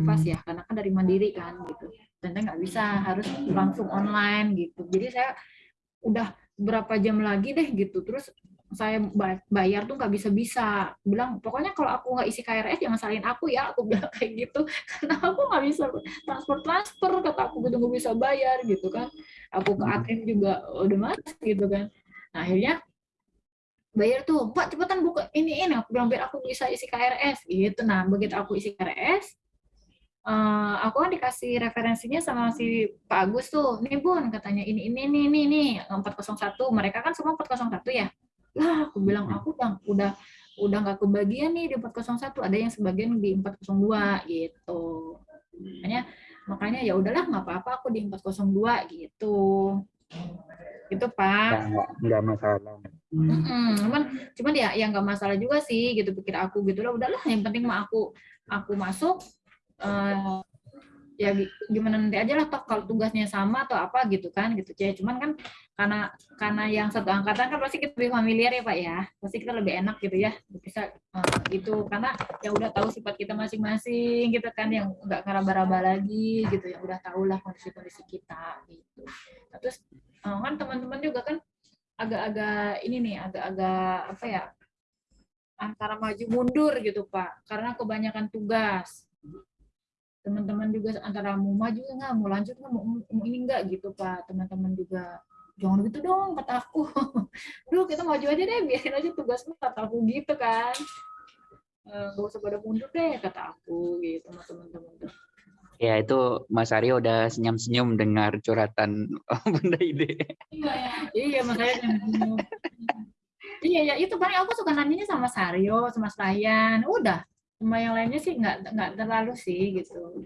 Dufas ya karena kan dari mandiri kan gitu. Dan saya nggak bisa harus langsung online gitu. Jadi saya udah berapa jam lagi deh gitu. Terus saya bayar tuh nggak bisa-bisa. Bilang pokoknya kalau aku nggak isi KRS jangan salin aku ya aku bilang kayak gitu. Karena aku nggak bisa transfer transfer kata aku gitu nggak bisa bayar gitu kan. Aku ke ATM juga udah mas gitu kan. Nah akhirnya bayar tuh pak cepetan buka ini ini. Aku bilang biar aku bisa isi KRS gitu. Nah begitu aku isi KRS uh, eh, aku kan dikasih referensinya sama si Pak Agus tuh. Nih bun katanya ini ini ini ini ini 401 mereka kan semua 401 ya? Lah aku bilang aku udah udah udah nggak kebagian nih di 401 ada yang sebagian di 402 gitu. Makanya makanya ya udahlah nggak apa-apa aku di 402 gitu. Itu pak. Nggak masalah. Hmm, cuman cuman ya yang nggak masalah juga sih gitu pikir aku gitu lah. Udahlah yang penting mah aku aku masuk uh, ya gimana nanti aja lah toh kalau tugasnya sama atau apa gitu kan gitu. Ya cuman kan karena karena yang satu angkatan kan pasti kita lebih familiar ya pak ya. Pasti kita lebih enak gitu ya bisa uh, gitu karena yang udah tahu sifat kita masing-masing gitu kan yang nggak ngeraba-raba lagi gitu. Yang udah tahu lah kondisi-kondisi kita gitu. Nah, terus uh, kan teman-teman juga kan agak-agak ini nih agak-agak apa ya antara maju mundur gitu pak. Karena kebanyakan tugas teman-teman juga antara mau maju nggak mau lanjut nggak mau, mau ini enggak gitu pak teman-teman juga jangan gitu dong kata aku Duh kita maju aja deh biarin aja tugasmu kata aku gitu kan eh, nggak usah pada mundur deh kata aku gitu sama teman-teman tuh Ya itu Mas Aryo udah senyum-senyum dengar curhatan Bunda Ide. Iya, ya. iya Mas Aryo. Iya, ya itu paling aku suka nanyanya sama Saryo, sama Sayan. Udah, sama yang lainnya sih nggak nggak terlalu sih gitu.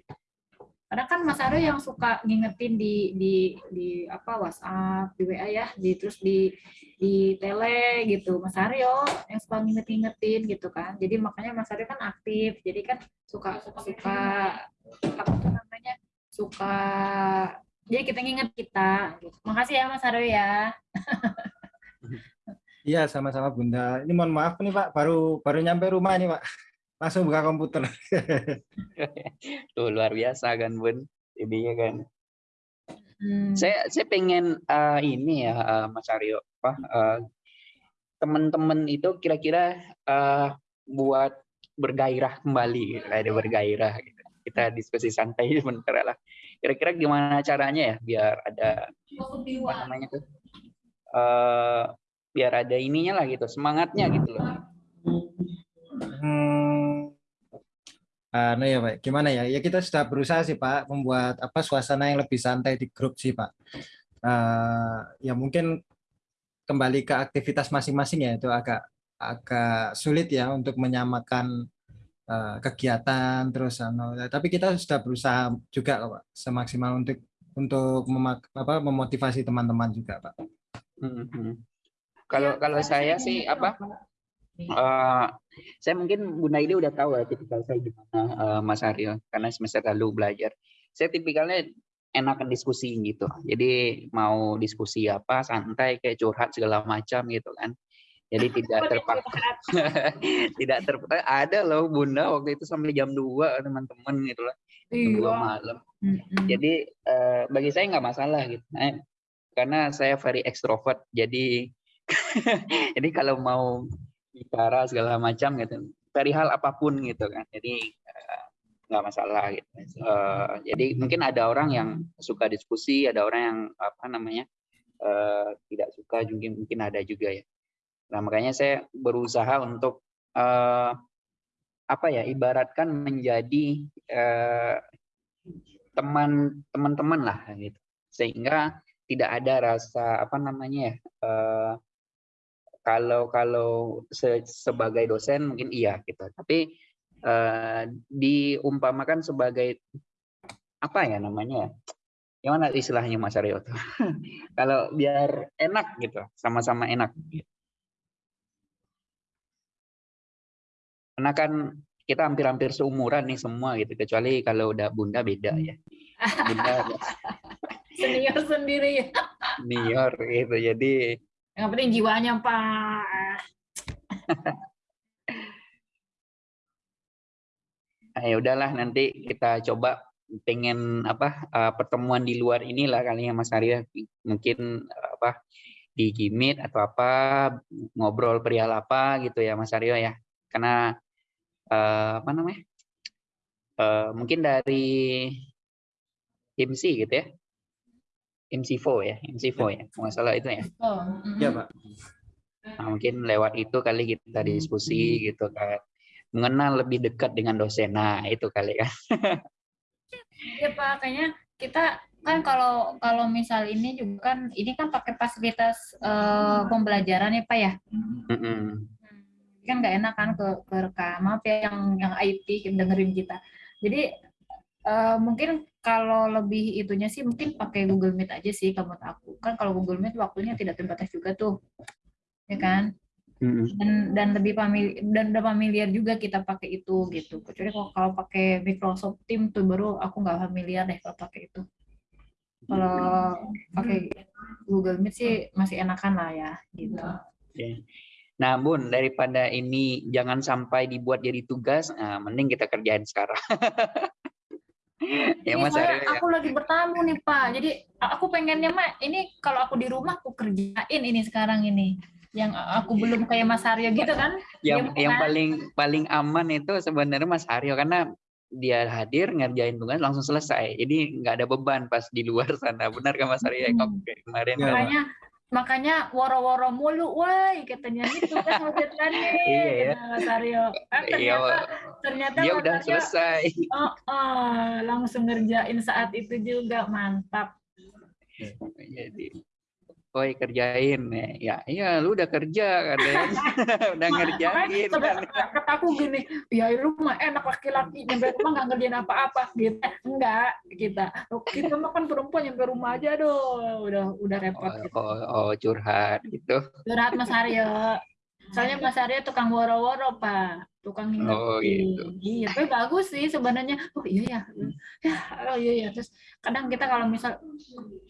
Karena kan Mas Aryo yang suka ngingetin di di di apa WhatsApp di WA ya di terus di di tele gitu. Mas Aryo yang suka nginget-ngingetin gitu kan. Jadi makanya Mas Aryo kan aktif. Jadi kan suka suka apa tuh namanya suka jadi kita nginget kita. Makasih ya Mas Aryo ya. Iya, sama-sama Bunda. Ini mohon maaf nih Pak, baru baru nyampe rumah nih Pak langsung buka komputer. Tuh luar biasa kan Bun, jadinya kan. Hmm. Saya saya pengen uh, ini ya uh, Mas Aryo, apa uh, teman-teman itu kira-kira uh, buat bergairah kembali, ada bergairah. Gitu. Kita diskusi santai sebentar lah. Kira-kira gimana caranya ya biar ada apa namanya tuh? Uh, biar ada ininya lah gitu, semangatnya gitu loh. Hmm, Nah ya Pak, gimana ya? Ya kita sudah berusaha sih Pak membuat apa suasana yang lebih santai di grup sih Pak. Uh, ya mungkin kembali ke aktivitas masing-masing ya itu agak agak sulit ya untuk menyamakan uh, kegiatan terus ano. Tapi kita sudah berusaha juga Pak semaksimal untuk untuk memak, apa, memotivasi teman-teman juga Pak. Hmm, hmm. Kalau kalau saya sih apa? Uh, saya mungkin Bunda ini udah tahu ya tipikal saya gimana uh, Mas Aryo karena semester lalu belajar. Saya tipikalnya enakan diskusi gitu. Jadi mau diskusi apa santai kayak curhat segala macam gitu kan. Jadi tidak terpaksa. tidak terpaksa. Ada loh Bunda waktu itu sampai jam 2 teman-teman gitu lah. Jam 2 iya. malam. Jadi uh, bagi saya nggak masalah gitu. Nah, karena saya very extrovert. Jadi jadi kalau mau bicara segala macam gitu. Perihal apa pun gitu kan. Jadi eh, nggak uh, masalah gitu. Uh, jadi mungkin ada orang yang suka diskusi ada orang yang apa namanya uh, tidak suka mungkin mungkin ada juga ya. Nah makanya saya berusaha untuk uh, apa ya ibaratkan menjadi teman teman-teman lah gitu. Sehingga tidak ada rasa apa namanya ya uh, kalau kalau se sebagai dosen mungkin iya gitu. Tapi uh, diumpamakan sebagai apa ya namanya gimana istilahnya Mas Aryo kalau biar enak gitu sama-sama enak gitu. karena kan kita hampir-hampir seumuran nih semua gitu kecuali kalau udah bunda beda ya. Bunda senior sendiri ya. Senior gitu jadi yang penting jiwanya, Pak. ah, ya udahlah nanti kita coba pengen apa uh, pertemuan di luar inilah kali ya Mas Arya. Mungkin uh, apa di Gimit atau apa ngobrol perihal apa gitu ya Mas Aryo ya. Karena uh, apa namanya uh, mungkin dari MC gitu ya MC4 ya MC4 ya masalah itu ya Oh, Iya, mm. Pak. nah, mungkin lewat itu kali kita diskusi gitu kan mengenal lebih dekat dengan dosen nah itu kali kan Iya Pak, kayaknya kita kan kalau kalau misal ini juga kan ini kan pakai fasilitas eh, pembelajaran ya Pak ya. Mm-mm. Kan nggak enak kan ke ke rekam maaf ya yang yang IT yang dengerin kita. Jadi eh, mungkin kalau lebih itunya sih mungkin pakai Google Meet aja sih kalau menurut aku. Kan kalau Google Meet waktunya tidak terbatas juga tuh. Ya kan? Dan dan lebih familiar dan udah familiar juga kita pakai itu gitu kecuali kalau kalau pakai Microsoft Teams tuh baru aku nggak familiar deh kalau pakai itu kalau pakai Google Meet sih masih enakan lah ya gitu. Nah, Bun, daripada ini jangan sampai dibuat jadi tugas, nah, mending kita kerjain sekarang. ya, Ini Mas Aryo ya. aku lagi bertamu nih Pak jadi aku pengennya mah ini kalau aku di rumah aku kerjain ini sekarang ini yang aku belum kayak Mas Aryo gitu kan Yang, Iya, yang paling paling aman itu sebenarnya Mas Aryo karena dia hadir ngerjain tugas langsung selesai. Jadi nggak ada beban pas di luar sana. Benar kan Mas Aryo? Hmm. Kemarin Iya, kan? makanya makanya woro-woro mulu woi katanya gitu kan maksudnya. Nih Iya, ya. kata Mas Aryo. Kan Iya, ternyata ternyata dia udah Aryo, selesai. oh, oh, langsung ngerjain saat itu juga mantap. Jadi, Woi kerjain ya, iya lu udah kerja katanya, udah ngerjain kan. kata, kata aku gini ya lu mah enak laki-laki nyampe rumah nggak ngerjain apa-apa gitu enggak kita kita mah kan perempuan nyampe rumah aja doh udah udah repot Oh, gitu. oh, oh, curhat gitu. curhat Mas Aryo soalnya Mas Aryo tukang woro-woro pak. Tukang ngingetin Oh, gitu. iya tapi bagus sih sebenarnya. Oh iya ya. Ya oh iya ya terus kadang kita kalau misal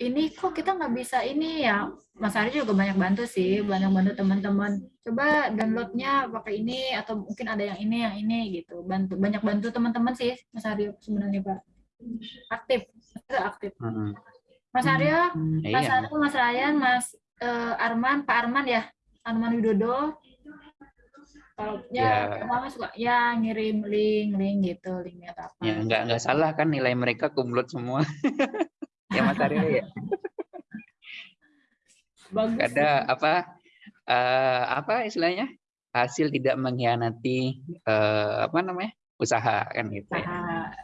ini kok kita nggak bisa ini ya? Mas Aryo juga banyak bantu sih banyak bantu teman-teman. Coba downloadnya pakai ini atau mungkin ada yang ini yang ini gitu. Bantu banyak bantu teman-teman sih Mas Aryo sebenarnya pak. Aktif aktif. Mm, Mas Aryo Mas Iya. Aryo, Mas Ryan, Mas eh, Arman, Pak Arman ya, Arman Widodo. Kalau ya, Ya. mama suka ya ngirim link, link gitu, linknya apa. Ya nggak nggak salah kan nilai mereka kumlot semua. ya Mas Aryo ya. Bagus. Ada apa eh, apa istilahnya hasil tidak mengkhianati eh, apa namanya usaha kan gitu. Ya.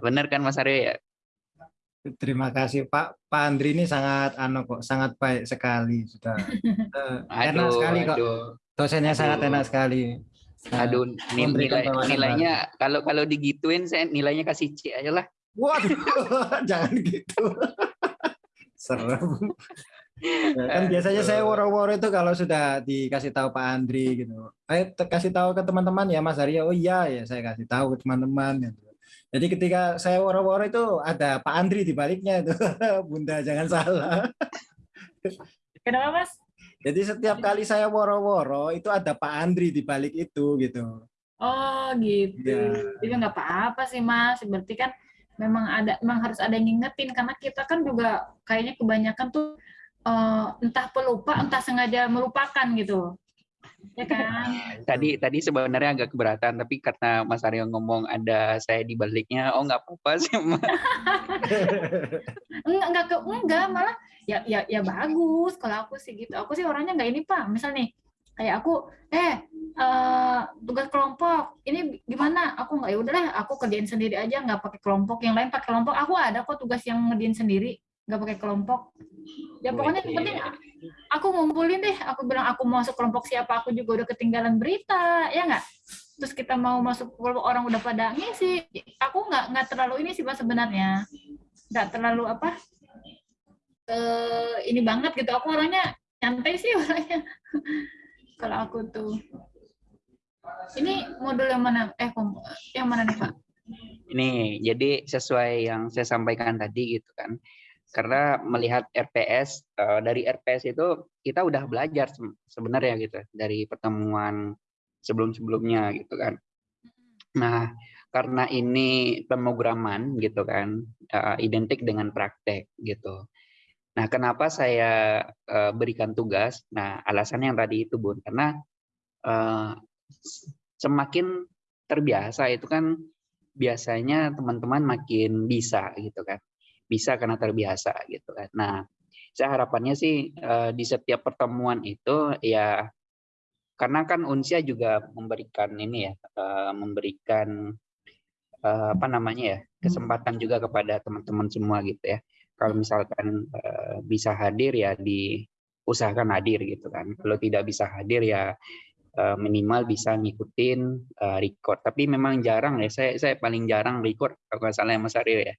Benar kan Mas Aryo ya? Terima kasih Pak. Pak Andri ini sangat anu kok, sangat baik sekali sudah. Eh, enak Aduh, sekali kok. aduh, Dosennya sangat Aduh. enak sekali. Nah, aduh nilai, nilainya kalau kalau digituin saya nilainya kasih C aja lah. Waduh, jangan gitu. Serem. Ya, kan biasanya saya woro-woro itu kalau sudah dikasih tahu Pak Andri gitu. Ayo te- kasih tahu ke teman-teman ya Mas Aryo. Oh iya ya saya kasih tahu ke teman-teman gitu. Jadi ketika saya woro-woro itu ada Pak Andri di baliknya itu. Bunda jangan salah. Kenapa Mas? Jadi setiap kali saya woro-woro itu ada Pak Andri di balik itu gitu. Oh gitu. Iya. Jadi nggak apa-apa sih Mas. Berarti kan memang ada, memang harus ada yang ngingetin karena kita kan juga kayaknya kebanyakan tuh eh, entah pelupa, entah sengaja melupakan gitu. Ya kan? Tadi tadi sebenarnya agak keberatan tapi karena Mas Aryo ngomong ada saya di baliknya, oh nggak apa-apa sih. Mas. enggak enggak ke enggak malah ya ya ya bagus kalau aku sih gitu aku sih orangnya enggak ini pak misal nih kayak aku eh eh, tugas kelompok ini gimana aku nggak ya udahlah aku kerjain sendiri aja nggak pakai kelompok yang lain pakai kelompok aku ada kok tugas yang ngerjain sendiri nggak pakai kelompok. Ya pokoknya yang penting aku ngumpulin deh. Aku bilang aku mau masuk kelompok siapa? Aku juga udah ketinggalan berita. Ya nggak? Terus kita mau masuk kelompok orang udah pada ngisi. Aku nggak nggak terlalu ini sih pak sebenarnya. Nggak terlalu apa eh ini banget gitu. Aku orangnya nyantai sih orangnya. Kalau aku tuh. Ini modul yang mana? Eh yang mana nih pak? Ini jadi sesuai yang saya sampaikan tadi gitu kan. Karena melihat RPS eh, dari RPS itu kita udah belajar se- sebenarnya gitu dari pertemuan sebelum-sebelumnya gitu kan. Nah, karena ini pemrograman gitu kan, uh, identik dengan praktek gitu. Nah, kenapa saya uh, berikan tugas? Nah, alasannya yang tadi itu Bun, karena uh, semakin terbiasa itu kan biasanya teman-teman makin bisa gitu kan. Bisa karena terbiasa gitu kan. Nah, saya harapannya sih uh, di setiap pertemuan itu ya karena kan Unsia juga memberikan ini ya, uh, memberikan uh, apa namanya ya kesempatan juga kepada teman-teman semua gitu ya. Kalau misalkan uh, bisa hadir ya diusahakan hadir gitu kan. Kalau tidak bisa hadir ya uh, minimal bisa ngikutin uh, record. Tapi memang jarang ya. Saya saya paling jarang record kalau nggak salah Mas Aryo ya.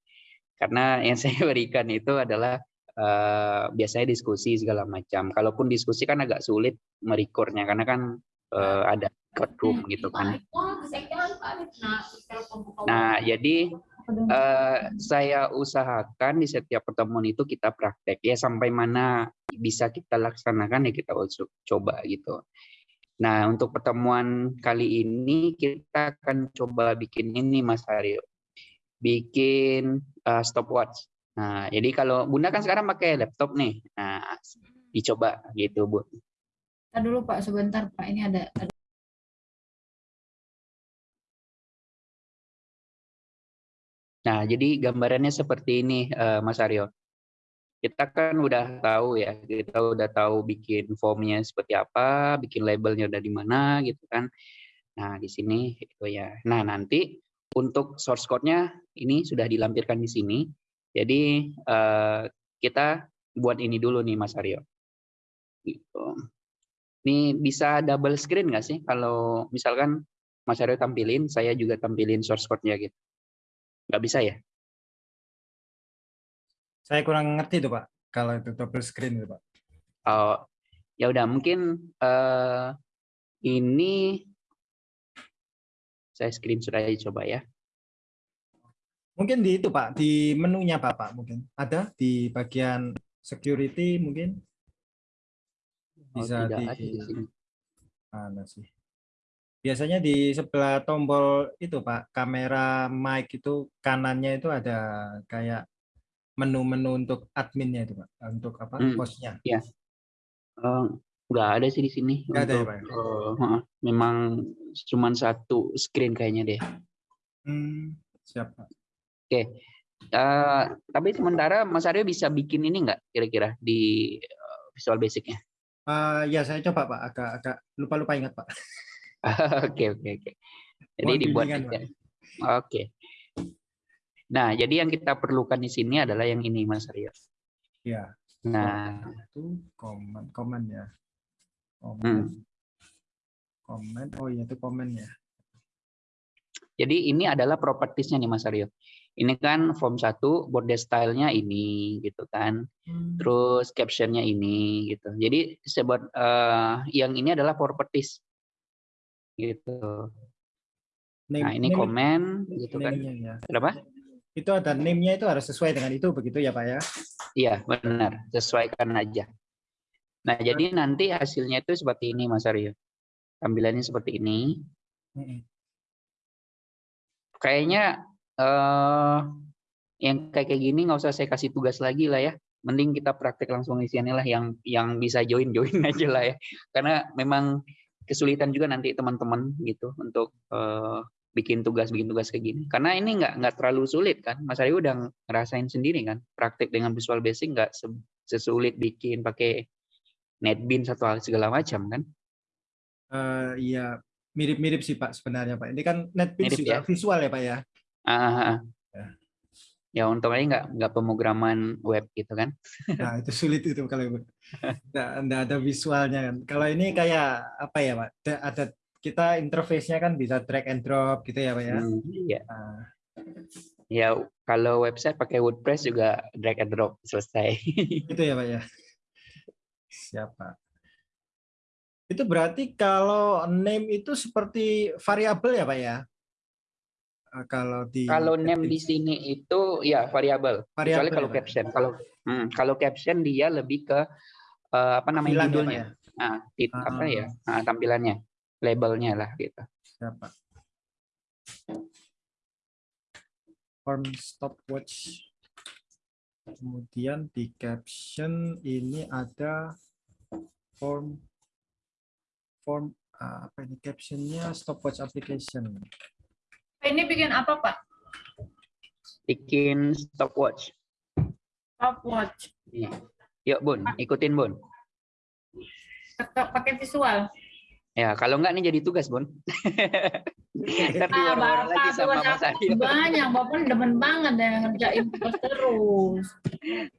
Karena yang saya berikan itu adalah uh, biasanya diskusi segala macam. Kalaupun diskusi kan agak sulit merekornya karena kan uh, ada room gitu kan. Nah, jadi uh, saya usahakan di setiap pertemuan itu kita praktek ya sampai mana bisa kita laksanakan ya kita coba gitu. Nah, untuk pertemuan kali ini kita akan coba bikin ini Mas Aryo. Bikin uh, stopwatch. Nah, jadi kalau Bunda kan sekarang pakai laptop nih. Nah, dicoba gitu, Bu. Kita dulu Pak, sebentar Pak. Ini ada, ada Nah, jadi gambarannya seperti ini, uh, Mas Aryo. Kita kan udah tahu ya, kita udah tahu bikin formnya seperti apa, bikin labelnya udah di mana gitu kan. Nah, di sini itu ya. Nah, nanti untuk source code-nya ini sudah dilampirkan di sini. Jadi uh, kita buat ini dulu nih Mas Aryo. Gitu. Ini bisa double screen nggak sih? Kalau misalkan Mas Aryo tampilin, saya juga tampilin source code-nya gitu. Nggak bisa ya? Saya kurang ngerti tuh Pak, kalau itu double screen itu Pak. Oh, ya udah mungkin uh, ini saya screenshot aja coba ya. Mungkin di itu Pak, di menunya Bapak mungkin. Ada di bagian security mungkin? Oh, Bisa oh, di. Mana sih? Biasanya di sebelah tombol itu Pak, kamera mic itu kanannya itu ada kayak menu-menu untuk adminnya itu Pak, untuk apa? Hmm, hostnya. Iya. Uh, nggak ada sih di sini. Nggak untuk, ada ya Pak? Uh, memang cuma satu screen kayaknya deh. Hmm, siapa? Oke. Uh, tapi sementara Mas Aryo bisa bikin ini nggak kira-kira di uh, Visual Basic-nya? Uh, ya saya coba Pak, agak agak lupa-lupa ingat Pak. Oke oke oke. Jadi Mohon dibuat Oke. Okay. Nah, jadi yang kita perlukan di sini adalah yang ini Mas Aryo. Ya. Nah, itu komen komen ya. Komen. Hmm. Komen. Oh iya itu komen ya. Jadi ini adalah propertiesnya nih Mas Aryo ini kan form 1 border style-nya ini gitu kan. Hmm. Terus caption-nya ini gitu. Jadi sebut uh, yang ini adalah properties gitu. Name, nah, ini name, komen gitu kan. Ya. Berapa? Itu ada name-nya itu harus sesuai dengan itu begitu ya, Pak ya? Iya, benar. Sesuaikan aja. Nah, jadi nanti hasilnya itu seperti ini Mas Aryo. Tampilannya seperti ini. Kayaknya uh, yang kayak kayak gini nggak usah saya kasih tugas lagi lah ya. Mending kita praktek langsung sini lah yang yang bisa join join aja lah ya. Karena memang kesulitan juga nanti teman-teman gitu untuk uh, bikin tugas bikin tugas kayak gini. Karena ini nggak nggak terlalu sulit kan. Mas Aryo udah ngerasain sendiri kan. Praktek dengan Visual Basic nggak sesulit bikin pakai NetBeans atau segala macam kan uh, iya mirip-mirip sih Pak sebenarnya Pak ini kan NetBeans juga ya? visual ya Pak ya Ah, ya. ya untung aja nggak nggak pemrograman web gitu kan. Nah itu sulit itu kalau nggak, nggak ada visualnya kan. Kalau ini kayak apa ya pak? Ada kita interface-nya kan bisa drag and drop gitu ya pak ya. Hmm, iya. Nah. Ya kalau website pakai WordPress juga drag and drop selesai. Itu ya pak ya. Siapa? Itu berarti kalau name itu seperti variabel ya pak ya? Eh, kalau di kalau name di sini itu ya variabel. Kecuali kalau ya, caption. Kalau hmm, kalau caption dia lebih ke uh, apa namanya Tampilan judulnya. Ya, Nah, tit, ah. apa ya? Nah, tampilannya, labelnya lah gitu. Siapa? Form stopwatch. Kemudian di caption ini ada form form ah, apa ini captionnya stopwatch application. Ini bikin apa Pak? Bikin stopwatch. Stopwatch. Iya. Yuk Bun, ikutin Bun. Pakai visual. Ya, kalau enggak nih jadi tugas, Bun. Ntar Ah, diwar-war lagi Bapak sama tugas Mas Aryo. banyak, Bapak demen banget ya ngerjain tugas terus.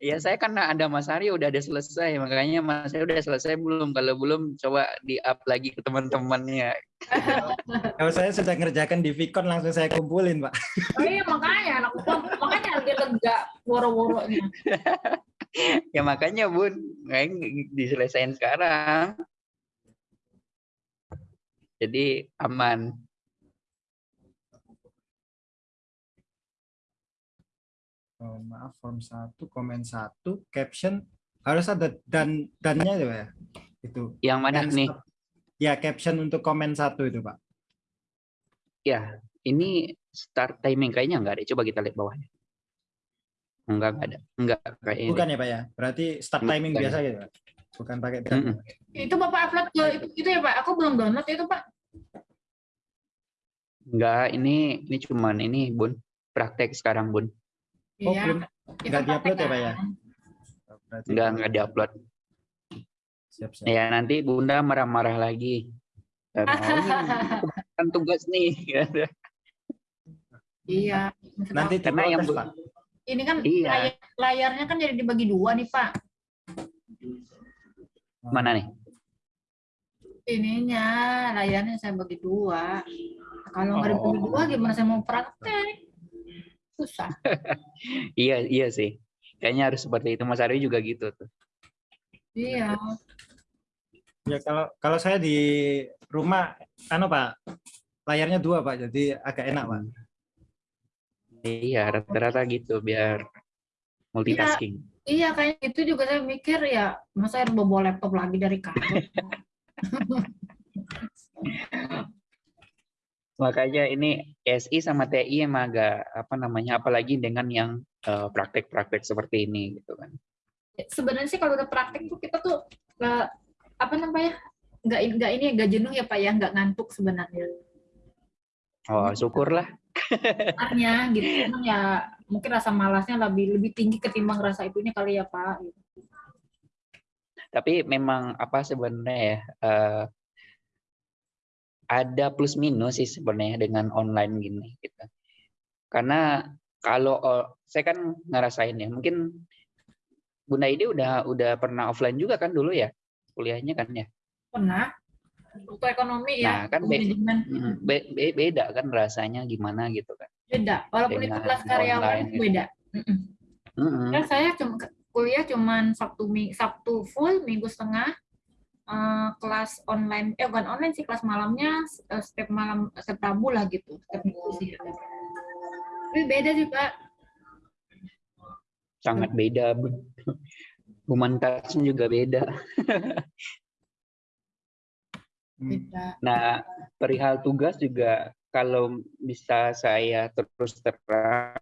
Ya, saya karena ada Mas Aryo udah ada selesai, makanya Mas Aryo udah selesai belum? Kalau belum, coba di-up lagi ke teman-temannya. Kalau saya sudah ngerjakan di Vicon langsung saya kumpulin, Pak. Oh iya makanya anak makanya lagi lega woro-woronya. Ya makanya, Bun, kayak diselesain sekarang. Jadi aman. Oh, maaf, form 1, komen 1, caption harus ada dan dannya itu ya. Itu. Yang mana Yang nih? Ya, caption untuk komen satu itu, Pak. Ya, ini start timing kayaknya enggak ada. Coba kita lihat bawahnya. Enggak, enggak ada. Enggak kayak ini. Bukan ya, Pak ya? Berarti start timing Bukan. biasa gitu, Pak? Bukan pakai dan. Mm-mm. Itu Bapak upload ke itu, itu ya Pak. Aku belum download itu Pak. Enggak, ini ini cuman ini, Bun. Praktek sekarang, Bun. Oh, Iya. belum. Itu nggak di-upload ya, Pak ya? kan. Berarti Enggak, enggak diupload. Siap, siap. Ya, nanti Bunda marah-marah lagi. Karena, "Oh, ini kebanyakan tugas nih. Iya. Nanti Karena yang diprotes, bu- Pak. ini kan Iya. layar- layarnya kan jadi dibagi dua nih Pak. Mana nih? Ininya layarnya saya bagi dua. Kalau nggak dibagi Oh. dua gimana saya mau praktek? Susah. Iya, iya sih. Kayaknya harus seperti itu. Mas Aryo juga gitu tuh. Iya. Ya kalau kalau saya di rumah anu Pak, layarnya dua Pak, jadi agak enak Pak. Iya, rata-rata gitu biar multitasking. Iya kayak itu juga saya mikir ya masa harus bawa laptop lagi dari kantor. Makanya ini SI sama TI emang agak apa namanya apalagi dengan yang eh, praktek-praktek seperti ini gitu kan. Sebenarnya sih kalau udah praktek tuh kita tuh nggak apa namanya nggak nggak ini nggak jenuh ya pak ya nggak ngantuk sebenarnya. Oh, syukurlah. Artinya gitu Cuman ya mungkin rasa malasnya lebih lebih tinggi ketimbang rasa itunya kali ya pak. Gitu. Tapi memang apa sebenarnya ya eh, ada plus minus sih sebenarnya dengan online gini gitu. Karena kalau saya kan ngerasain ya, mungkin Bunda Ide udah udah pernah offline juga kan dulu ya kuliahnya kan ya. Pernah waktu ekonomi Nah, ya kan be- Mm, be- be- beda kan rasanya gimana gitu kan. beda. Walaupun itu Dengan kelas karyawan online gitu. beda. Mm-mm. Mm-mm. Kan saya cuma kuliah cuman Sabtu Sabtu full, Minggu setengah. eh, kelas online eh bukan online sih kelas malamnya eh, setiap malam setiap Rabu lah gitu setiap minggu sih tapi beda sih pak sangat beda. Bu- Human touch juga beda. Hmm. beda Nah, perihal tugas juga kalau bisa saya terus terang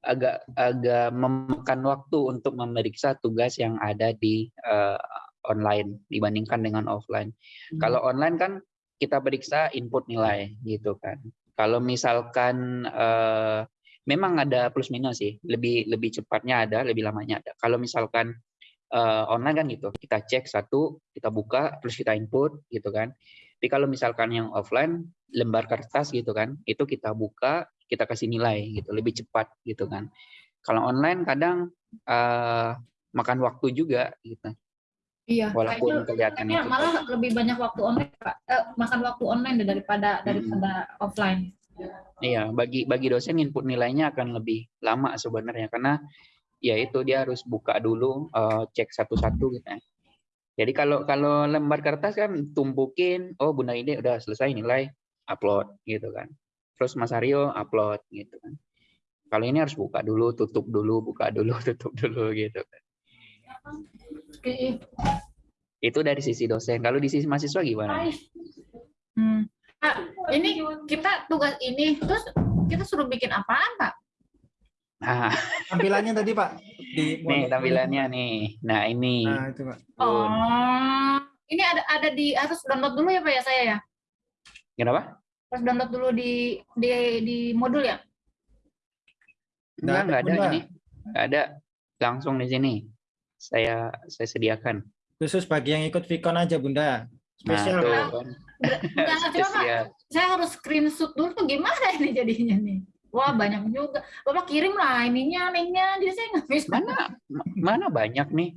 agak agak memakan waktu untuk memeriksa tugas yang ada di eh, online dibandingkan dengan offline. Kalau online kan kita periksa input nilai gitu kan. Kalau misalkan eh, memang ada plus minus sih, lebih lebih cepatnya ada, lebih lamanya ada. Kalau misalkan eh, online kan gitu, kita cek satu, kita buka, terus kita input gitu kan. Tapi kalau misalkan yang offline, lembar kertas gitu kan, itu kita buka, kita kasih nilai gitu, lebih cepat gitu kan. Kalau online kadang eh, makan waktu juga gitu, iya walaupun kelihatannya cepat. malah lebih banyak waktu online pak Eh, makan waktu online daripada daripada offline Iya, bagi bagi dosen input nilainya akan lebih lama sebenarnya karena ya itu dia harus buka dulu eh, cek satu-satu gitu. ya. Jadi kalau kalau lembar kertas kan tumpukin, oh Bunda ini udah selesai nilai, upload gitu kan. Terus Mas Aryo upload gitu kan. Kalau ini harus buka dulu, tutup dulu, buka dulu, tutup dulu gitu kan. Ih, Itu dari sisi dosen. Kalau di sisi mahasiswa gimana? Hmm. Ini kita tugas ini terus kita suruh bikin apaan, Pak? Nah, Tampilannya tadi Pak. Di nih tampilannya nih. Nah, ini. Nah, itu Pak. Oh, ini ada ada di harus download dulu ya Pak ya saya ya? Kenapa? Harus download dulu di di di modul ya? Enggak, enggak ada Bunda. ini. Enggak ada. Langsung di sini. Saya saya sediakan. Khusus bagi yang ikut Vicon aja Bunda. Nah, Spesial tuh Pak. kan. Enggak, coba Pak, Spesial. saya harus screenshot dulu tuh gimana ini jadinya nih? Wah banyak juga. Bapak kirim lah ininya, linknya. Jadi saya nggak bisa. Mana mana banyak nih?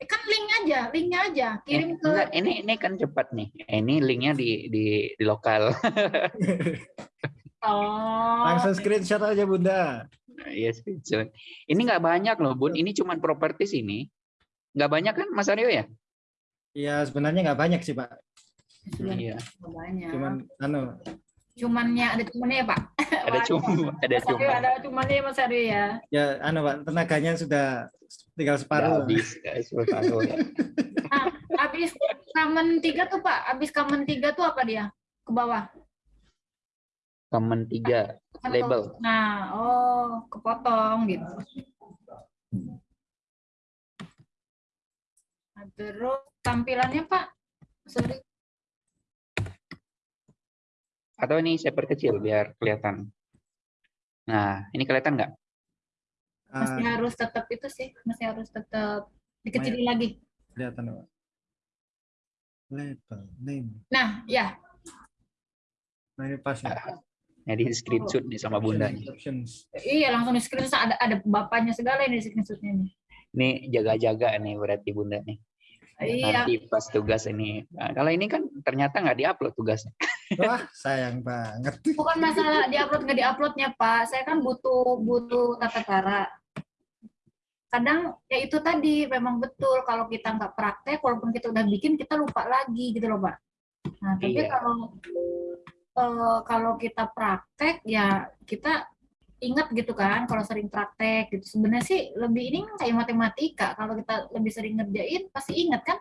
Kan link aja, linknya aja. Kirim Eh, ke. enggak, ini ini kan cepat nih. Ini linknya di di di lokal. Oh. Langsung screenshot aja Bunda. Iya, screenshot. Ini nggak banyak loh, Bun. Ini cuma propertis ini. Nggak banyak kan, Mas Aryo ya? Iya sebenarnya nggak banyak sih Pak. Sudah Iya. banyak. Cuman anu Cumannya ada cumannya ya Pak. Ada cuma, ada cuma. ada cumannya ya Mas Aryo ya. ya anu Pak tenaganya sudah tinggal separuh. habis, nggak separuh ya. Habis kamen tiga tuh Pak. Habis kamen tiga tuh apa dia? Ke bawah. Common tiga label. Nah, oh kepotong gitu. Nah, terus tampilannya Pak. Sorry. Atau ini saya perkecil biar kelihatan. Nah, ini kelihatan nggak? Masih Ah, harus tetap itu sih. Masih harus tetap dikecilin lagi. kelihatan Pak. Label, name. Nah, ya. Nah ini pas ya. Nah, di screenshot nih sama bundanya. Iya, langsung di screenshot ada ada bapaknya segala ini di screenshotnya nih. Ini jaga-jaga nih berarti bunda nih. Iya. Nanti pas tugas ini. Nah, kalau ini kan ternyata nggak diupload tugasnya. Wah sayang banget. Bukan masalah diupload nggak diuploadnya Pak. Saya kan butuh butuh tata cara. Kadang ya itu tadi memang betul kalau kita nggak praktek, walaupun kita udah bikin kita lupa lagi gitu loh Pak. Nah tapi Iya. kalau eh, kalau kita praktek ya kita ingat gitu kan kalau sering praktek gitu sebenarnya sih lebih ini kan kayak matematika kalau kita lebih sering ngerjain pasti ingat kan.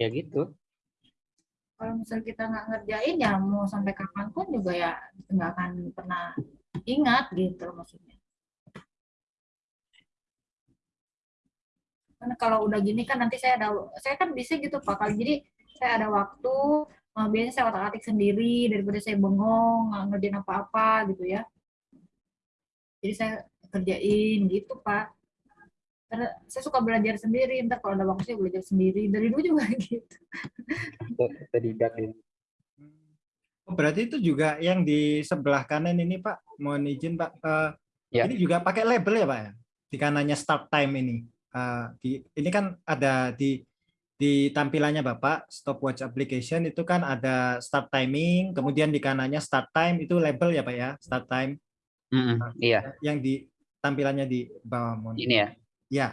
Ya gitu. kalau misal kita nggak ngerjain ya mau sampai kapan pun juga ya nggak akan pernah ingat gitu maksudnya. Karena kalau udah gini kan nanti saya ada, saya kan bisa gitu pak. Kalau jadi saya ada waktu, eh, biasanya saya otak-atik sendiri daripada saya bengong nggak ngerjain apa-apa gitu ya. Jadi saya kerjain gitu pak. Karena saya suka belajar sendiri, ntar kalau ada waktu saya belajar sendiri. Dari dulu juga gitu. Tidak ini. Oh, berarti itu juga yang di sebelah kanan ini Pak. Mohon izin Pak. Eh, Ya. Ini juga pakai label ya Pak ya? Di kanannya start time ini. Eh, di, ini kan ada di di tampilannya Bapak stopwatch application itu kan ada start timing, kemudian di kanannya start time itu label ya Pak ya, start time Mm-mm, Iya, yang di tampilannya di bawah mohon. ini ya. Ya.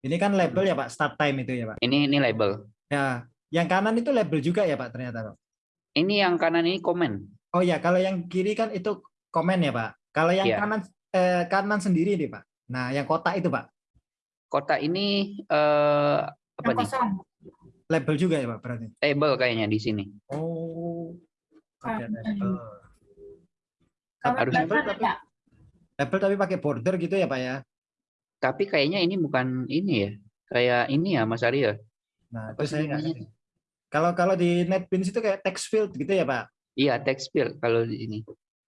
Ini kan label ya Pak, start time itu ya Pak. Ini ini label. Ya, yang kanan itu label juga ya Pak ternyata Pak. Ini yang kanan ini komen. Oh ya, kalau yang kiri kan itu komen ya Pak. Kalau yang Iya. kanan eh, kanan sendiri nih Pak. Nah, yang kotak itu Pak, Kotak ini eh apa Yang nih? kosong. label juga ya Pak berarti. Label kayaknya di sini. Oh. Kanan. label. Kalau Harus label label tapi- ada. Label tapi pakai border gitu ya Pak ya. Tapi kayaknya ini bukan ini ya. Kayak ini ya Mas Aryo. Nah, Apa itu saya nggak. Kalau kalau di NetBeans itu kayak text field gitu ya Pak. Iya, text field kalau di sini.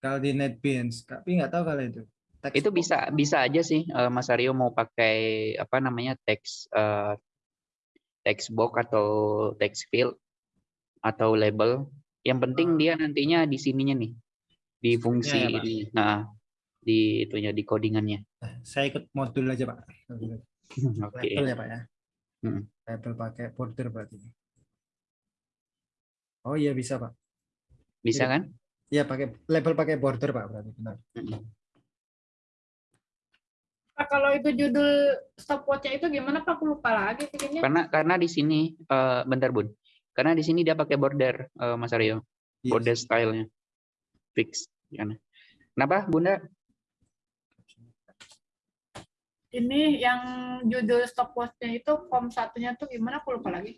Kalau di NetBeans, tapi nggak tahu kalau itu. Text Itu bisa bisa aja sih eh, Mas Aryo mau pakai apa namanya text eh, text box atau text field atau label. Yang penting Ah. dia nantinya di sininya nih. Di fungsi ya, Pak. ini. Nah, di itunya di codingannya. Saya ikut modul aja Pak. Oke. Label ya Pak ya. Hmm. Label pakai border berarti. Oh iya bisa Pak. Bisa kan? Iya pakai label pakai border Pak berarti benar. Mm-mm. Pak, kalau itu judul stopwatch-nya itu gimana Pak? Aku lupa lagi bikinnya. Karena karena di sini eh, bentar Bun. Karena di sini dia pakai border eh, Mas Aryo. Yes. Border stylenya. Fix. Kenapa Bunda? Ini yang judul stopwatch-nya itu form satunya tuh gimana aku lupa lagi.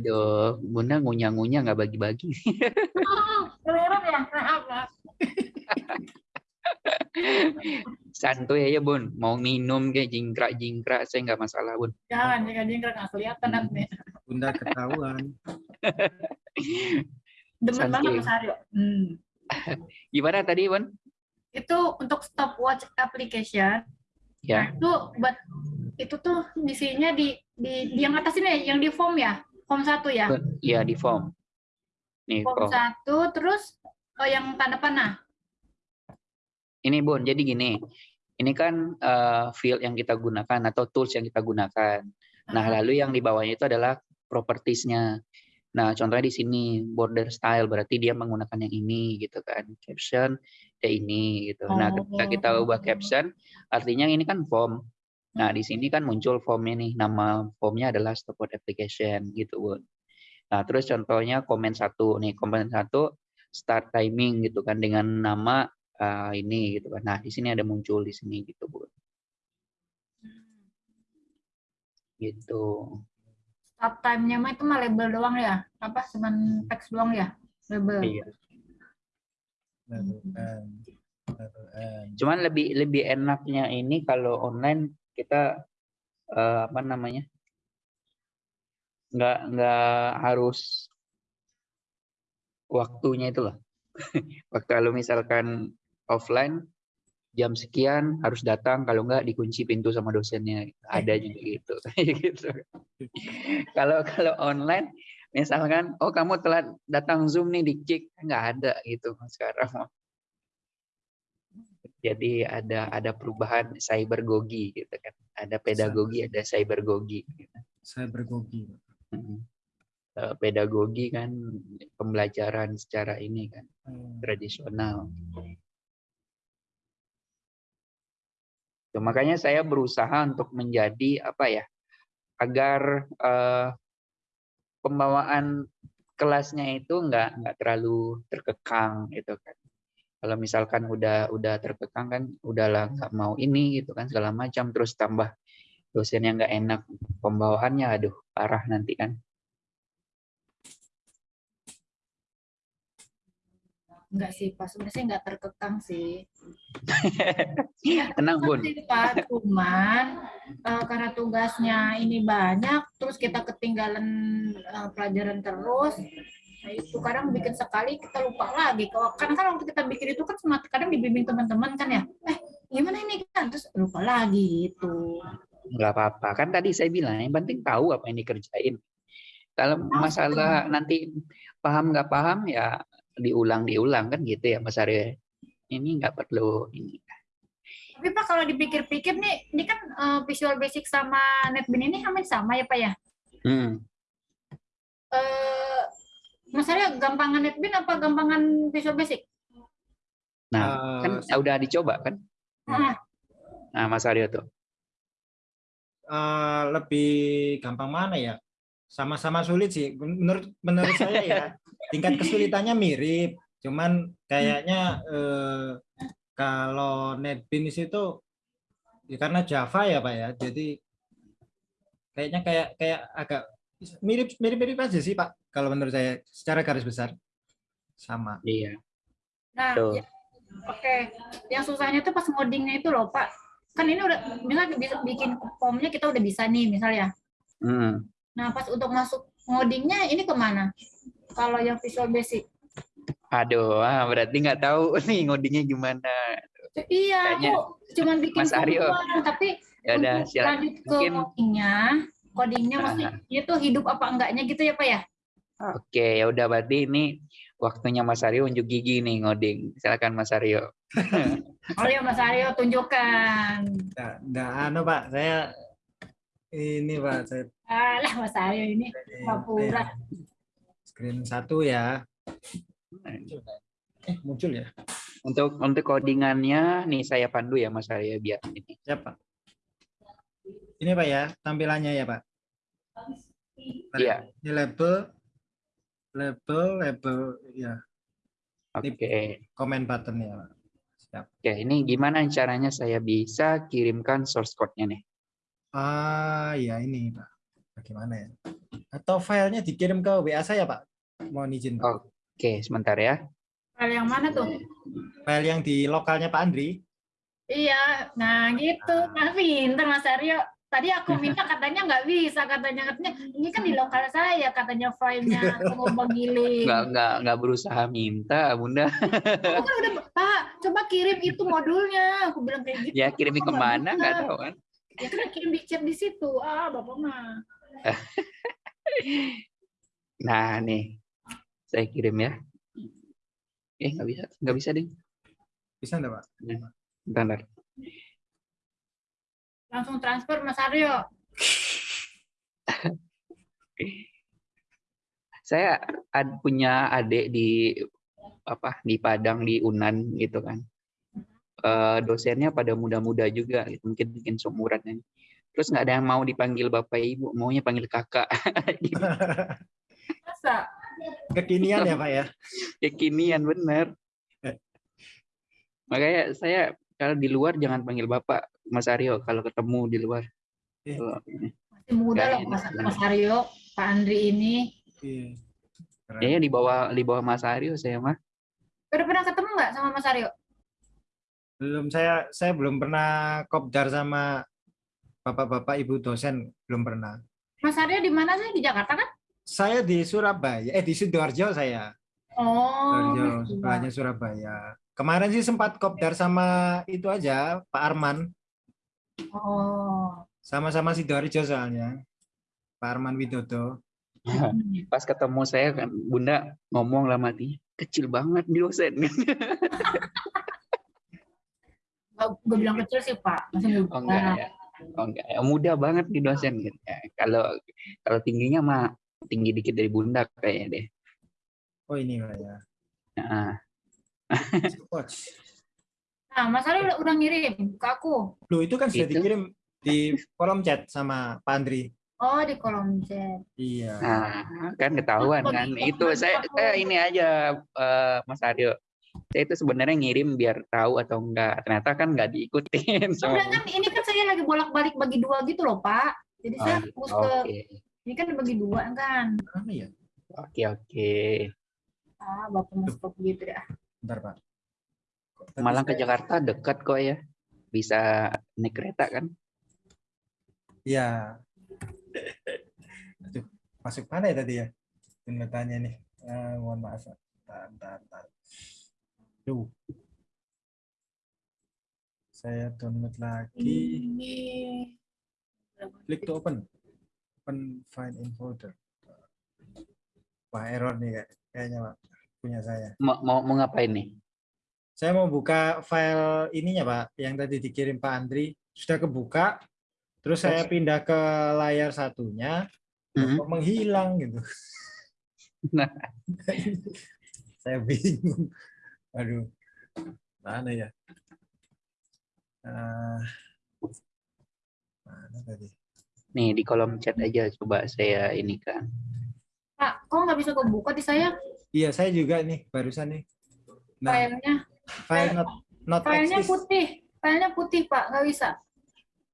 Aduh, Bunda ngunyah-ngunyah nggak bagi-bagi. Keliru ya, maaf, maaf. Santuy aja Bun, mau minum kayak jingkrak-jingkrak saya nggak masalah Bun. Jangan, jika jingkrak nggak kelihatan nanti. Bunda ketahuan. Demen Santuy. banget Mas Aryo. Hmm. Gimana tadi Bun? Itu untuk stopwatch application, Ya, Nah, itu buat itu tuh isinya di di, di yang atas ini yang di form ya form satu ya. Iya di form. Nih form form. satu terus oh, yang tanda panah Ini Bun, jadi gini. Ini kan eh, field yang kita gunakan atau tools yang kita gunakan. Nah, lalu yang di bawahnya itu adalah propertiesnya. Nah, contohnya di sini border style berarti dia menggunakan yang ini gitu kan. Caption ya ini gitu. Nah, ketika kita Oh. ubah caption artinya ini kan form. Nah, di sini kan muncul formnya nih. Nama formnya adalah stopwatch application gitu, Bun. Nah, terus contohnya komen satu nih, komen satu start timing gitu kan dengan nama eh, ini gitu kan. Nah, di sini ada muncul di sini gitu, Bun. Gitu. start time-nya mah itu mah label doang ya apa cuman teks doang ya label Iya. Cuman lebih lebih enaknya ini kalau online kita eh, apa namanya? nggak nggak harus waktunya itu loh. Waktu kalau misalkan offline jam sekian harus datang kalau nggak dikunci pintu sama dosennya ada juga gitu gitu kalau kalau online misalkan oh kamu telah datang zoom nih dicek nggak ada gitu sekarang jadi ada ada perubahan cybergogi gitu kan ada pedagogi ada cybergogi gitu. Saya bergogi. Mm. Eh, pedagogi kan pembelajaran secara ini kan Hmm. tradisional makanya saya berusaha untuk menjadi apa ya agar eh, pembawaan kelasnya itu nggak nggak terlalu terkekang gitu kan. Kalau misalkan udah udah terkekang kan udahlah nggak mau ini gitu kan segala macam. Terus tambah dosen yang nggak enak pembawaannya aduh parah nanti kan enggak sih pas sebenarnya nggak terkekang sih. Tenang bun. sih, Pak. cuman eh, karena tugasnya ini banyak terus kita ketinggalan eh, pelajaran terus nah, itu kadang bikin sekali kita lupa lagi. Kalau kan kan waktu kita bikin itu kan kadang dibimbing teman-teman kan ya. Eh gimana ini kan terus lupa lagi gitu. Nggak apa-apa. Kan tadi saya bilang yang penting tahu apa yang dikerjain. Kalau masalah nanti paham nggak paham ya diulang diulang kan gitu ya Mas Aryo ini nggak perlu ini. Tapi Pak kalau dipikir-pikir nih ini kan eh, Visual Basic sama NetBeans ini hampir sama ya Pak ya? Hmm. eh Mas Aryo gampangan NetBeans apa gampangan Visual Basic? Nah kan Eh, udah dicoba kan? Ah, nah Mas Aryo tuh. Eh, lebih gampang mana ya? Sama-sama sulit sih. Menurut menurut saya ya, tingkat kesulitannya mirip. Cuman kayaknya eh, kalau NetBeans itu ya karena Java ya Pak ya. Jadi kayaknya kayak kayak agak mirip mirip mirip aja sih Pak. Kalau menurut saya secara garis besar sama. iya Nah, ya- oke. Yang susahnya tuh pas ngodingnya itu loh, Pak. Kan ini udah misalnya bisa bikin formnya kita udah bisa nih, misalnya. Hmm. Nah, pas untuk masuk ngodingnya ini ke mana? Kalau yang Visual Basic. aduh ah, berarti nggak tahu nih ngodingnya gimana Iya, Kayaknya aku cuman bikin Mas form Aryo. doang, tapi ya udah untuk silakan lanjut ke Mungkin- codingnya, codingnya Ah. mesti itu hidup apa enggaknya gitu ya, Pak ya? oke ya udah berarti ini waktunya Mas Aryo unjuk gigi nih ngoding silakan Mas Aryo Oh ya, Mas Aryo tunjukkan. Nggak, nggak anu Pak, saya ini Pak, saya Alah, Mas Aryo ini Papura. Screen satu ya. Eh muncul ya? untuk untuk codingannya nih saya pandu ya Mas Aryo biar ini Siap Pak. Ini Pak ya, tampilannya ya Pak. Iya. Ini label, label, label, ya, oke comment button ya Pak. Siap. Oke, ini gimana caranya saya bisa kirimkan source code-nya nih? Ah, ya ini Pak. Bagaimana ya? Atau filenya dikirim ke WA saya Pak? Mohon izin. Oke, sebentar ya. Hal yang mana tuh? File yang di lokalnya Pak Andri. Iya, nah gitu. Nah, pinter Mas Aryo. Tadi aku minta katanya nggak bisa, katanya katanya ini kan di lokal saya, katanya filenya aku mau giling. Nggak, nggak, nggak berusaha minta, Bunda. Aku kan udah, Pak, coba kirim itu modulnya. Aku bilang kayak gitu. Ya, nggak ke mana, bisa? nggak tahu kan. Ya kan kirim di chat di situ. Ah, Bapak mah. Nah, nih. Saya kirim ya. Eh, nggak bisa. Nggak bisa, deh. Bisa enggak Pak? Bentar, bentar. Langsung transfer Mas Aryo. Saya ad- punya adik di apa di Padang di Unan gitu kan. Eh, dosennya pada muda-muda juga, gitu. mungkin mungkin seumuran ini. Terus nggak ada yang mau dipanggil bapak ibu, maunya panggil kakak. Gitu. Masa? Kekinian ya Pak ya? Kekinian bener. Makanya saya kalau di luar jangan panggil bapak, Mas Aryo kalau ketemu di luar. Eh. Masih muda loh Mas. Mas Aryo, Pak Andri ini. Iya. Kayaknya di bawah di bawah Mas Aryo saya mah. Udah pernah ketemu nggak sama Mas Aryo? Belum saya saya belum pernah kopdar sama bapak-bapak ibu dosen belum pernah. Mas Aryo di mana sih? Di Jakarta kan? Saya di Surabaya, eh di Sidoarjo saya. Oh, Sidoarjo, sebelahnya Surabaya. Kemarin sih sempat kopdar sama itu aja, Pak Arman. Oh. Sama-sama Sidoarjo soalnya. Pak Arman Widodo. Pas ketemu saya kan Bunda ngomong lah mati kecil banget di dosen. Gue bilang kecil sih Pak, masih muda. Oh enggak ya. Oh enggak ya. Mudah banget di dosen gitu. Ya, kalau kalau tingginya mah tinggi dikit dari Bunda kayaknya deh. Oh ini Pak ya. Nah, Coach. Nah, Mas Aryo udah, udah ngirim ke aku. Loh itu kan sudah Itu. dikirim di kolom chat sama Pak Andri. Oh, di kolom chat. Iya. nah, kan ketahuan kan. Itu saya, saya ini aja eh, Mas Aryo. Saya itu sebenarnya ngirim biar tahu atau enggak. Ternyata kan enggak diikutin Udah kan ini kan saya lagi bolak-balik bagi dua gitu loh, Pak. Jadi Oh, saya gitu. fokus ke Oke. Ini kan bagi dua kan. Mana ya? Oke, oke. Ah, Bapak mau stop gitu ya. Bentar Pak. Tadi Malang ke Jakarta dekat kok ya. Bisa naik kereta kan? Iya. Aduh, masuk mana ya tadi ya? Tunda tanya nih. Eh, mohon maaf. Bentar, bentar, bentar. Duh. Saya download lagi. Ini Klik to open. Open file in folder. Wah, error nih kayak- kayaknya Pak. Punya saya. Mau, mau, mau ngapain nih? Saya mau buka file ininya Pak, yang tadi dikirim Pak Andri. Sudah kebuka. Terus saya pindah ke layar satunya. Mhm. kok menghilang gitu. Nah. saya bingung. Aduh, mana ya? Ah, mana tadi? Nih di kolom chat aja coba saya ini kan. Pak, kok nggak bisa kebuka di saya Iya, saya juga nih barusan nih. Nah, filenya? file not not Filenya exist. putih. Filenya putih, Pak. Nggak bisa.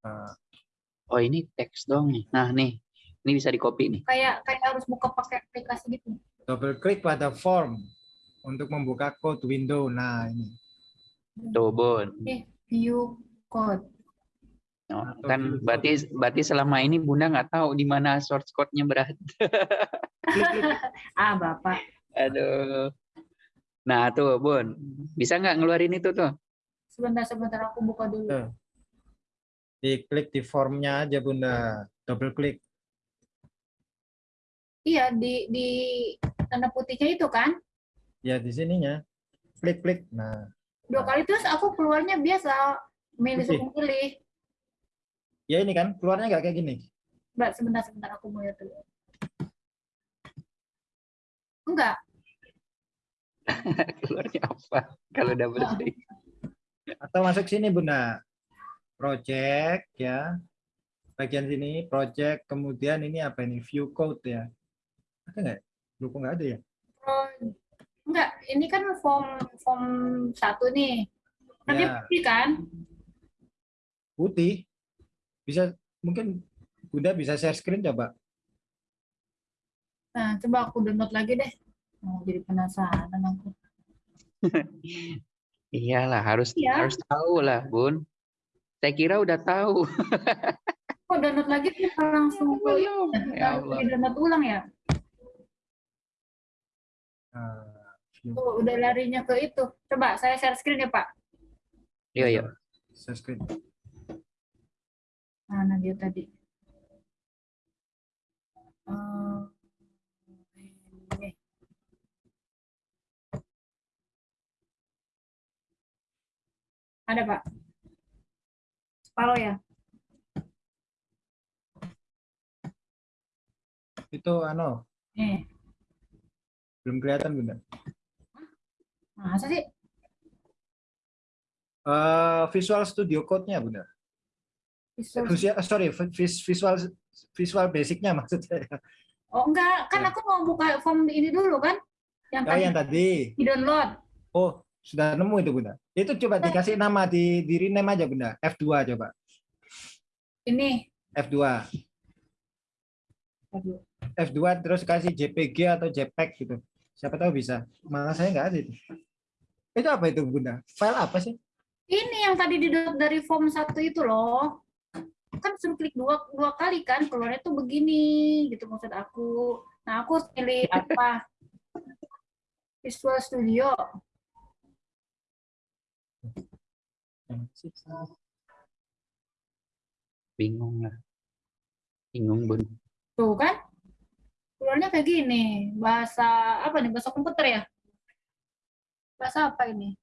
Ah, Oh ini teks dong nih. Nah nih, ini bisa di copy nih. Kayak kayak harus buka pakai aplikasi gitu. double klik pada form untuk membuka code window. Nah, ini. Tuh Bun. View code. Oh, Atau kan view berarti berarti selama ini Bunda nggak tahu di mana source code-nya berada. Ah, Bapak. Aduh. Nah tuh Bun, bisa nggak ngeluarin itu tuh? Sebentar-sebentar aku buka dulu. Tuh. Diklik di formnya aja, Bunda. Double klik. Iya, di di tanda putihnya itu kan. Ya, di sininya. Klik-klik. Nah, Dua kali terus aku keluarnya biasa milih Putih. suku pilih. Ya ini kan keluarnya nggak kayak gini. Mbak, sebentar-sebentar aku mau lihat dulu. Enggak, Keluarnya apa? Kalau double klik. Atau masuk sini, Bunda. Project ya. Bagian sini project, kemudian ini apa ini? View code ya. Ada nggak? Lu kok nggak ada ya? Oh, enggak, ini kan form form satu nih. Nanti Ya. putih kan? Putih. Bisa mungkin Bunda bisa share screen coba. Nah, coba aku download lagi deh. Mau jadi penasaran aku. Iyalah harus Iya. harus tahu lah, Bun. Saya kira udah tahu. Kok download lagi kita langsung ke Ya Allah. Langsung download ulang ya? Ah, view. Tuh, udah larinya ke itu. Coba saya share screen ya, Pak. Iya, iya. Share screen. Mana dia tadi? Eh, ini. Ada, Pak. Palo ya? Itu ano, Nih. belum kelihatan Bunda. Masa sih? Eh, Visual Studio Code-nya Bunda. Visual- Visual, sorry, vis- visual visual basic-nya maksud saya. Oh, enggak. Kan Ya. aku mau buka form ini dulu kan? Yang Oh, tadi yang tadi. di-download. Oh, sudah nemu itu Bunda. Itu coba dikasih nama di di rename aja Bunda. F2 coba. Ini. F2. Aduh. F2 terus kasih JPG atau JPEG gitu. Siapa tahu bisa. Malah saya nggak ada itu. Itu apa itu Bunda? File apa sih? Ini yang tadi di-download dari form satu itu loh. Kan suruh klik dua, dua kali kan, keluarnya tuh begini gitu maksud aku. Nah, aku harus pilih apa? Visual Studio. Bingung lah. Bingung, Bun. Tuh kan? Keluarnya kayak gini. Bahasa apa nih? Bahasa komputer ya? Bahasa apa ini?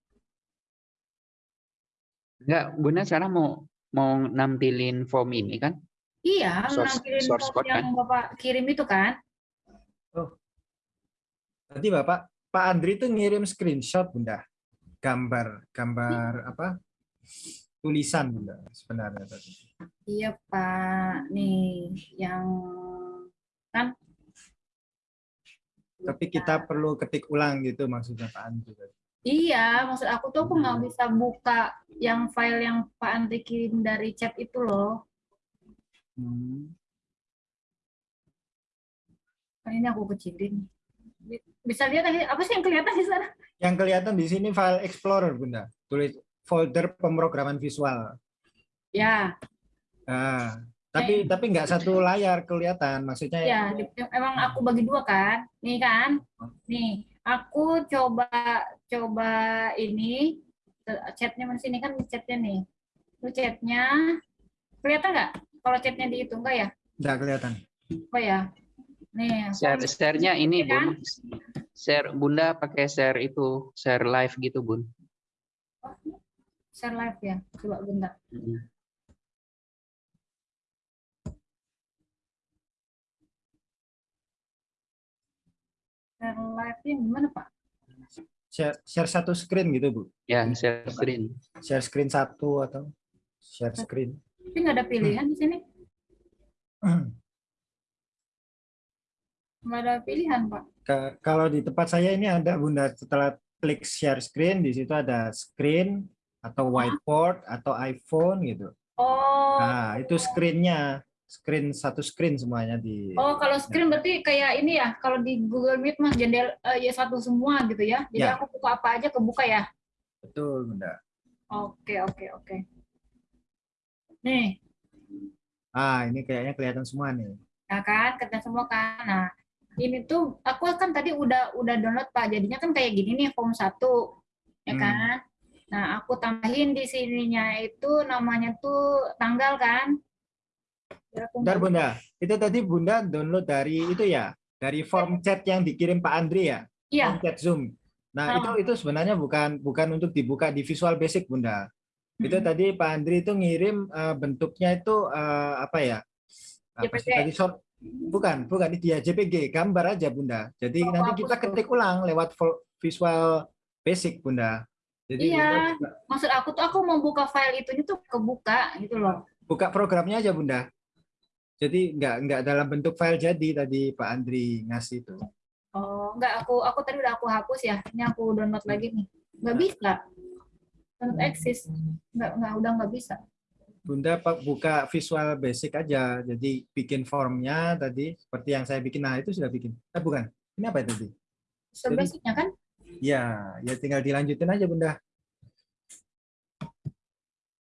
Enggak, Bunda sekarang mau mau nampilin form ini kan? Iya, Source- nampilin source form code yang Bapak kirim itu kan? Tadi Bapak Pak Andri itu ngirim screenshot Bunda. Gambar gambar apa? Tulisan Bunda sebenarnya tadi. Iya, Pak. Nih, yang kan Tapi kita perlu ketik ulang gitu maksudnya Pak Andri. tadi. Iya, maksud aku tuh aku nggak bisa buka yang file yang Pak Andri kirim dari chat itu loh. Hmm. Kan ini aku kecilin. Bisa lihat apa sih yang kelihatan di sana? Yang kelihatan di sini file Explorer Bunda. Tulis folder pemrograman visual. Ya, Nah, tapi tapi nggak satu layar kelihatan maksudnya ya. di- Emang aku bagi dua kan? Nih kan? Nih, aku coba coba ini chatnya mana sini kan chatnya nih. Itu chatnya kelihatan nggak? Kalau chatnya di itu enggak ya? nggak kelihatan. Apa ya? Nih, Share share-nya ini, kan? Bun. Share Bunda pakai share itu, share live gitu, Bun. share live ya. Coba bentar. Mm. Share live-nya gimana, Pak? Share, share satu screen gitu Bu. Ya, share screen. Share screen satu atau share screen. Tapi nggak ada pilihan di sini. Nggak ada pilihan, Pak. Ka- Kalau di tempat saya ini ada Bunda setelah klik share screen di situ ada screen atau whiteboard atau iPhone gitu. Oh, Nah, itu screen-nya. Screen satu screen semuanya di oh kalau screen berarti kayak ini ya, kalau di Google Meet mas jendela eh, ya satu semua gitu ya. Jadi Ya. aku buka apa aja kebuka ya. Betul, Bunda. Oke, oke, oke. Nih, Ah, ini kayaknya kelihatan semua nih. ya kan, kerja semua kan. Nah, ini tuh aku kan tadi udah udah download Pak. Jadinya kan kayak gini nih form 1. Ya Hmm. kan? Nah, aku tambahin di sininya itu namanya tuh tanggal kan. Aku Bentar Bunda, itu tadi Bunda download dari itu ya, dari form chat yang dikirim Pak Andri ya, Iya, form chat Zoom. Nah Ah. itu itu sebenarnya bukan bukan untuk dibuka di Visual Basic Bunda. Itu Mm-mm. tadi Pak Andri itu ngirim eh, bentuknya itu eh, apa ya? Apa sih JPG. tadi short- bukan bukan itu ya JPG gambar aja Bunda. Jadi Oh, nanti kita tuh. ketik ulang lewat Visual Basic Bunda. Jadi Iya. Maksud aku tuh aku mau buka file itunya tuh kebuka gitu loh. Buka programnya aja Bunda. Jadi nggak nggak dalam bentuk file jadi tadi Pak Andri ngasih itu. Oh, enggak aku aku tadi udah aku hapus ya. Ini aku download lagi nih. Enggak bisa. Download exist. Enggak enggak udah enggak bisa. Bunda Pak buka Visual Basic aja. Jadi bikin formnya tadi seperti yang saya bikin. Nah, itu sudah bikin. Eh, bukan. Ini apa tadi? Sebasicnya kan? Ya, ya tinggal dilanjutin aja Bunda.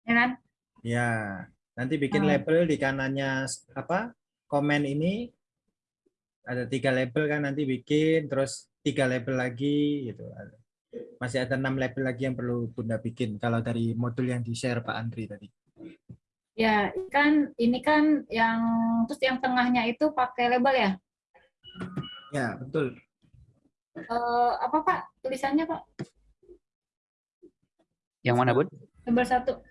Ya kan? Ya, nanti bikin Hmm. label di kanannya apa? Komen ini ada tiga label kan nanti bikin terus tiga label lagi gitu. Masih ada enam label lagi yang perlu Bunda bikin kalau dari modul yang di share Pak Andri tadi. Ya, kan ini kan yang terus yang tengahnya itu pakai label ya? Ya, betul. Eh, apa Pak tulisannya Pak? Yang mana, Bun? Label satu.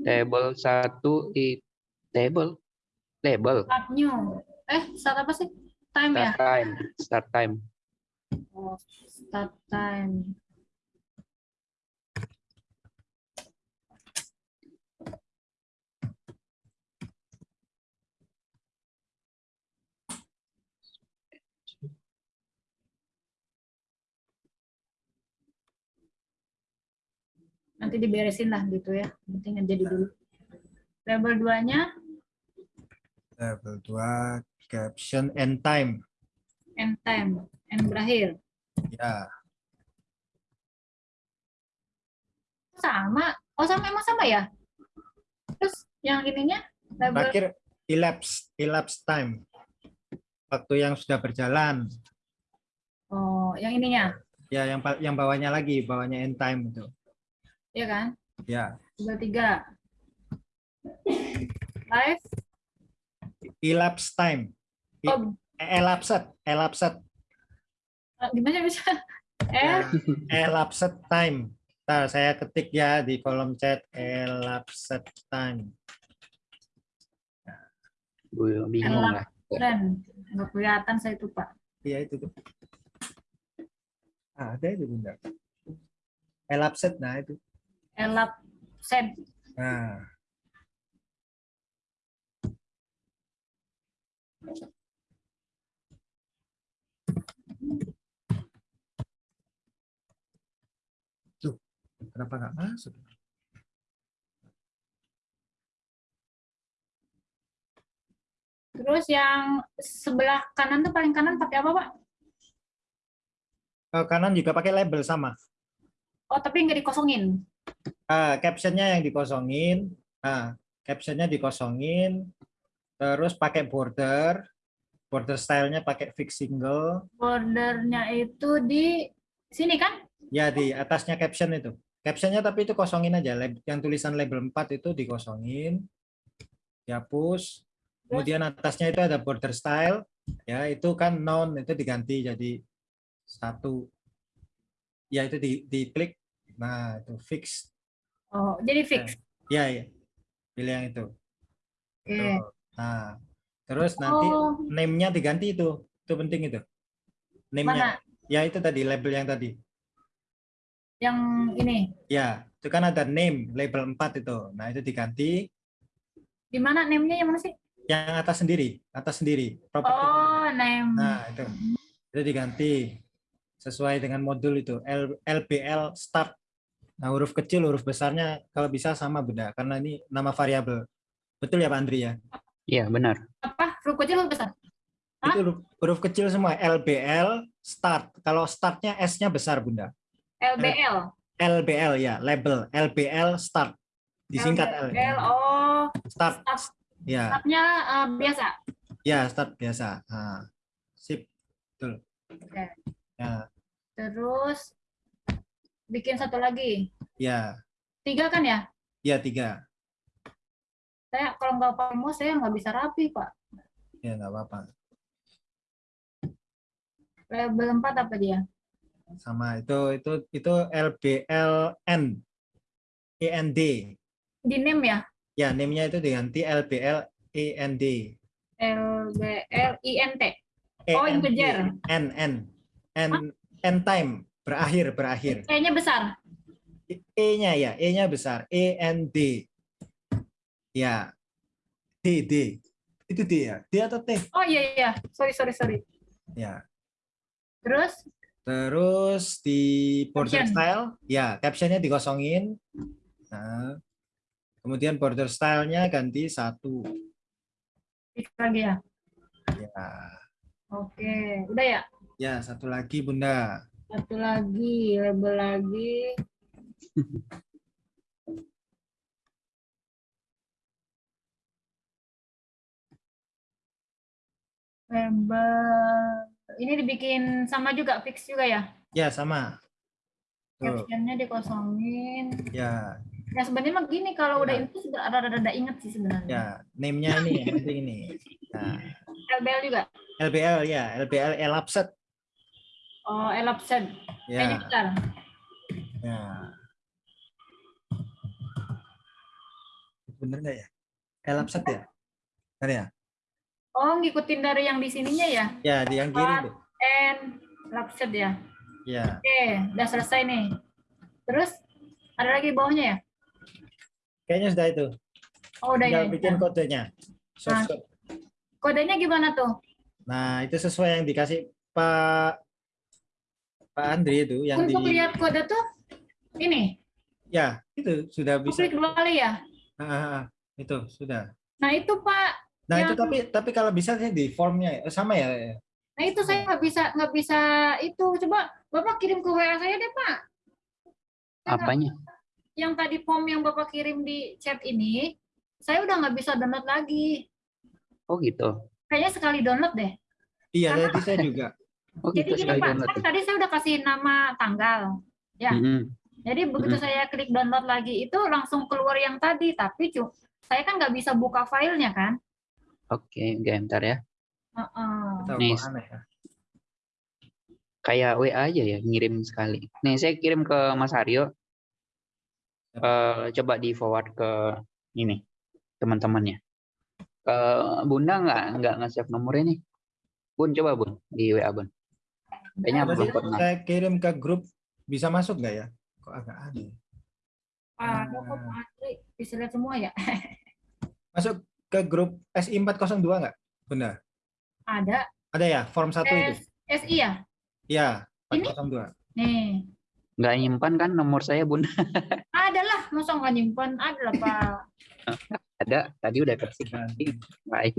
Table satu di table. Label. Start new. Eh, start apa sih? Time ya? Start time. Start time. Oh, start time. Nanti diberesin lah gitu ya. Penting jadi dulu. Label 2-nya Level 2 caption and time. end time, end berakhir. Ya, Sama. Oh, sama emang sama ya? Terus yang ininya label terakhir elapsed, elapsed time. Waktu yang sudah berjalan. Oh, yang ininya, Ya, yang yang bawahnya lagi, bawahnya end time itu. Ya kan? Ya, Label 3. Live. elapsed time. I- Oh, Elapsed, elapsed, gimana bisa? Eh, elapsed time. Ntar saya ketik ya di kolom chat elapsed time. Gue bingung Elap. lah. keren. Nggak kelihatan saya itu, Pak. Iya itu tuh. Ah, ada itu bunda. Elapsed, nah itu. Elap set. Nah, tuh kenapa nggak masuk? Terus yang sebelah kanan tuh paling kanan pakai apa, Pak? Ke kanan juga pakai label sama. Oh, tapi nggak dikosongin. Ah, captionnya yang dikosongin. Nah, captionnya dikosongin. Terus pakai border. Border stylenya pakai fix single. Bordernya itu di sini kan? Ya di atasnya caption itu. Captionnya tapi itu kosongin aja. Yang tulisan label 4 itu dikosongin. Dihapus. Kemudian atasnya itu ada border style. Ya itu kan noun itu diganti jadi satu. Ya itu di, diklik. Nah itu fix. Oh, jadi fix. Ya ya. Pilih yang itu. Oke. Tuh. Nah terus nanti Oh, name-nya diganti itu. Itu penting itu. Name-nya. Ya itu tadi label yang tadi. Yang ini. Ya, itu kan ada name label 4 itu. Nah, itu diganti Di mana name-nya yang mana sih? yang atas sendiri, atas sendiri. Property. Oh, name. Nah, itu. Itu diganti sesuai dengan modul itu L- LBL start. Nah, huruf kecil, huruf besarnya kalau bisa sama beda karena ini nama variabel. Betul ya Pak Andri ya? Iya, benar. Apa? Huruf kecil huruf besar? Hah? Itu huruf, huruf kecil semua LBL start. Kalau startnya S-nya besar Bunda. LBL. LBL ya, label LBL start. Disingkat L. LBL. Oh, Start. start. Ya. startnya eh, biasa. Ya, start biasa. Nah, sip. Betul. Oke. Ya, Terus bikin satu lagi. ya, Tiga kan ya? ya tiga. Saya kalau nggak mouse saya nggak bisa rapi, Pak. Ya, nggak apa-apa. Label 4 apa dia? Sama itu itu itu LBLN END. Di name ya? Ya, name-nya itu diganti LBL END. LBL INT. Oh, END. integer. N N N N time berakhir berakhir. E-nya besar. E-nya ya, E-nya besar. E N D. Ya. D D. Itu D ya. D atau T? Oh iya iya. Sorry sorry sorry. Ya. Terus Terus di border Caption. style, ya captionnya dikosongin. Nah, kemudian border style-nya ganti satu. Lagi ya. Ya, Oke, udah ya. ya satu lagi Bunda. Satu lagi, label lagi. Label. Ini dibikin sama juga, fix juga ya? Ya sama. Captionnya dikosongin. ya, Ya sebenarnya mah gini, kalau udah Ya. itu sudah ada-ada inget sih sebenarnya. ya. Name-nya ini yang penting ini. Nah, LBL juga. LBL ya, LBL elapsed. Oh, elapsed. Kayaknya Ya, bentar. ya. Bener nggak ya? Elapsed ya? Bener ya? Oh, ngikutin dari yang di sininya ya? Ya, di yang kiri tuh. And elapsed ya? Ya, Oke, udah selesai nih. Terus ada lagi bawahnya ya? kayaknya sudah itu. Oh, udah Tinggal ya. bikin kodenya. Nah. Kodenya gimana tuh? Nah, itu sesuai yang dikasih Pak Pak Andri itu yang di Untuk lihat kode tuh ini, ya itu sudah bisa klik dua kali ya. Ah, ah, ah. itu sudah. Nah itu Pak, Nah itu Yang- tapi tapi kalau bisa sih di formnya sama ya. nah itu saya nggak bisa nggak bisa itu. Coba Bapak kirim ke WA saya deh Pak. Saya Apanya? Yang tadi form yang Bapak kirim di chat ini, saya udah nggak bisa download lagi. Oh gitu. Kayaknya sekali download deh. Iya tadi saya juga. Oh Jadi gitu gini Pak, kan tadi saya udah kasih nama tanggal. ya. Mm-mm. Jadi begitu Mm. saya klik download lagi itu langsung keluar yang tadi, tapi cu- saya kan nggak bisa buka filenya kan. Oke, oke, bentar ya. Heeh. Tahu Nih. ya. Kayak WA aja ya, ngirim sekali. Nih, saya kirim ke Mas Aryo. Eh, coba di forward ke ini teman-temannya. Eh, Bunda nggak nggak nge-save nomornya nih. Bun, coba Bun di WA Bun. Kayaknya Tadi belum pernah. saya kirim ke grup bisa masuk nggak ya? Kok agak aneh. Ah, kok Pak Andri bisa lihat semua ya? Masuk ke grup SI 402 nggak? Benar. Ada Ada ya form satu itu. S- SI ya? Ya, Ini? 402. Nih. Nggak nyimpan kan nomor saya Bun? Ada lah, masa nggak nyimpen? Ada lah Pak. Ada, tadi udah kasih. Lain.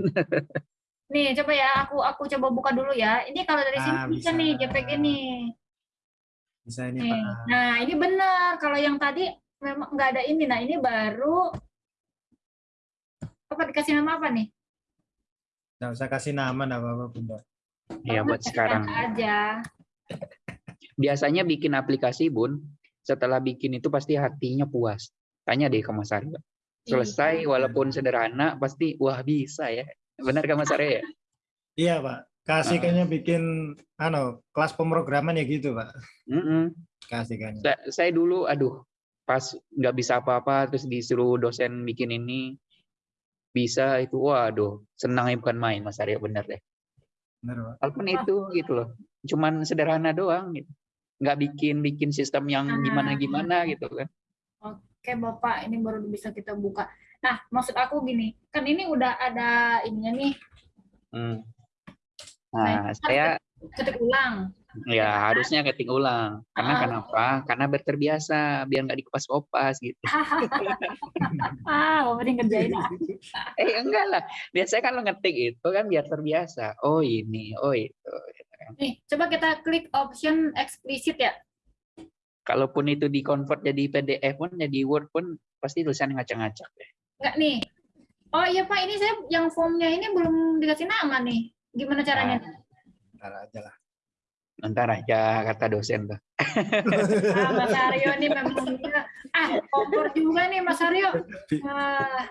Nih, coba ya, aku aku coba buka dulu ya. Ini kalau dari sini Ah, bisa bisa. nih, JPG nih. Bisa ini Nih. Pak. Nah, ini benar. Kalau yang tadi memang nggak ada ini. Nah, ini baru apa dikasih nama apa nih? Nggak usah kasih nama, nggak apa-apa Bunda. Ya buat sekarang. aja. Biasanya bikin aplikasi Bun, setelah bikin itu pasti hatinya puas. Tanya deh ke Mas Aryo. Selesai Iya. walaupun sederhana pasti wah bisa ya. Benar kan Mas Aryo ya? Iya Pak. Kasih Ah. kayaknya bikin ano kelas pemrograman ya gitu Pak. Mm-mm. Kasih kan. Saya, saya dulu aduh pas nggak bisa apa-apa terus disuruh dosen bikin ini bisa itu waduh senangnya bukan main Mas Aryo bener deh. Benar Pak. Walaupun itu gitu loh. Cuman sederhana doang gitu. Nggak bikin bikin sistem yang Ah. gimana-gimana gitu kan. Oke Bapak, ini baru bisa kita buka. Nah, maksud aku gini, kan ini udah ada ininya nih, Hmm. Nah, Nah, saya ketik ulang. ya harusnya ketik ulang. Karena Ah. kenapa? Karena berterbiasa biar nggak dikupas-kupas gitu. ah, ngerjain. ah. Eh enggak lah. Biasanya kalau ngetik itu kan biar terbiasa. Oh ini, oh itu. Nih, coba kita klik option eksplisit ya. Kalaupun itu di convert jadi PDF pun, jadi Word pun pasti tulisan ngacak-ngacak deh. Enggak nih. Oh iya Pak, ini saya yang formnya ini belum dikasih nama nih. Gimana caranya? Ntar aja lah. Ntar aja kata dosen tuh. Ah, Mas Aryo ini memang ah kompor juga nih Mas Aryo. Ah,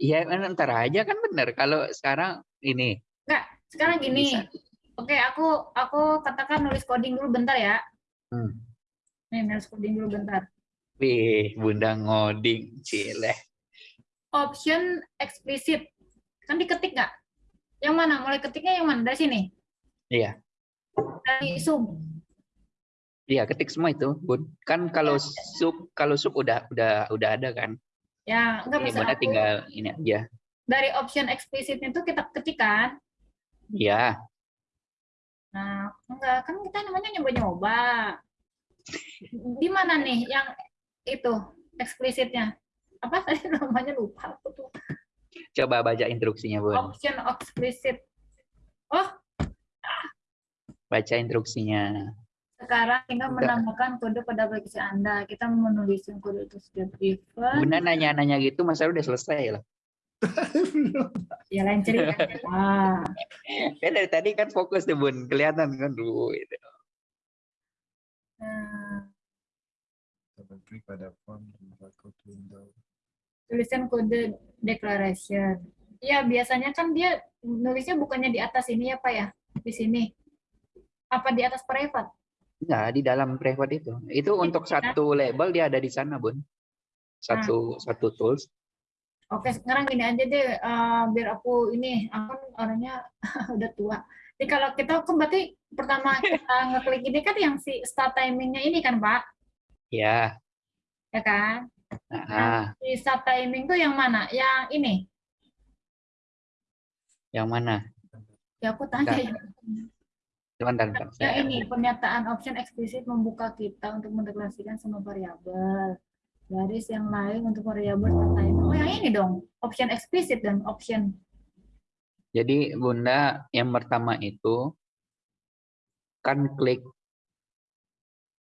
Iya, ntar aja kan bener. Kalau sekarang ini sekarang gini. Bisa. Oke, aku aku katakan nulis coding dulu bentar ya. Hmm. Nih, nulis coding dulu bentar. Wih, Bunda ngoding, cileh. Option eksplisit. Kan diketik nggak? Yang mana? Mulai ketiknya yang mana? Dari sini? Iya. Dari sum. Iya, ketik semua itu, Bun. Kan kalau sub kalau sub udah udah udah ada kan. Ya, enggak Bunda aku tinggal ini aja. dari option eksplisitnya itu kita ketikkan. Iya. Nah, enggak kan kita namanya nyoba-nyoba. Di mana nih yang itu eksplisitnya. Apa tadi namanya lupa aku tuh. Coba baca instruksinya, Bun. Option explicit. Oh, Baca instruksinya. sekarang tinggal menambahkan kode pada aplikasi Anda. Kita menulis kode itu setiap event. Bunda nanya-nanya gitu, masa udah selesai lah. Ya lain cerita. Ah, Kan dari tadi kan fokus tuh, Bun. Kelihatan kan dulu. Gitu. nah, Double klik pada form window. Tulisan kode declaration. Ya, biasanya kan dia nulisnya bukannya di atas ini ya, Pak ya? Di sini. Apa di atas private? Enggak, di dalam private itu. Itu untuk satu label dia ada di sana, Bun. Satu satu tools. Oke, sekarang gini aja deh, eh, biar aku ini, aku kan orangnya udah tua. Jadi kalau kita kan berarti pertama kita ngeklik ini kan yang si start timingnya ini kan, Pak? Ya. Ya kan? Nah, Si start timing tuh yang mana? Yang ini? yang mana? Ya aku tanya ya. Sebentar, bentar. Ya Saya- ini pernyataan option eksplisit membuka kita untuk mendeklarasikan semua variabel. Garis yang lain untuk variabel timing. Oh yang ini dong, option eksplisit dan option. Jadi Bunda yang pertama itu kan klik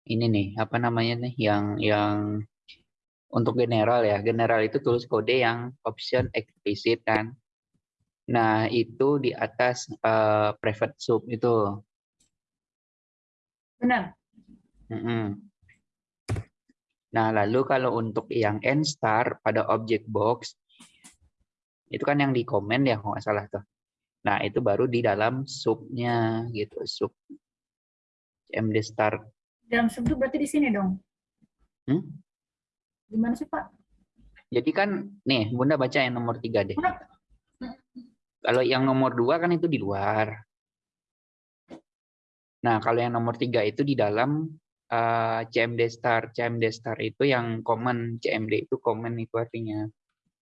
ini nih apa namanya nih yang yang untuk general ya general itu tulis kode yang option explicit kan. Nah itu di atas eh, private sub itu. Benar? Mm-mm. Nah lalu kalau untuk yang end star pada object box itu kan yang di komen ya kalau nggak salah tuh. Nah itu baru di dalam subnya gitu sub MD star. Dalam sub itu berarti di sini dong. Hmm? Gimana sih Pak? Jadi kan nih Bunda baca yang nomor tiga deh. Kalau yang nomor dua kan itu di luar. Nah kalau yang nomor tiga itu di dalam eh, CMD star. CMD star itu yang common. CMD itu common itu artinya.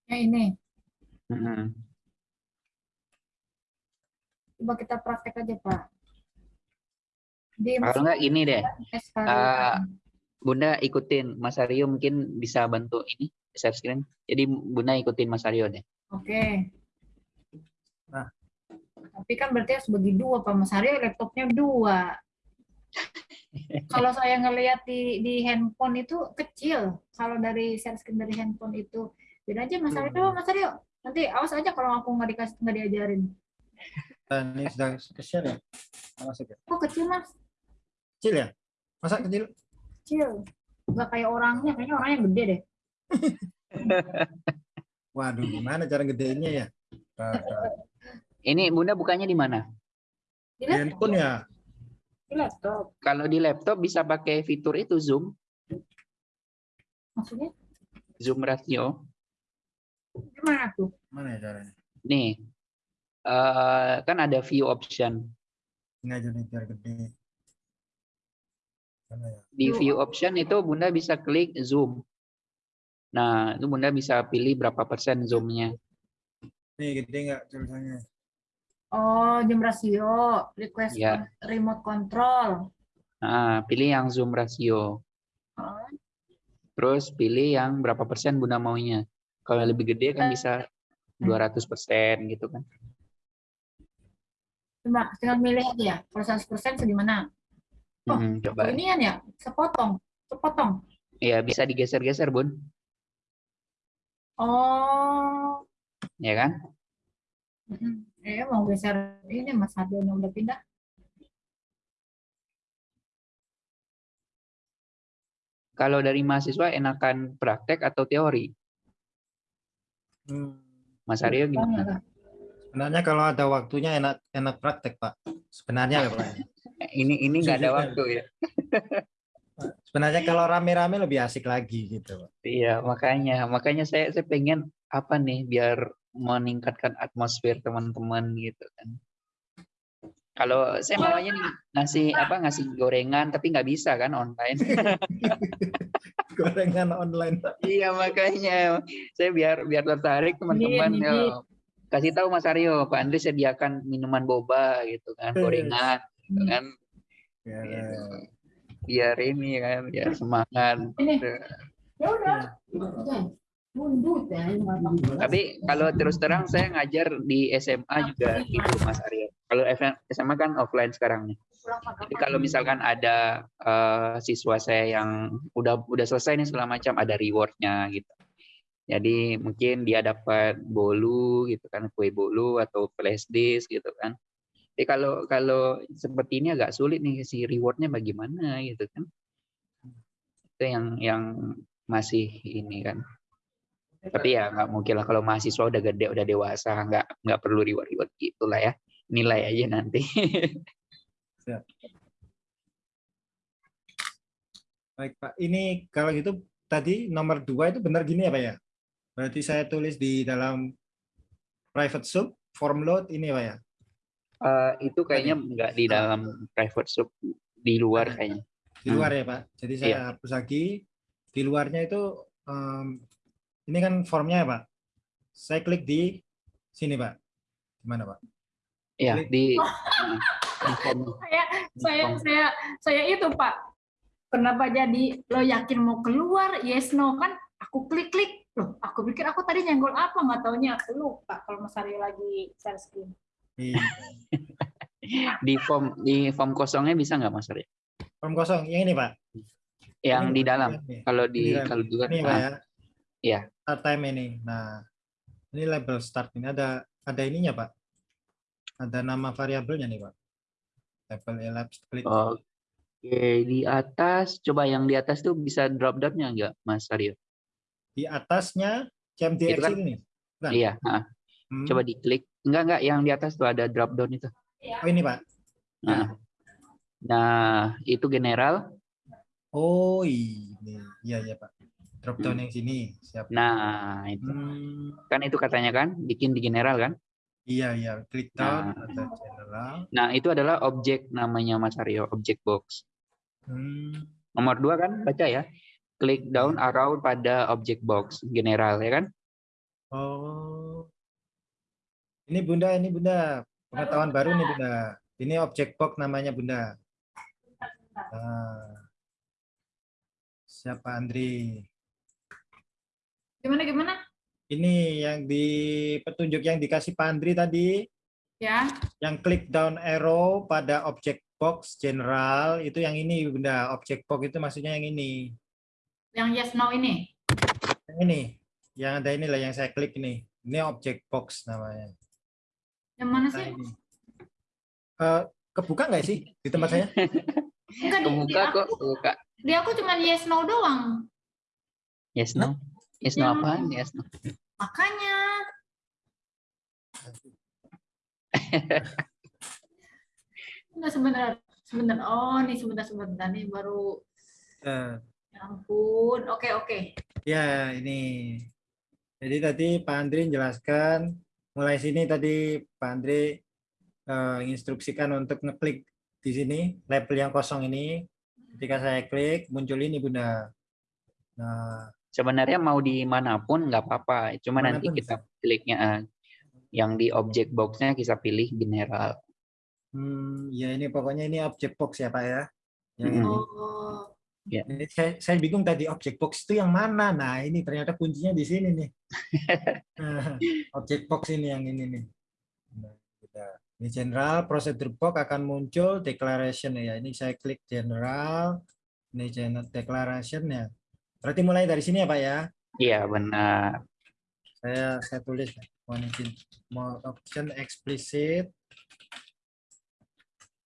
Yang ini. Mm-mm. Coba kita praktek aja Pak. Di Kalau nggak ini deh. SKRI. Bunda ikutin Mas Aryo mungkin bisa bantu ini share screen. Jadi Bunda ikutin Mas Aryo deh. Oke. Nah. Tapi kan berarti harus bagi dua Pak Mas Aryo laptopnya dua. Kalau saya ngelihat di di handphone itu kecil. Kalau dari share screen dari handphone itu beda aja Mas Aryo. Coba Mas Aryo. Nanti awas aja kalau aku nggak dikasih nggak diajarin. Dan ini sudah kecil ya? Masuk ya? Kok kecil Mas? Kecil ya? Masa kecil? Kecil. Nggak kayak orangnya. Kayaknya orangnya gede deh. Waduh, gimana cara gedenya ya? Ini Bunda bukanya di mana? Di laptop. handphone ya? Di laptop. Kalau di laptop bisa pakai fitur itu Zoom, Maksudnya Zoom ratio. gimana tuh? Mana ya caranya? Nih, eh, kan ada view option. Ini aja nih biar gede. Ya? Di View option itu Bunda bisa klik zoom. Nah, itu Bunda bisa pilih berapa persen zoomnya. Nih gede nggak tulisannya? Oh, jam rasio, request Ya. remote control. Nah, pilih yang zoom ratio. Oh, Terus pilih yang berapa persen Bunda maunya. Kalau lebih gede kan bisa 200 persen gitu kan. Cuma tinggal milih aja ya. Kalau 100% segimana? Oh, Hmm, coba. Ini kan ya, sepotong, sepotong. Ya, bisa digeser-geser, Bun. Oh, Ya kan? mm-mm. eh mau geser ini Mas Hadionya udah pindah. Kalau dari mahasiswa enakan praktek atau teori? Hmm. Mas Aryo gimana? Sebenarnya kalau ada waktunya enak enak praktek Pak. Sebenarnya ya Pak. Ini ini nggak ada waktu ya. Sebenarnya kalau rame-rame lebih asik lagi gitu Pak. Iya, makanya makanya saya saya pengen apa nih biar meningkatkan atmosfer teman-teman gitu kan. Kalau saya maunya nih ngasih apa ngasih gorengan tapi nggak bisa kan online. Gorengan online iya makanya saya biar biar tertarik teman-teman Iya, iya. kasih tahu Mas Aryo, Pak Andri sediakan minuman boba gitu kan, gorengan gitu kan. Ya, Gitu. Biar ini kan, biar semangat. Ini, ya udah, Tapi kalau terus terang saya ngajar di SMA juga gitu Mas Aryo. Kalau SMA kan offline sekarang nih. Jadi kalau misalkan ada uh, siswa saya yang udah udah selesai nih segala macam ada rewardnya gitu. Jadi mungkin dia dapat bolu gitu kan, kue bolu atau flash disk gitu kan. Jadi kalau kalau seperti ini agak sulit nih si rewardnya bagaimana gitu kan. Itu yang yang masih ini kan. Tapi ya nggak mungkin lah kalau mahasiswa udah gede udah dewasa nggak nggak perlu reward reward gitulah ya. Nilai aja nanti. Baik pak. Ini kalau gitu tadi nomor dua itu benar gini ya pak ya? Berarti saya tulis di dalam private sub form load ini pak ya uh, itu kayaknya nggak di dalam private sub di luar kayaknya di luar hmm. ya pak jadi saya yeah. hapus lagi di luarnya itu um, ini kan formnya ya Pak. Saya klik di sini Pak. Gimana Pak? Iya di, di form. Saya saya saya saya itu Pak. Kenapa jadi lo yakin mau keluar? Yes no kan? Aku klik klik. Loh, aku pikir aku tadi nyenggol apa nggak taunya aku lupa kalau Mas Aryo lagi share screen. Iya. di form di form kosongnya bisa nggak Mas Aryo? Form kosong yang ini Pak. Yang ini, di dalam. Ini. Kalau di kalau juga ini Pak ya. Iya. Start time ini. Nah, ini label start ini ada ada ininya Pak. Ada nama variabelnya nih Pak. Label elapsed click. Oke, di atas coba yang di atas tuh bisa drop down-nya enggak Mas Aryo? Di atasnya CMDX kan, ini. Bukan? Iya, hmm. Coba diklik. Enggak enggak yang di atas tuh ada drop down itu. Oh ini Pak. Nah. Nah, itu general. Oh ini. Iya iya Pak drop down yang sini siap nah itu hmm. kan itu katanya kan bikin di general kan iya iya klik down nah. atau general nah itu adalah objek namanya Mas Aryo objek box hmm. nomor dua kan baca ya klik down iya. arrow pada objek box general ya kan oh ini bunda ini bunda pengetahuan baru nih bunda ini objek box namanya bunda nah. siapa Andri Gimana gimana? Ini yang di petunjuk yang dikasih Pandri tadi. Ya. Yang klik down arrow pada object box general itu yang ini Bunda. Object box itu maksudnya yang ini. Yang yes no ini. Yang ini. Yang ada inilah yang saya klik ini. Ini object box namanya. Yang mana sih? Uh, kebuka nggak sih di tempat saya? Enggak, kebuka di, di kok, aku, kebuka. Di aku cuma yes no doang. Yes no. Isno ya. apaan ya Isno? Makanya. Enggak sebentar, sebentar. Oh, nih sebentar sebentar nih baru. Uh. Ya ampun. Oke, oke. Ya, ini. Jadi tadi Pak Andri jelaskan mulai sini tadi Pak Andri uh, instruksikan untuk ngeklik di sini label yang kosong ini. Ketika saya klik muncul ini Bunda. Nah, sebenarnya mau di mana pun nggak apa-apa cuma nanti kita kliknya uh, yang di object boxnya kita pilih general hmm, ya ini pokoknya ini object box ya pak ya yang hmm. oh. Ya. saya, saya bingung tadi object box itu yang mana nah ini ternyata kuncinya di sini nih object box ini yang ini nih nah, ini general procedure box akan muncul declaration ya ini saya klik general ini general declaration ya Berarti mulai dari sini ya Pak ya? Iya benar. Saya saya tulis more option explicit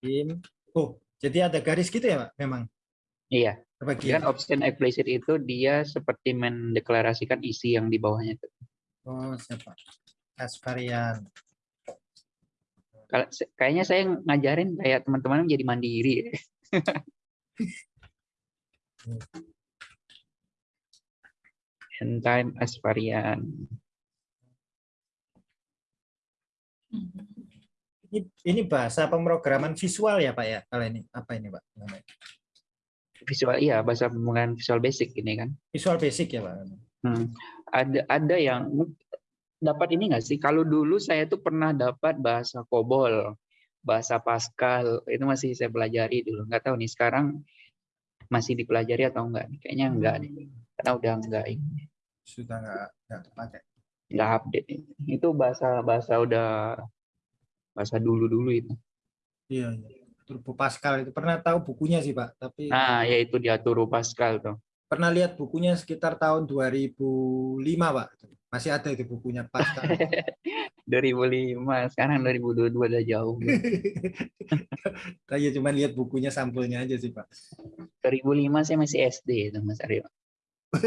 in oh jadi ada garis gitu ya Pak memang? Iya. Bagian option explicit itu dia seperti mendeklarasikan isi yang di bawahnya itu. Oh siapa? As varian. Kayaknya saya ngajarin kayak teman-teman jadi mandiri. and time as varian. Ini, ini bahasa pemrograman visual ya Pak ya? Kalau ini apa ini Pak? Visual iya bahasa pemrograman visual basic ini kan. Visual basic ya Pak. Hmm. Ada ada yang dapat ini nggak sih? Kalau dulu saya tuh pernah dapat bahasa COBOL, bahasa Pascal itu masih saya pelajari dulu. Nggak tahu nih sekarang masih dipelajari atau enggak? Kayaknya enggak nih. Karena udah enggak ini sudah nggak nggak terpakai. nggak update itu bahasa bahasa udah bahasa dulu dulu itu Iya, iya. Turbo Pascal itu. Pernah tahu bukunya sih Pak, tapi nah ya itu dia Turbo Pascal tuh. Pernah lihat bukunya sekitar tahun 2005 Pak. Masih ada itu bukunya Pascal. 2005 sekarang 2022 udah jauh. Saya cuma lihat bukunya sampulnya aja sih Pak. 2005 saya masih SD itu Mas Aryo.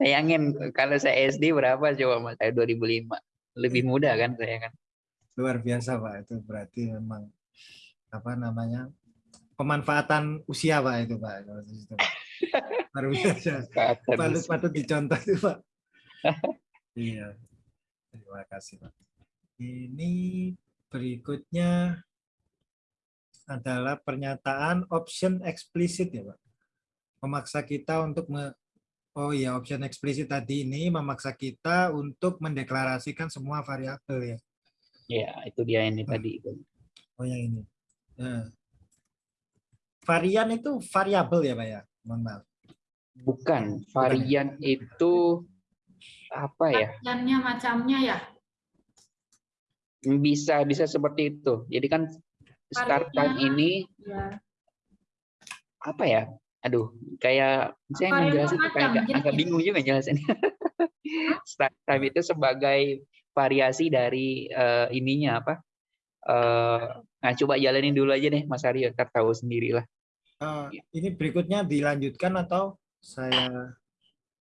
Bayangin kalau saya SD berapa coba Mas? Saya 2005 lebih muda kan saya kan Luar biasa Pak, itu berarti memang apa namanya pemanfaatan usia Pak itu Pak. Luar biasa. Patut patut dicontoh itu Pak. Iya. Terima kasih Pak. Ini berikutnya adalah pernyataan option eksplisit ya Pak. Memaksa kita untuk me- Oh iya, option eksplisit tadi ini memaksa kita untuk mendeklarasikan semua variabel ya. Ya itu dia ini tadi itu Oh yang ini. Nah. Varian itu variabel ya Pak ya? Mohon maaf. bukan varian itu apa ya Variannya macamnya ya. bisa bisa seperti itu jadi kan start time ini Ya. apa ya aduh kayak saya Varian menjelaskan macam, kayak agak, agak bingung juga jelasannya start time itu sebagai variasi dari eh, ininya apa eh nah coba jalanin dulu aja deh Mas Aryo ntar tahu sendiri lah Eh, ini berikutnya dilanjutkan atau saya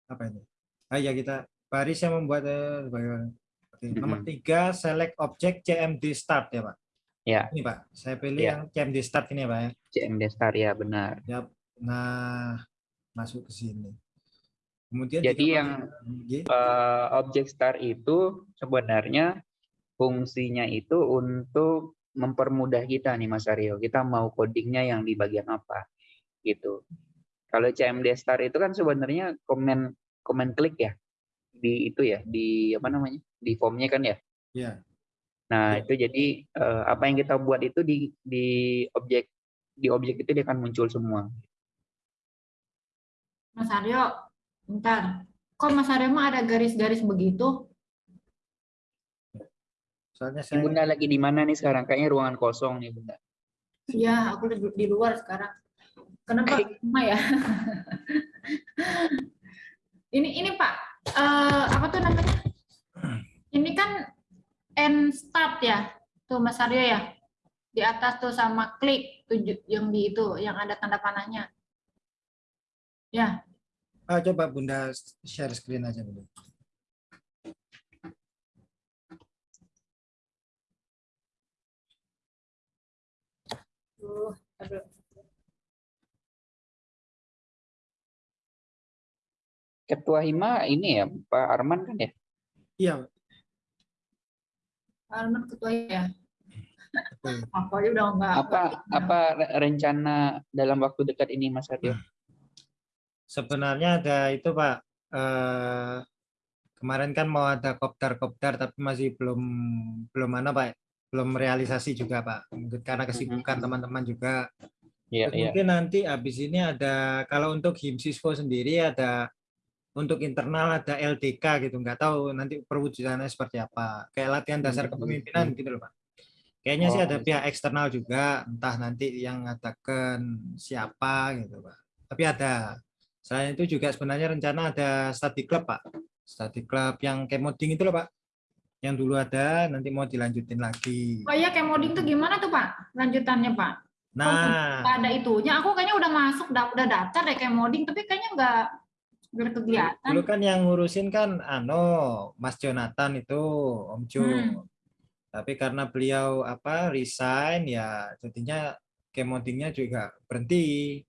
apa ini? Ah ya kita Pak Aris yang membuat eh, bagaimana? Oke, Nomor tiga select object CMD start ya Pak. Ya. Ini Pak, saya pilih Ya. yang CMD start ini ya Pak ya. CMD Star ya benar Yap. Nah masuk ke sini. Kemudian Jadi yang eh, objek star itu sebenarnya fungsinya itu untuk mempermudah kita nih Mas Aryo. Kita mau codingnya yang di bagian apa gitu. Kalau CMD star itu kan sebenarnya komen komen klik ya di itu ya di apa namanya di formnya kan ya. Ya. Nah Ya. itu jadi eh, apa yang kita buat itu di di objek di objek itu dia akan muncul semua. Mas Aryo, bentar. Kok Mas Aryo mah ada garis-garis begitu? Soalnya saya Bunda lagi di mana nih sekarang? Kayaknya ruangan kosong nih Bunda. Iya, aku di, luar sekarang. Kenapa cuma ya? ini ini Pak, eh, apa tuh namanya? Ini kan end start ya, tuh Mas Aryo ya. Di atas tuh sama klik tujuh yang di itu, yang ada tanda panahnya. Ya, ah, coba Bunda share screen aja Bunda. Ketua Hima ini ya Pak Arman kan ya? Iya, Alman ketua ya. Apa aja udah enggak. Apa apa re- rencana dalam waktu dekat ini Mas Aryo? Sebenarnya ada itu Pak. Eh, kemarin kan mau ada kopdar-kopdar tapi masih belum belum mana Pak. Belum realisasi juga Pak. Karena kesibukan Mhm. teman-teman juga. Iya Terus iya. Mungkin nanti habis ini ada kalau untuk Himsisco sendiri ada untuk internal ada LDK gitu. Nggak tahu nanti perwujudannya seperti apa. Kayak latihan dasar Mhm. kepemimpinan gitu loh Pak. Kayaknya sih Oh, ada I see. pihak eksternal juga, entah nanti yang ngatakan siapa gitu Pak. Tapi ada. Selain itu juga sebenarnya rencana ada study club Pak. Study club yang kemoding itu loh Pak. Yang dulu ada, nanti mau dilanjutin lagi. Oh iya, kayak moding tuh gimana tuh Pak? Lanjutannya Pak? Nah, Nggak ada itunya. Aku kayaknya udah masuk, udah, daftar deh kayak moding, tapi kayaknya nggak berkegiatan. dulu kan yang ngurusin kan ano Mas Jonathan itu Om Jo. Hmm. Tapi karena beliau apa resign ya jadinya kemodingnya juga berhenti.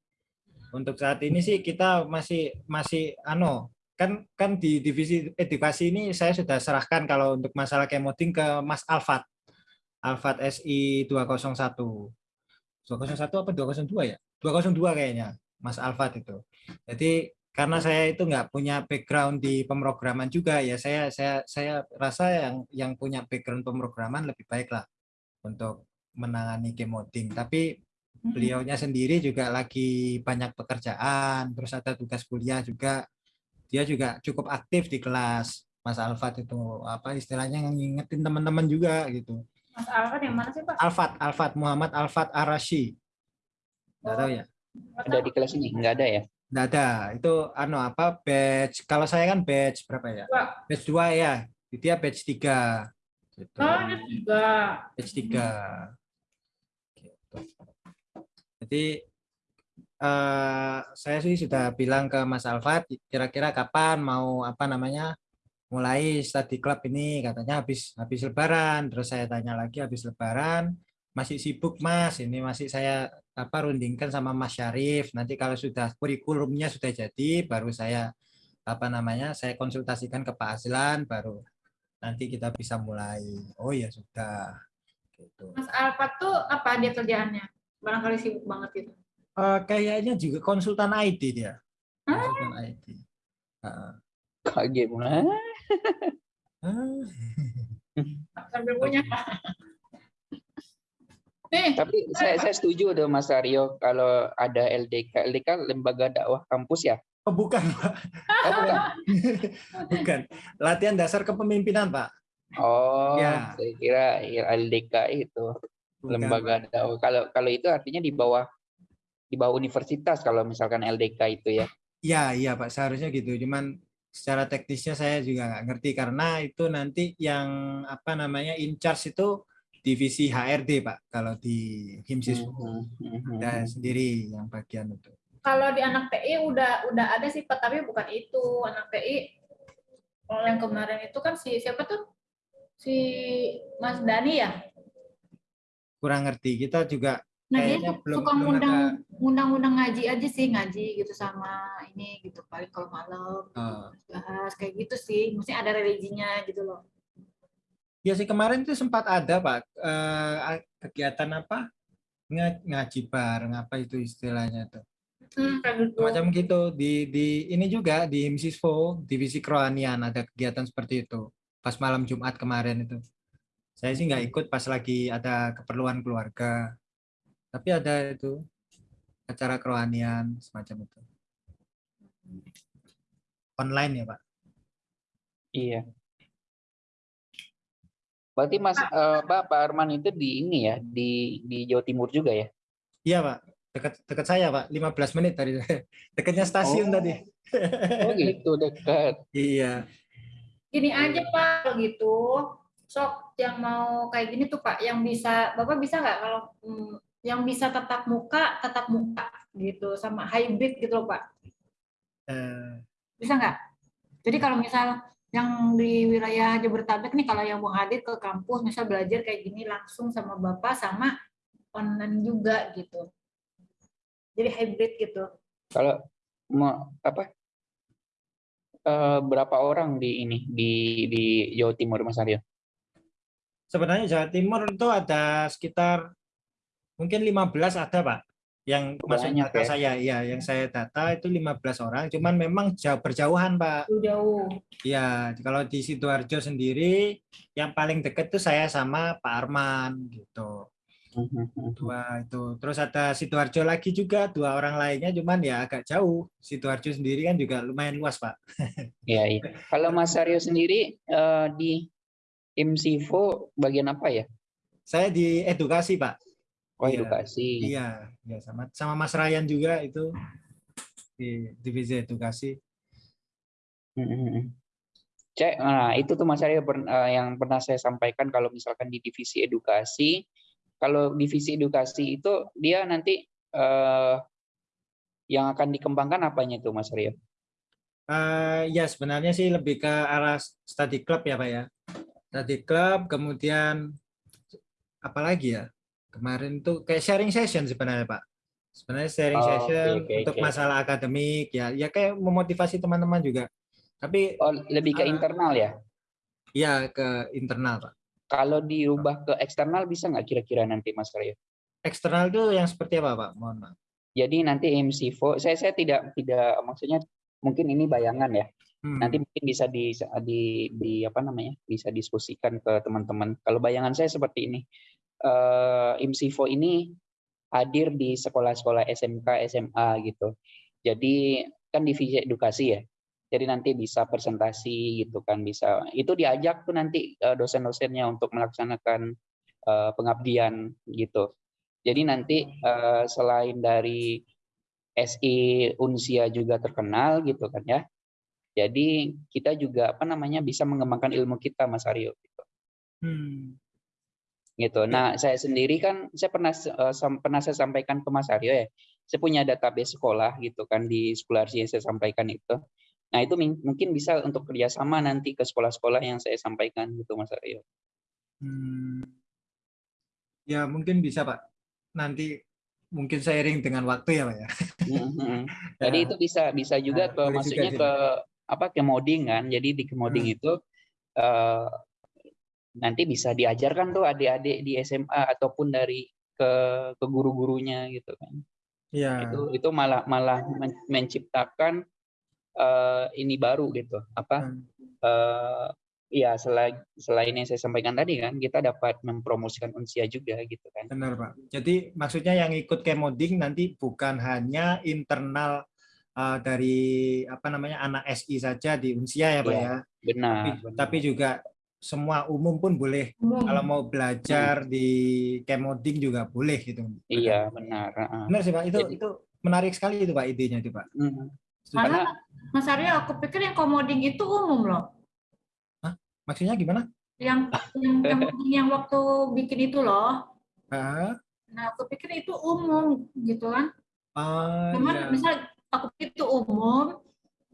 Untuk saat ini sih kita masih masih ano kan kan di divisi edukasi ini saya sudah serahkan kalau untuk masalah kemoding ke Mas Alfat. Alfat SI 201. 201 apa 202 ya? 202 kayaknya Mas Alfat itu. Jadi karena saya itu nggak punya background di pemrograman juga ya saya saya saya rasa yang yang punya background pemrograman lebih baik lah untuk menangani kemoding. Tapi. Beliaunya sendiri juga lagi banyak pekerjaan, terus ada tugas kuliah juga. dia juga cukup aktif di kelas Mas Alfat itu apa istilahnya ngingetin teman-teman juga gitu Mas Alfat yang mana sih Pak? Alfat Alfat Muhammad Alfat Arashi nggak tahu ya Nggak Ada di kelas ini? Nggak ada ya? nggak ada itu anu apa batch kalau saya kan batch berapa ya Pak. batch 2 ya dia batch 3 gitu. Oh, ada juga. batch 3 gitu. Jadi eh, saya sih sudah bilang ke Mas Alfat kira-kira kapan mau apa namanya mulai study club ini? Katanya habis habis lebaran. Terus saya tanya lagi habis lebaran masih sibuk Mas? Ini masih saya apa rundingkan sama Mas Syarif. Nanti kalau sudah kurikulumnya sudah jadi baru saya apa namanya saya konsultasikan ke Pak Azlan baru nanti kita bisa mulai. Oh ya sudah. Gitu. Mas Alfat tuh apa dia kerjaannya? Barangkali sibuk banget gitu. Eh, kayaknya juga konsultan IT dia konsultan IT Heeh. Kaget. Hah? Ah. Sambil punya. Nih, Tapi saya, saya setuju tuh Mas Aryo kalau ada LDK. LDK lembaga dakwah kampus ya? Oh, bukan, Pak. Oh, bukan. bukan. Latihan dasar kepemimpinan, Pak. Oh, Ya. saya kira LDK itu lembaga dakwah. Kalau kalau itu artinya di bawah di bawah universitas kalau misalkan LDK itu ya. Iya, iya, Pak. Seharusnya gitu. Cuman secara teknisnya saya juga nggak ngerti karena itu nanti yang apa namanya in charge itu divisi HRD, Pak. Kalau di Himsis Mhm, mhm. ada sendiri yang bagian itu. kalau di anak PI udah udah ada sih Pak, tapi bukan itu. Anak PI kalau yang kemarin itu kan si siapa tuh? Si Mas Dani ya? Kurang ngerti. Kita juga Nah, dia Kayaknya belum- suka ngundang ngundang-ngundang ngaji aja sih, ngaji gitu sama ini gitu paling kalau malam eh, bahas kayak gitu sih. Mesti ada religinya gitu loh. Ya sih kemarin itu sempat ada Pak eh, kegiatan apa? Nga- ngaji bareng apa itu istilahnya tuh? Hmm, macam gitu. Di di ini juga di Himsisfo divisi kerohanian ada kegiatan seperti itu. Pas malam Jumat kemarin itu saya sih nggak ikut pas lagi ada keperluan keluarga tapi ada itu acara kerohanian semacam itu online ya Pak Iya. Berarti Mas Pak Pak Arman itu di ini ya, di di Jawa Timur juga ya? iya Pak dekat dekat saya Pak 15 menit tadi dekatnya stasiun Oh. tadi Oh gitu dekat. iya Gini aja Pak gitu. Sok yang mau kayak gini tuh Pak, yang bisa Bapak bisa nggak kalau hmm, yang bisa tatap muka, tatap muka gitu sama hybrid gitu loh Pak. Eh, Bisa nggak? Jadi kalau misal yang di wilayah Jabodetabek nih kalau yang mau hadir ke kampus misal belajar kayak gini langsung sama Bapak sama online juga gitu. Jadi hybrid gitu. Kalau mau apa? eh, berapa orang di ini di di Jawa Timur Mas Aryo? Sebenarnya Jawa Timur itu ada sekitar mungkin 15 ada Pak. Yang masuk Banyak data ya. saya. Iya yang saya data itu 15 orang. Cuman memang jauh berjauhan Pak. Jauh. ya kalau di Sidoarjo sendiri yang paling dekat tuh saya sama Pak Arman gitu. Dua itu. Terus ada Sidoarjo lagi juga dua orang lainnya cuman ya agak jauh. Sidoarjo sendiri kan juga lumayan luas Pak. Iya, iya. Kalau Mas Aryo sendiri eh, di IMSIFO bagian apa ya? saya di edukasi Pak Oh, Iya. edukasi. Iya, ya sama sama Mas Ryan juga itu di divisi edukasi. Cek, nah itu tuh Mas per- eh, yang pernah saya sampaikan kalau misalkan di divisi edukasi, kalau divisi edukasi itu dia nanti eh, yang akan dikembangkan apanya tuh Mas Aryo? Eh, ya sebenarnya sih lebih ke arah study club ya Pak ya. Study club, kemudian apa lagi ya? Kemarin tuh kayak sharing session sebenarnya Pak. Sebenarnya sharing Oh, session oke, untuk oke. masalah akademik ya, ya kayak memotivasi teman-teman juga. Tapi Oh, lebih ke Ah. internal ya? ya ke internal Pak. Kalau dirubah ke eksternal bisa nggak kira-kira nanti Mas Aryo? Eksternal tuh yang seperti apa Pak? Mohon maaf. Jadi nanti IMSIFO, saya saya tidak tidak maksudnya mungkin ini bayangan ya. Hmm. nanti mungkin bisa di, di di apa namanya bisa diskusikan ke teman-teman kalau bayangan saya seperti ini eh IMSIFO ini hadir di sekolah-sekolah SMK SMA gitu jadi kan divisi edukasi ya Jadi nanti bisa presentasi gitu kan, bisa itu diajak tuh nanti eh, dosen-dosennya untuk melaksanakan eh, pengabdian gitu. Jadi nanti eh, selain dari SI Unsia juga terkenal gitu kan ya. Jadi kita juga apa namanya bisa mengembangkan ilmu kita Mas Aryo gitu. Hmm. gitu. Nah, saya sendiri kan saya pernah uh, pernah saya sampaikan ke Mas Aryo ya. Saya punya database sekolah gitu kan di sekolah yang saya sampaikan itu. Nah, itu mungkin bisa untuk kerjasama nanti ke sekolah-sekolah yang saya sampaikan gitu Mas Aryo. Hmm. Ya, mungkin bisa Pak. Nanti mungkin seiring dengan waktu ya Pak ya. Mm-hmm. Jadi ya. itu bisa bisa juga nah, ke maksudnya juga, ke apa ke modding kan. Jadi di kemoding hmm. itu uh, nanti bisa diajarkan tuh adik-adik di SMA ataupun dari ke ke guru-gurunya gitu kan. Iya. Itu itu malah malah menciptakan uh, ini baru gitu. Apa? Hmm. Uh, ya selain selain yang saya sampaikan tadi kan kita dapat mempromosikan unsia juga gitu kan. Benar Pak. Jadi maksudnya yang ikut kemoding nanti bukan hanya internal uh, dari apa namanya anak SI saja di unsia ya Pak ya. ya. Benar tapi, benar. tapi juga semua umum pun boleh umum. kalau mau belajar hmm. di kemoding juga boleh gitu. Iya benar. Benar sih pak itu Jadi, itu menarik sekali itu pak idenya itu pak. Hmm. Karena Mas Aryo aku pikir yang kemoding itu umum loh. Hah? Maksudnya gimana? Yang yang kemoding yang waktu bikin itu loh. Hah? Nah aku pikir itu umum gitu kan. Ah, Cuman iya. misal aku pikir itu umum,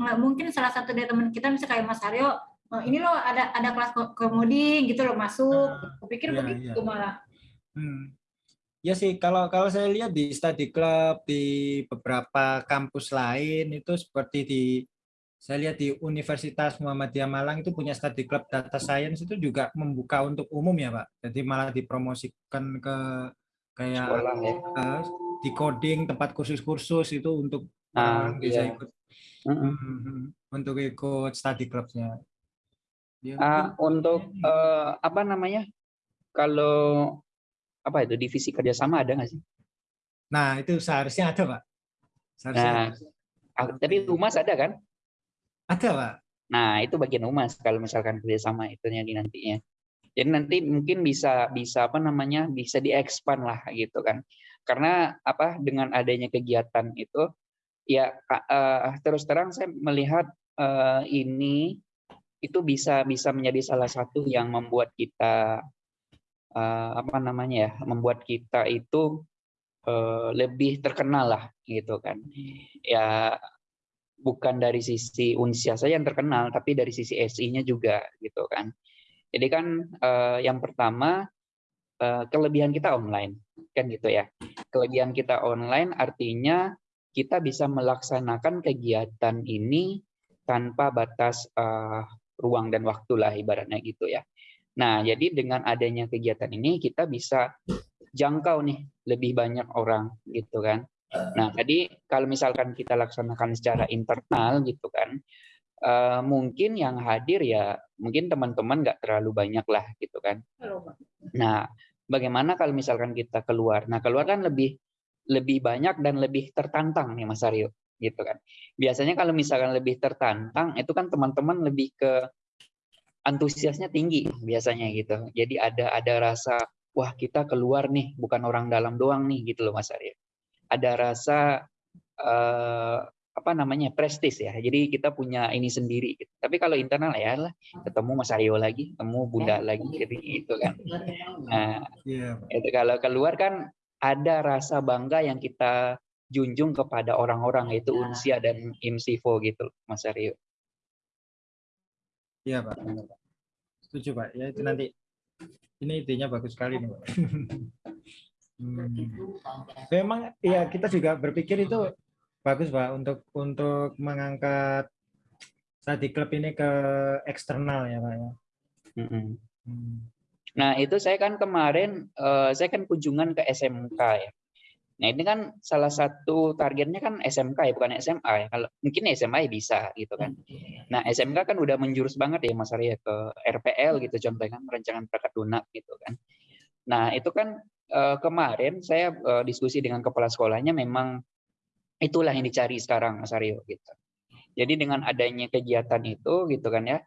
nggak mungkin salah satu dari teman kita misalnya kayak Mas Aryo oh, ini loh ada ada kelas komoding gitu loh masuk. Nah, Kupikir ya, begitu ya. malah. Hmm. Ya sih, kalau kalau saya lihat di study club di beberapa kampus lain itu seperti di saya lihat di Universitas Muhammadiyah Malang itu punya study club data science itu juga membuka untuk umum ya Pak. Jadi malah dipromosikan ke kayak Sekolah, ya. uh, di coding tempat khusus-khusus itu untuk nah, bisa iya. ikut uh -uh. untuk ikut study clubnya. Uh, untuk uh, apa namanya? Kalau apa itu divisi kerjasama ada nggak sih? Nah itu seharusnya ada pak. Seharusnya nah, ada. tapi humas ada kan? Ada pak. Nah itu bagian humas kalau misalkan kerjasama itu yang nantinya. Jadi nanti mungkin bisa bisa apa namanya bisa diekspan lah gitu kan. Karena apa dengan adanya kegiatan itu ya uh, terus terang saya melihat uh, ini itu bisa bisa menjadi salah satu yang membuat kita uh, apa namanya ya membuat kita itu uh, lebih terkenal lah gitu kan. Ya bukan dari sisi unsia saja yang terkenal tapi dari sisi SI-nya juga gitu kan. Jadi kan uh, yang pertama uh, kelebihan kita online kan gitu ya. Kelebihan kita online artinya kita bisa melaksanakan kegiatan ini tanpa batas uh, ruang dan waktu lah ibaratnya gitu ya. Nah, jadi dengan adanya kegiatan ini kita bisa jangkau nih lebih banyak orang gitu kan. Nah, tadi kalau misalkan kita laksanakan secara internal gitu kan, uh, mungkin yang hadir ya mungkin teman-teman nggak terlalu banyak lah gitu kan. Nah, bagaimana kalau misalkan kita keluar? Nah, keluar kan lebih lebih banyak dan lebih tertantang nih Mas Aryo gitu kan. Biasanya kalau misalkan lebih tertantang itu kan teman-teman lebih ke antusiasnya tinggi biasanya gitu. Jadi ada ada rasa wah kita keluar nih bukan orang dalam doang nih gitu loh Mas Arya. Ada rasa uh, apa namanya prestis ya. Jadi kita punya ini sendiri. Gitu. Tapi kalau internal ya lah ketemu Mas Aryo lagi, ketemu Bunda lagi gitu, gitu kan. Nah, yeah. itu kalau keluar kan ada rasa bangga yang kita junjung kepada orang-orang yaitu iya. Unsia dan Imsivo gitu Mas Aryo. Iya Pak. Setuju Pak. Ya itu nanti ini idenya bagus sekali nih Pak. Hmm. Memang ya kita juga berpikir itu bagus Pak untuk untuk mengangkat study club ini ke eksternal ya Pak ya. Hmm. Nah itu saya kan kemarin uh, saya kan kunjungan ke SMK ya. Nah ini kan salah satu targetnya kan SMK ya bukan SMA ya. Kalau mungkin SMA ya bisa gitu kan. Nah SMK kan udah menjurus banget ya Mas Arya ke RPL gitu contohnya kan perangkat lunak gitu kan. Nah itu kan uh, kemarin saya uh, diskusi dengan kepala sekolahnya memang itulah yang dicari sekarang Mas Aryo gitu. Jadi dengan adanya kegiatan itu gitu kan ya,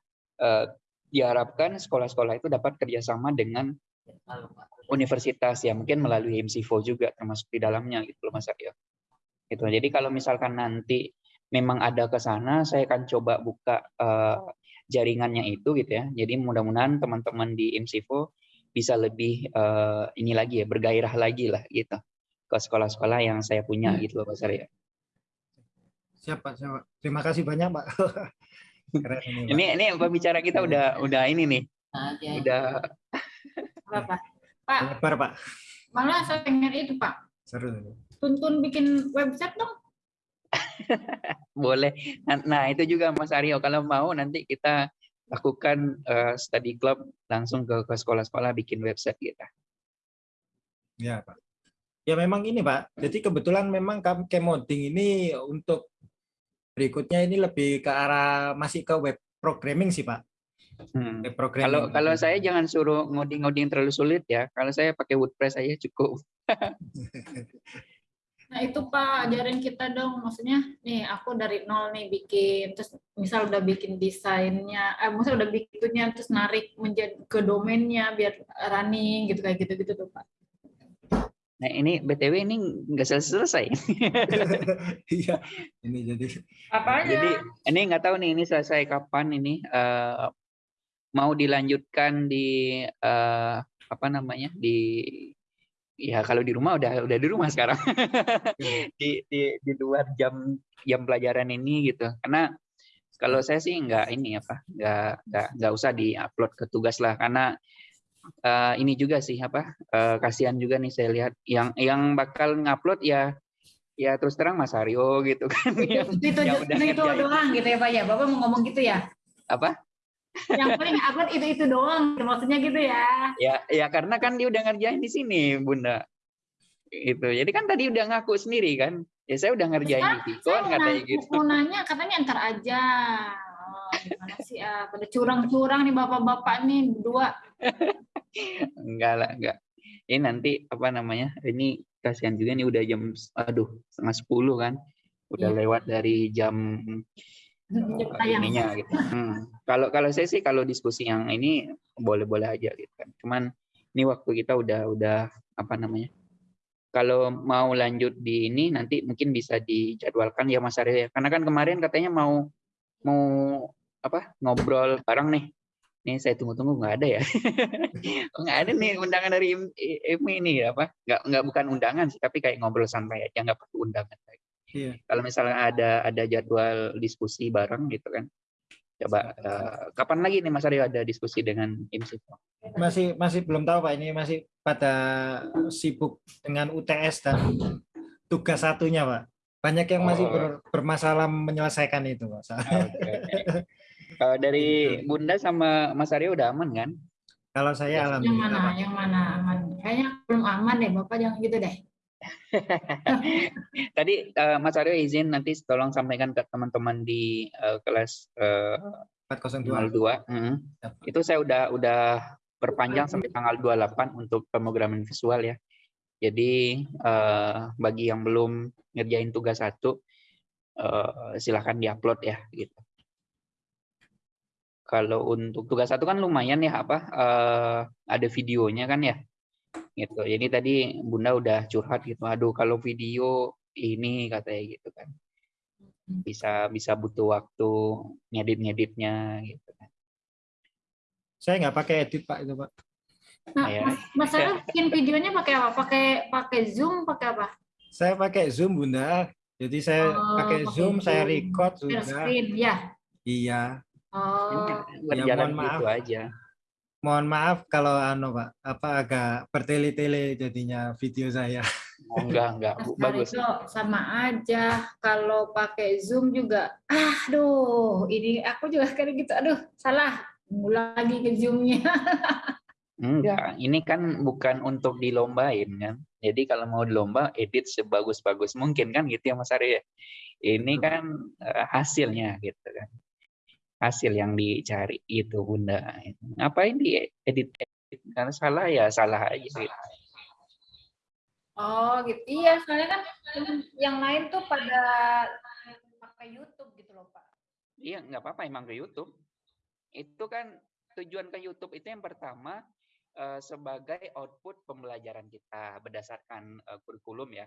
diharapkan sekolah-sekolah itu dapat kerjasama dengan universitas ya mungkin melalui MCFO juga termasuk di dalamnya gitu loh Mas Aryo. Gitu. Jadi kalau misalkan nanti memang ada ke sana, saya akan coba buka eh, jaringannya itu gitu ya. Jadi mudah-mudahan teman-teman di MCFO bisa lebih eh, ini lagi ya bergairah lagi lah gitu ke sekolah-sekolah yang saya punya gitu loh Mas Aryo. Siapa, siapa? Terima kasih banyak, Pak. Keren ini, Pak. Ini ini pembicara kita udah udah ini nih. Udah Apa? Pak, Lebar, Pak. malah saya pengen itu Pak. Seru. Tuntun bikin website dong. boleh. Nah, nah, itu juga Mas Aryo kalau mau nanti kita lakukan eh, study club langsung ke ke sekolah-sekolah bikin website kita. Ya, Pak. Ya memang ini, Pak. Jadi kebetulan memang kemoding ini untuk berikutnya ini lebih ke arah masih ke web programming sih, Pak. Hmm. Web programming. Kalau kalau saya jangan suruh ngoding-ngoding terlalu sulit ya. Kalau saya pakai WordPress aja cukup. Nah itu Pak, ajarin kita dong. Maksudnya nih aku dari nol nih bikin, terus misal udah bikin desainnya, eh misal udah bikinnya terus narik menjadi ke domainnya biar running gitu kayak gitu-gitu tuh Pak. Nah ini btw ini nggak selesai. Iya. Ini jadi Apanya? Jadi ini nggak tahu nih ini selesai kapan ini eh, mau dilanjutkan di eh, apa namanya di ya kalau di rumah udah udah di rumah sekarang di, di di luar jam jam pelajaran ini gitu karena kalau saya sih nggak ini apa nggak nggak nggak usah diupload ke tugas lah karena eh, ini juga sih apa eh, kasihan juga nih saya lihat yang yang bakal ngupload ya ya terus terang Mas Aryo gitu kan yang, itu yang itu, itu doang gitu ya Pak ya. Bapak mau ngomong gitu ya? apa Yang paling upload itu itu doang, maksudnya gitu ya. ya ya karena kan dia udah ngerjain di sini bunda itu jadi kan tadi udah ngaku sendiri kan ya saya udah ngerjain di Vicon katanya gitu mau nanya katanya ntar aja. Oh, gimana sih ah, pada curang-curang nih bapak-bapak nih berdua. Enggak lah enggak ini nanti apa namanya ini kasihan juga nih udah jam aduh setengah sepuluh kan udah Iya. lewat dari jam tayang. ininya gitu Hmm. kalau kalau saya sih kalau diskusi yang ini boleh-boleh aja gitu kan cuman ini waktu kita udah udah apa namanya kalau mau lanjut di ini nanti mungkin bisa dijadwalkan ya Mas Arya karena kan kemarin katanya mau mau apa ngobrol bareng nih nih saya tunggu-tunggu nggak ada ya nggak ada nih undangan dari IMI ini apa nggak nggak bukan undangan sih tapi kayak ngobrol santai aja nggak perlu undangan Iya. kalau misalnya ada ada jadwal diskusi bareng gitu kan coba eh, kapan lagi nih Mas Aryo ada diskusi dengan IMSIFO masih masih belum tahu Pak ini masih pada sibuk dengan UTS dan tugas satunya Pak. Banyak yang masih Oh. ber- bermasalah menyelesaikan itu Pak. Soalnya Kalau dari Bunda sama Mas Aryo udah aman kan Kalau saya Yang alhamdulillah mana? Pak. Yang mana aman? Kayaknya belum aman deh, Bapak jangan gitu deh. Tadi eh, Mas Aryo izin nanti tolong sampaikan ke teman-teman di eh, kelas eh, 402. 02. Mm. Itu saya udah udah perpanjang sampai tanggal 28 untuk pemrograman visual ya. Jadi eh, bagi yang belum ngerjain tugas satu eh, silahkan diupload ya gitu. Kalau untuk tugas satu kan lumayan ya apa eh, ada videonya kan ya gitu. Jadi tadi Bunda udah curhat gitu. Aduh kalau video ini katanya gitu kan bisa bisa butuh waktu ngedit-ngeditnya gitu kan. Saya nggak pakai edit Pak itu Pak. Nah, Ya. Mas, Mas bikin videonya pakai apa? Pakai pakai Zoom, pakai apa? Saya pakai Zoom Bunda. Jadi saya Oh, pakai pakai Zoom, saya Zoom. record Share sudah. screen, ya. Iya. Oh, Berjalan mohon maaf. gitu aja. Mohon maaf kalau anu Pak, apa agak bertele-tele jadinya video saya. Oh, enggak, enggak. Bu- Bagus. Aryo sama aja. Kalau pakai Zoom juga, aduh, ini aku juga kayak gitu. Aduh, salah. Mulai lagi ke Zoom-nya. Enggak, ini kan bukan untuk dilombain kan. Jadi kalau mau dilomba, edit sebagus-bagus mungkin kan gitu ya Mas Arya. Ini kan eh, hasilnya gitu kan. Hasil yang dicari itu Bunda. Ngapain di edit, edit? Karena salah ya salah aja gitu. Oh, gitu. Iya, soalnya kan yang lain tuh pada pakai YouTube gitu loh, Pak. Iya, nggak apa-apa emang ke YouTube. Itu kan tujuan ke YouTube itu yang pertama eh, sebagai output pembelajaran kita berdasarkan eh, kurikulum ya.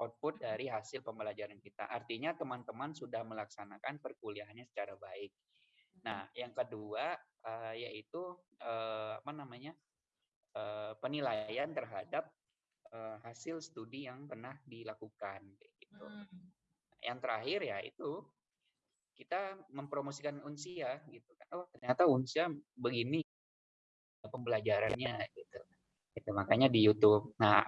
Output dari hasil pembelajaran kita. Artinya teman-teman sudah melaksanakan perkuliahannya secara baik. Nah, yang kedua eh, yaitu eh, apa namanya? eh, penilaian terhadap eh, hasil studi yang pernah dilakukan gitu. Hmm. Yang terakhir ya itu kita mempromosikan Unsia gitu kan. Oh, ternyata Unsia begini pembelajarannya gitu. Itu makanya di YouTube. Nah,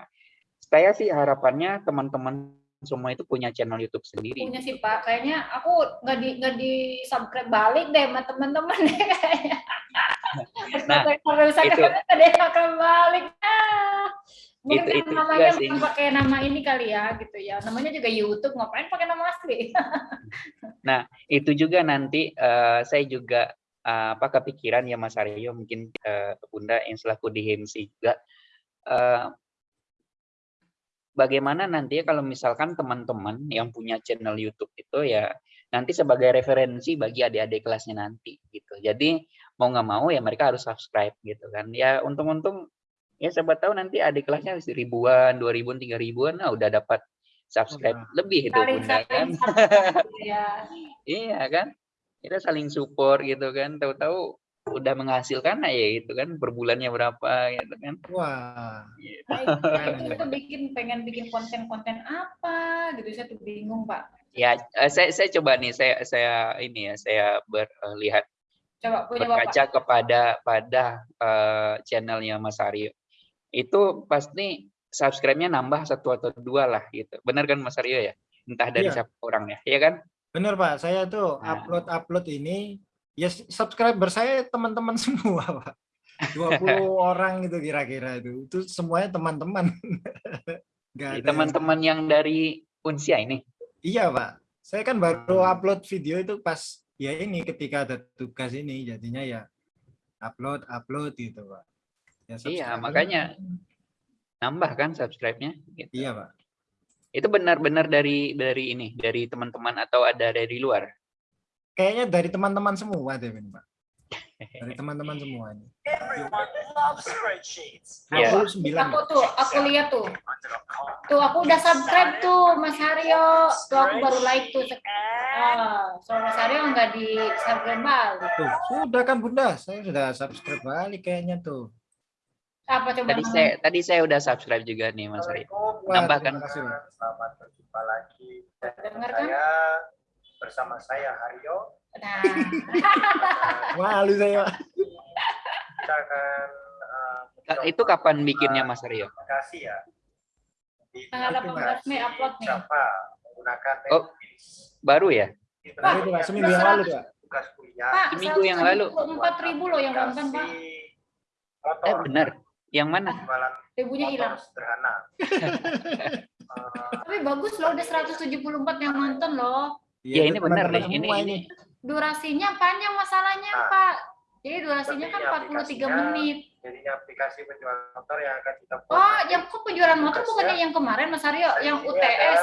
saya sih harapannya teman-teman semua itu punya channel YouTube sendiri. punya sih pak. Kayaknya aku nggak di nggak di subscribe balik deh sama teman-teman deh kayaknya. Nah, misalnya itu- ada yang balik. Ah mungkin Itu- itu namanya juga sih. pakai nama ini kali ya gitu ya. Namanya juga YouTube ngapain pakai nama asli? Itu juga nanti eh, saya juga eh, apa kepikiran ya Mas Aryo mungkin eh, Bunda yang selaku di HIMSI juga. Eh, bagaimana nanti ya kalau misalkan teman-teman yang punya channel YouTube itu ya nanti sebagai referensi bagi adik-adik kelasnya nanti gitu. Jadi mau nggak mau ya mereka harus subscribe gitu kan. Ya untung-untung ya siapa tahu nanti adik kelasnya ribuan, dua ribuan, tiga ribuan, nah udah dapat subscribe Wah. lebih itu saling bunda kan. saling subscribe gitu ya Iya kan? Kita saling support gitu kan. Tahu-tahu udah menghasilkan nah ya gitu kan per bulannya berapa gitu kan. Wah, Gitu. Nah, itu tuh bikin pengen bikin konten-konten apa gitu saya tuh bingung pak Ya, eh, saya saya coba nih saya saya ini ya saya berlihat coba punya bapak berkaca kepada pada eh, channelnya Mas Aryo. Itu pasti subscribe-nya nambah satu atau dua lah gitu. Benar kan Mas Aryo ya? Entah dari Iya. siapa orangnya, ya kan? bener Pak. Saya tuh Nah. upload-upload ini, ya subscriber saya teman-teman semua Pak. 20 orang gitu kira-kira itu. Itu semuanya teman-teman. Teman-teman yang dari Unsia ini. Iya Pak. Saya kan baru Hmm. upload video itu pas ya ini ketika ada tugas ini jadinya ya upload upload gitu Pak. Ya, Iya, makanya nambah kan subscribe-nya gitu. Iya Pak. Itu benar-benar dari dari ini, dari teman-teman atau ada dari luar? Kayaknya dari teman-teman semua deh ini Pak. Dari teman-teman semua ini. Everyone loves spreadsheets. Iya. 29 aku Pak. tuh aku lihat tuh tuh aku udah subscribe tuh Mas Haryo tuh aku baru like tuh ah so Mas Haryo nggak di subscribe balik Tuh, sudah kan Bunda, saya sudah subscribe balik kayaknya tuh. apa coba Tadi namanya? saya tadi saya udah subscribe juga nih Mas Aryo. Assalamualaikum. Wah, Nambah terima kan? kasih, Pak. Selamat berjumpa lagi. Dengar kan? Bersama saya Haryo. nah Malu saya. Kita akan Ka- mencoba Itu kapan bikinnya Mas Aryo? aplikasi ya. Di tanggal Oke, 18 Mei upload nih Java menggunakan Oh. Baru ya? Baru Pak, seminggu yang lalu Pak. tugas kuliah. Pak Seminggu yang lalu. empat ribu loh yang nonton Pak Motor. Eh benar. Yang mana? Jualan ribunya motor hilang sederhana. Eh, tapi bagus loh udah 174 yang nonton loh Ya, ini benar nih. Ini ini durasinya panjang masalahnya Nah. Pak jadi durasinya kan Seperti 43 aplikasinya. menit Jadinya aplikasi penjualan motor yang akan kita buat. oh yang kok penjualan motor bukannya yang kemarin Mas Aryo yang UTS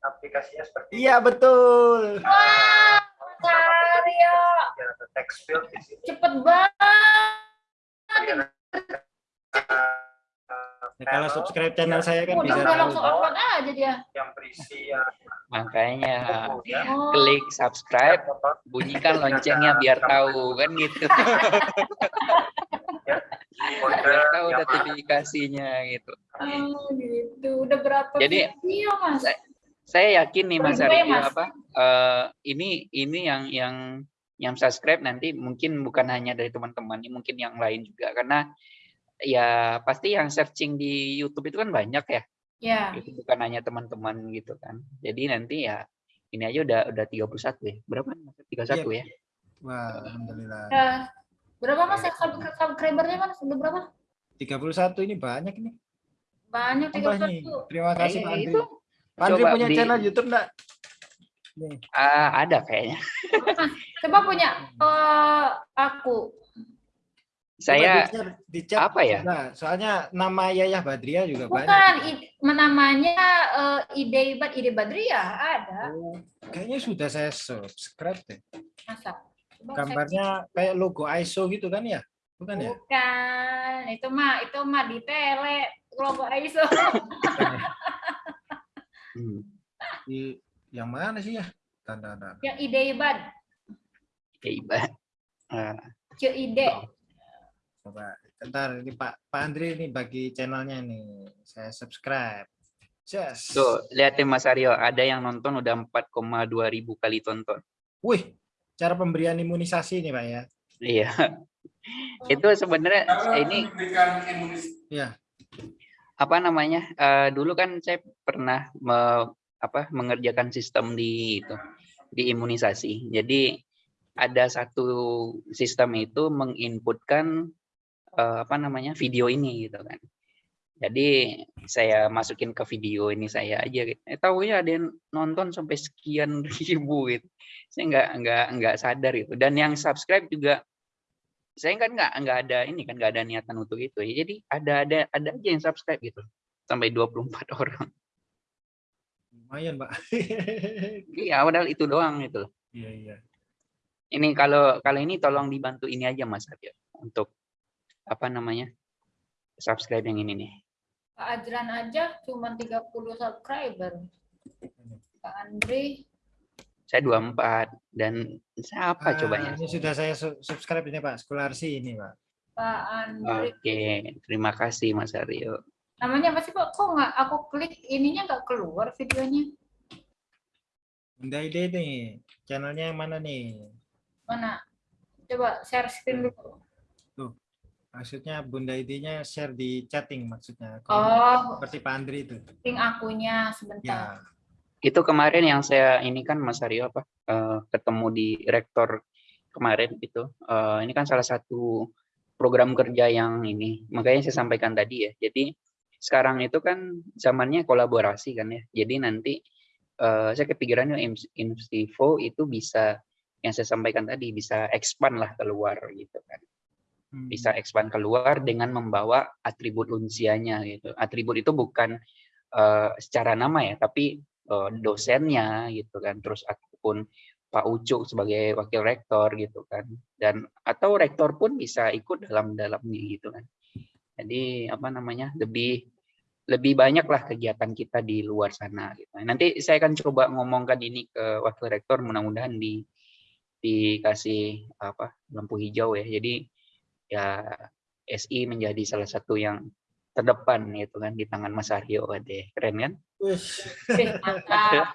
Aplikasinya seperti Iya betul. wah Mas Aryo Dia ada text field di sini. cepet banget Ya, kalau subscribe channel saya kan udah bisa langsung upload aja dia. yang berisi yang makanya ya. oh. klik subscribe, bunyikan loncengnya biar tahu kan gitu. biar tahu notifikasinya gitu. oh, gitu. Udah berapa Jadi, video Mas? Saya yakin nih Mas ya, Mas? apa eh, ini ini yang yang yang subscribe nanti mungkin bukan hanya dari teman-teman, ini mungkin yang lain juga. Karena ya pasti yang searching di YouTube itu kan banyak ya. ya Itu bukan hanya teman-teman gitu kan. Jadi nanti ya ini aja udah udah 31 ya. Berapa? 31 ya? Wah, alhamdulillah. udah berapa Mas subscribe- subscribernya Mas udah berapa 31 ini banyak nih. banyak Tambah nih. 31 Terima kasih Eh, Pak Andri. itu Pak Andri punya di- channel YouTube enggak? Nih. ah, ada kayaknya. coba punya eh, aku Saya di-share- di-chat apa ya? Nah, soalnya nama Yayah Badria juga banyak. Bukan, i- namanya eh, ide ide Badria ada. Oh, Kayaknya sudah saya subscribe deh. Masa? Coba. Gambarnya kayak logo ISO gitu kan ya? Bukan ya? Bukan, itu mah itu mah di tele logo ISO. Hmm. Di yang mana sih ya? Tanda tanda. Yang ide ibad, Ya, Iba. Ah, ce ide. Coba. Bentar, ini Pak Pak Andri ini bagi channelnya nih. Saya subscribe. Yes. Tuh, lihatin Mas Aryo, ada yang nonton udah 4,2 ribu kali tonton. Wih, cara pemberian imunisasi nih Pak ya. Iya. Itu sebenarnya ini Iya. apa namanya? eh, dulu kan saya pernah me- apa mengerjakan sistem di itu di imunisasi. Jadi ada satu sistem itu menginputkan eh, apa namanya video ini gitu kan. Jadi saya masukin ke video ini saya aja. gitu. Eh, tahu ya ada yang nonton sampai sekian ribu gitu. Saya nggak nggak nggak sadar itu. Dan yang subscribe juga saya kan nggak nggak ada ini kan nggak ada niatan untuk itu ya. Jadi ada ada ada aja yang subscribe gitu sampai 24 orang. Lumayan Pak. Iya, padahal itu doang itu. Iya iya. Ini kalau kalau ini tolong dibantu ini aja Mas Aryo untuk apa namanya subscribe yang ini nih. Pak Ajran aja cuma 30 subscriber. Pak Andri Saya 24 dan siapa coba ya? Ah, Ini sudah saya su- subscribe ini Pak, Skularsi ini Pak. Pak Andri. Oke, terima kasih Mas Aryo. Namanya apa sih Pak? Kok nggak aku klik ininya nggak keluar videonya? Bunda Ide nih, channelnya yang mana nih? Mana? Coba share screen dulu. Maksudnya Bunda Ide-nya share di chatting maksudnya. Oh, Seperti Pak Andri itu. link akunya sebentar. Ya. Itu kemarin yang saya ini kan Mas Aryo apa eh, ketemu di rektor kemarin itu. Eh, ini kan salah satu program kerja yang ini. Makanya saya sampaikan tadi ya. Jadi sekarang itu kan zamannya kolaborasi kan ya. Jadi nanti eh, saya kepikirannya Instivo itu bisa yang saya sampaikan tadi bisa expand lah keluar gitu kan. Hmm. bisa expand keluar dengan membawa atribut unsianya gitu. Atribut itu bukan eh, secara nama ya, tapi eh, dosennya gitu kan, terus ataupun Pak Ucuk sebagai wakil rektor gitu kan, dan atau rektor pun bisa ikut dalam dalamnya gitu kan. Jadi apa namanya lebih lebih banyak lah kegiatan kita di luar sana gitu. Nanti saya akan coba ngomongkan ini ke wakil rektor, mudah-mudahan di dikasih apa lampu hijau ya. Jadi ya SI menjadi salah satu yang terdepan gitu kan di tangan Mas Aryo deh keren kan Wih. Oke, mantap.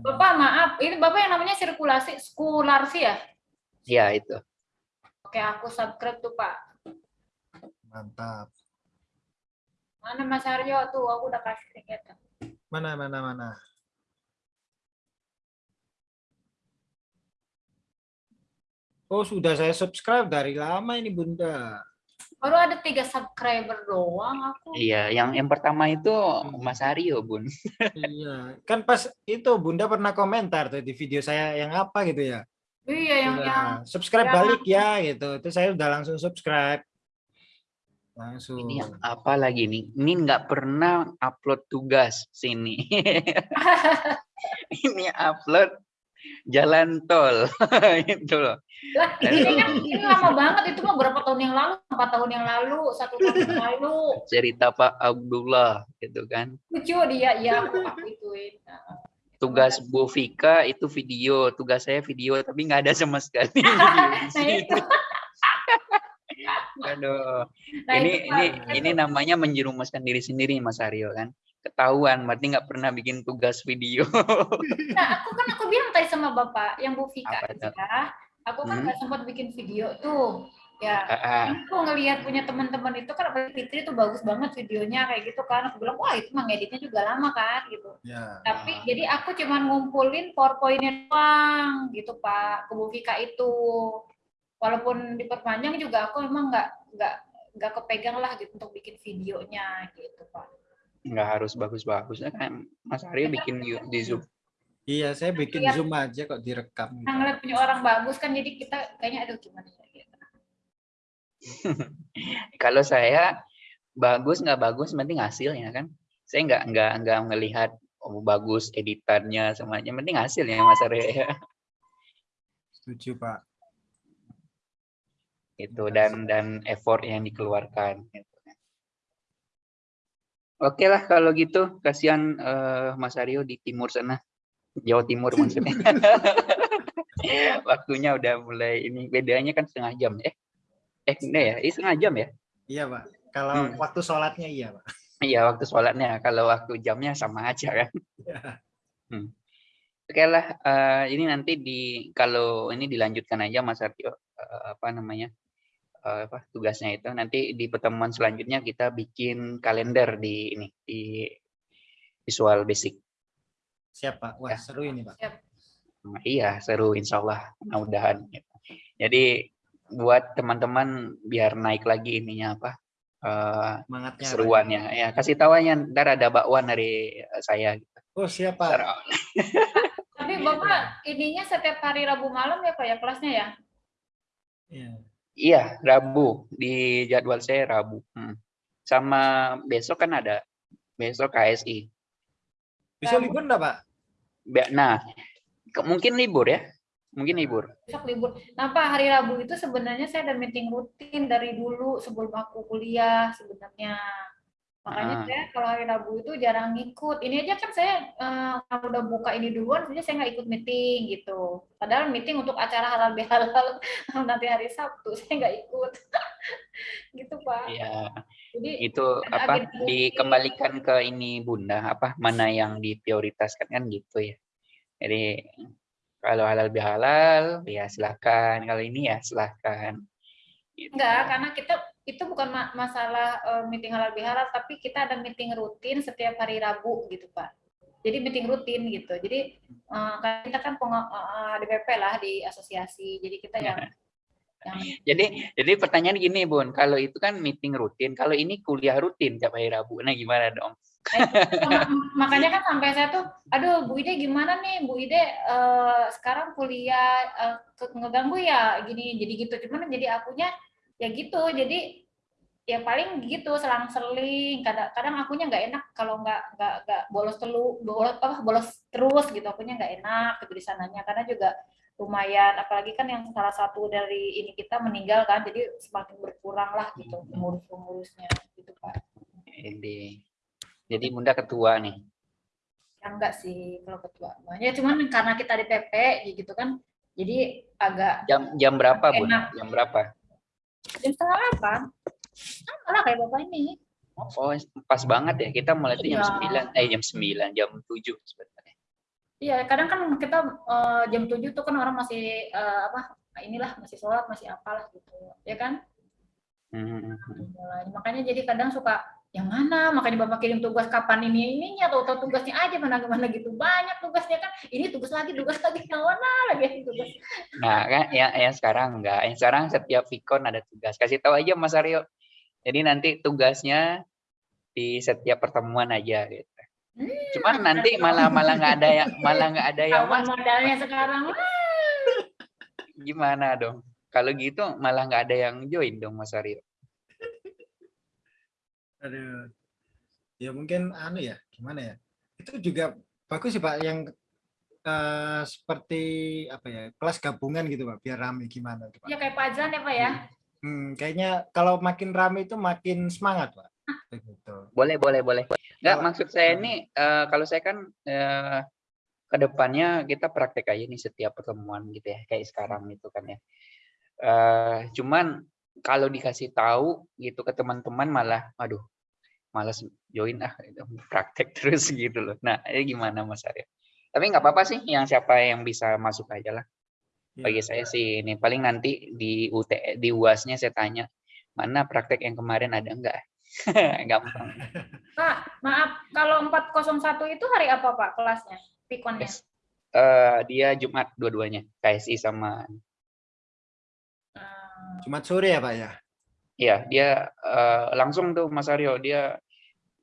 Bapak maaf, ini Bapak yang namanya sirkulasi skularsi ya? ya itu Oke, aku subscribe tuh Pak. Mantap. Mana Mas Aryo tuh? Aku udah kasih tuh. Mana mana mana. Oh sudah saya subscribe dari lama ini Bunda. Baru ada tiga subscriber doang aku. iya yang yang pertama itu Mas Aryo bun iya, kan pas itu Bunda pernah komentar tuh di video saya yang apa gitu ya. Iya, yang Iya, yang subscribe yang- balik ya gitu. Itu saya udah langsung subscribe. Langsung. ini apa lagi nih ini nggak pernah upload tugas sini ini upload jalan tol. Itu loh. Lah ini kan ini lama banget itu mah berapa tahun yang lalu? Empat tahun yang lalu, satu tahun yang lalu. cerita Pak Abdullah gitu kan. Lucu dia, ya aku aku ituin. Tugas Bu Vika itu video. Tugas saya video tapi nggak ada sama sekali. Nah itu, Aduh. nah ini itu, ini ini namanya menjerumuskan diri sendiri Mas Aryo kan ketahuan berarti nggak pernah bikin tugas video Nah, aku kan aku bilang tadi sama Bapak yang Bu tuh? aja, aku kan Hmm. nggak sempat bikin video tuh. Ya, Ah, ah. aku ngelihat punya teman-teman itu kan Fitri tuh bagus banget videonya kayak gitu kan. Aku bilang, wah itu mah ngeditnya juga lama kan gitu. Ya. Tapi jadi aku cuman ngumpulin powerpoint-nya doang gitu Pak, ke Bu Vika itu. Walaupun diperpanjang juga aku emang nggak nggak nggak kepegang lah gitu untuk bikin videonya gitu Pak. Nggak harus bagus-bagus kan Mas Aryo bikin yu- di Zoom Iya, saya bikin Lihat. zoom aja kok direkam. Nah, ngeliat punya orang bagus kan jadi kita kayaknya aduh gimana ya gitu. kalau saya bagus nggak bagus penting hasilnya kan saya nggak nggak nggak melihat oh, bagus editannya semuanya Yang penting hasilnya Mas Aryo ya Setuju, Pak. itu dan dan effort yang dikeluarkan gitu. Oke lah kalau gitu. Kasihan eh, Mas Aryo di timur sana. Jawa Timur maksudnya. Waktunya udah mulai ini. Bedanya kan setengah jam ya. Eh enggak ya? Ini setengah jam ya? Iya, Pak. Kalau Hmm. waktu sholatnya iya, Pak. iya waktu sholatnya. Kalau waktu jamnya sama aja kan. Iya. Hmm. Oke lah, eh, ini nanti di kalau ini dilanjutkan aja Mas Artio eh, apa namanya? eh, apa tugasnya itu nanti di pertemuan selanjutnya kita bikin kalender di ini di Visual Basic. Siap, Pak. Wah, Ya. seru ini, Pak. Nah, iya seru Insya Allah mudah-mudahan. gitu. Jadi buat teman-teman biar naik lagi ininya apa eh, Semangatnya. Pak. seruannya ya kasih tahu aja ntar ada bakwan dari eh, saya. gitu. Oh, siap, Pak. Ntar, Tapi Bapak ininya setiap hari Rabu malam ya Pak ya kelasnya ya? Iya. Iya, Rabu di jadwal saya Rabu. Hmm. Sama besok kan ada besok KSI. Bisa libur enggak, Pak? Be- Nah, ke- mungkin libur ya, mungkin libur. Besok libur. Nah Pak hari Rabu itu sebenarnya saya ada meeting rutin dari dulu sebelum aku kuliah sebenarnya. Makanya Ah. saya kalau hari Rabu itu jarang ngikut. Ini aja kan saya eh, kalau udah buka ini duluan, sebenarnya saya nggak ikut meeting gitu. Padahal meeting untuk acara halal bihalal nanti hari Sabtu saya nggak ikut. gitu Pak. Ya, Jadi itu apa dikembalikan ke ini Bunda, apa mana yang diprioritaskan kan gitu ya. Jadi kalau halal bihalal ya silakan, kalau ini ya silakan. Gitu. Enggak, karena kita itu bukan ma- masalah eh, meeting halal bihalal, tapi kita ada meeting rutin setiap hari Rabu gitu Pak. Jadi meeting rutin gitu. Jadi kan kita kan pengo- eh, DPP lah di asosiasi. Jadi kita yang yang Jadi jadi pertanyaan gini Bun, kalau itu kan meeting rutin, kalau ini kuliah rutin tiap hari Rabu, nah gimana dong? Ma- makanya kan sampai saya tuh, aduh Bu Ide gimana nih Bu Ide eh, sekarang kuliah ke- ngeganggu ya gini jadi gitu. Cuman jadi akunya ya gitu. Jadi ya paling gitu selang-seling. Kadang-kadang akunya nggak enak kalau nggak nggak nggak bolos telu bolos apa bolos terus gitu. Akunya nggak enak gitu di sananya karena juga lumayan apalagi kan yang salah satu dari ini kita meninggal kan jadi semakin berkurang lah gitu pengurus-pengurusnya gitu Pak. Jadi jadi Bunda ketua nih. Ya enggak sih kalau ketua. Ya cuman karena kita di PP gitu kan, jadi agak Jam jam berapa? Enak. Jam berapa? Jam setengah delapan. Sama lah kayak bapak ini. Oh, pas banget ya. Kita mulai itu jam Iya. 9, eh jam 9, jam 7 sebenarnya. Iya, kadang kan kita eh, jam 7 tuh kan orang masih eh, apa inilah masih sholat masih apalah gitu ya kan Hmm. mulai makanya jadi kadang suka yang mana makanya bapak kirim tugas kapan ini ininya atau atau tugasnya aja mana mana gitu banyak tugasnya kan ini tugas lagi tugas lagi yang mana lagi tugas Nah, kan yang, yang sekarang enggak. Yang sekarang setiap Vicon ada tugas. Kasih tahu aja Mas Aryo. Jadi nanti tugasnya di setiap pertemuan aja gitu. Hmm, Cuman nanti malah malah nggak ada yang malah nggak ada yang mas modalnya sekarang gimana dong? Kalau gitu malah nggak ada yang join dong Mas Aryo. Aduh. Ya mungkin anu ya, gimana ya? Itu juga bagus sih Pak yang eh, seperti apa ya, kelas gabungan gitu Pak, biar rame gimana tuh Pak. ya kayak pajan ya pak ya Hmm, kayaknya kalau makin rame itu makin semangat Pak. Begitu. Boleh, boleh, boleh. Nggak, Kalau- maksud saya ini eh, kalau saya kan eh, ke depannya kita praktek aja nih setiap pertemuan gitu ya, kayak sekarang gitu kan ya. Eh, cuman kalau dikasih tahu gitu ke teman-teman malah, aduh, malas join ah, gitu, praktek terus gitu loh. Nah, ini gimana Mas Arya? Tapi nggak apa-apa sih, yang siapa yang bisa masuk aja lah. Ya. Bagi saya sih ini paling nanti di UT di UASnya saya tanya mana praktek yang kemarin ada enggak? Gampang. Pak, maaf, kalau 401 itu hari apa Pak kelasnya? Pikonnya? Yes. Eh, dia Jumat dua-duanya, KSI sama Hmm, Jumat sore ya Pak ya? Iya, dia eh, langsung tuh Mas Aryo, dia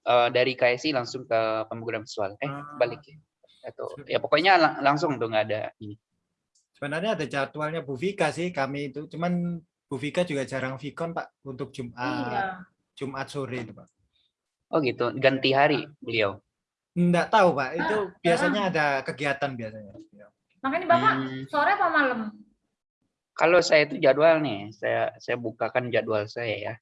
eh, dari KSI langsung ke pemrograman visual. Eh, Ah. balik ya. Atau ya pokoknya lang- langsung tuh nggak ada ini. Sebenarnya ada jadwalnya Bu Vika sih kami itu, cuman Bu Vika juga jarang vikon Pak untuk Jumat iya. Jumat sore itu Pak. Oh gitu, ganti hari beliau. Enggak tahu Pak, itu Ah, biasanya ada kegiatan biasanya. Makanya Bapak Hmm, sore apa malam? Kalau saya itu jadwal nih, saya saya bukakan jadwal saya ya.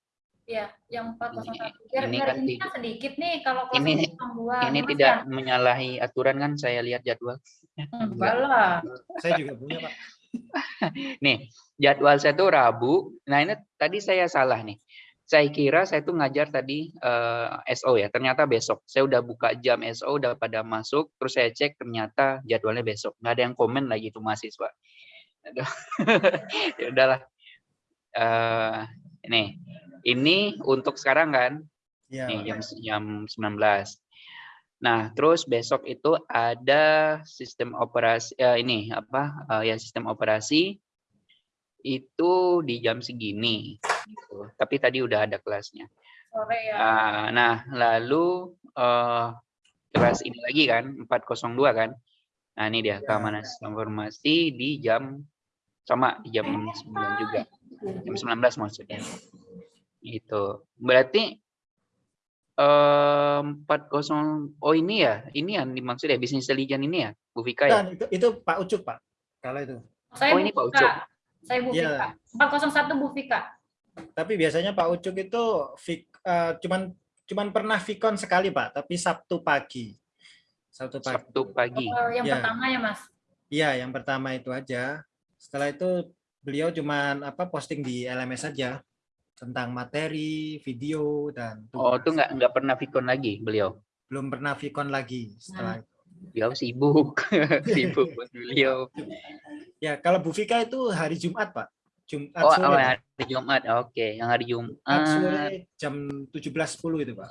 Iya, yang 401. Biar, ini biar kan ini kan sedikit nih kalau ini-. Ini Mas tidak ya? menyalahi aturan kan saya lihat jadwal. Enggak lah. Saya juga punya Pak. Nih, jadwal saya tuh Rabu. Nah, ini tadi saya salah nih. Saya kira saya tuh ngajar tadi eh, SO ya. Ternyata besok. Saya udah buka jam SO udah pada masuk, terus saya cek ternyata jadwalnya besok. Nggak ada yang komen lagi tuh mahasiswa. Aduh. ya udahlah. Eh, nih, ini untuk sekarang kan Iya. nih jam jam 19. Nah, terus besok itu ada sistem operasi eh, ini apa eh, ya sistem operasi itu di jam segini. gitu. Tapi tadi udah ada kelasnya. Sore ya. Ah, nah, lalu eh, kelas ini lagi kan 402 kan. Nah, ini dia Ya. keamanan informasi di jam sama di jam 9 juga. Jam 19 maksudnya. Itu. Berarti eh 40 oh ini ya, ini yang dimaksud ya bisnis intelligence ini ya, Bu Vika ya. Dan itu, itu Pak Ucup Pak. Kalau itu. Saya Oh, ini Pak Ucup. Saya Bu Iya. Fika. 401 Bu Fika. Tapi biasanya Pak Ucup itu eh, cuman cuman pernah Vicon sekali Pak, tapi Sabtu pagi. Sabtu pagi. Sabtu pagi. Oh, yang Iya. pertama ya Mas. Iya, yang pertama itu aja. Setelah itu beliau cuman apa posting di LMS saja tentang materi, video dan Oh, tugas. itu nggak nggak pernah Vicon lagi beliau. belum pernah Vicon lagi setelah itu. Beliau sibuk, sibuk buat beliau. Ya, kalau Bu Vika itu hari Jumat, Pak. Jumat Oh, sore. oh, hari Jumat. Oke, yang hari Jumat Jumat. sore jam 17.10 itu, Pak.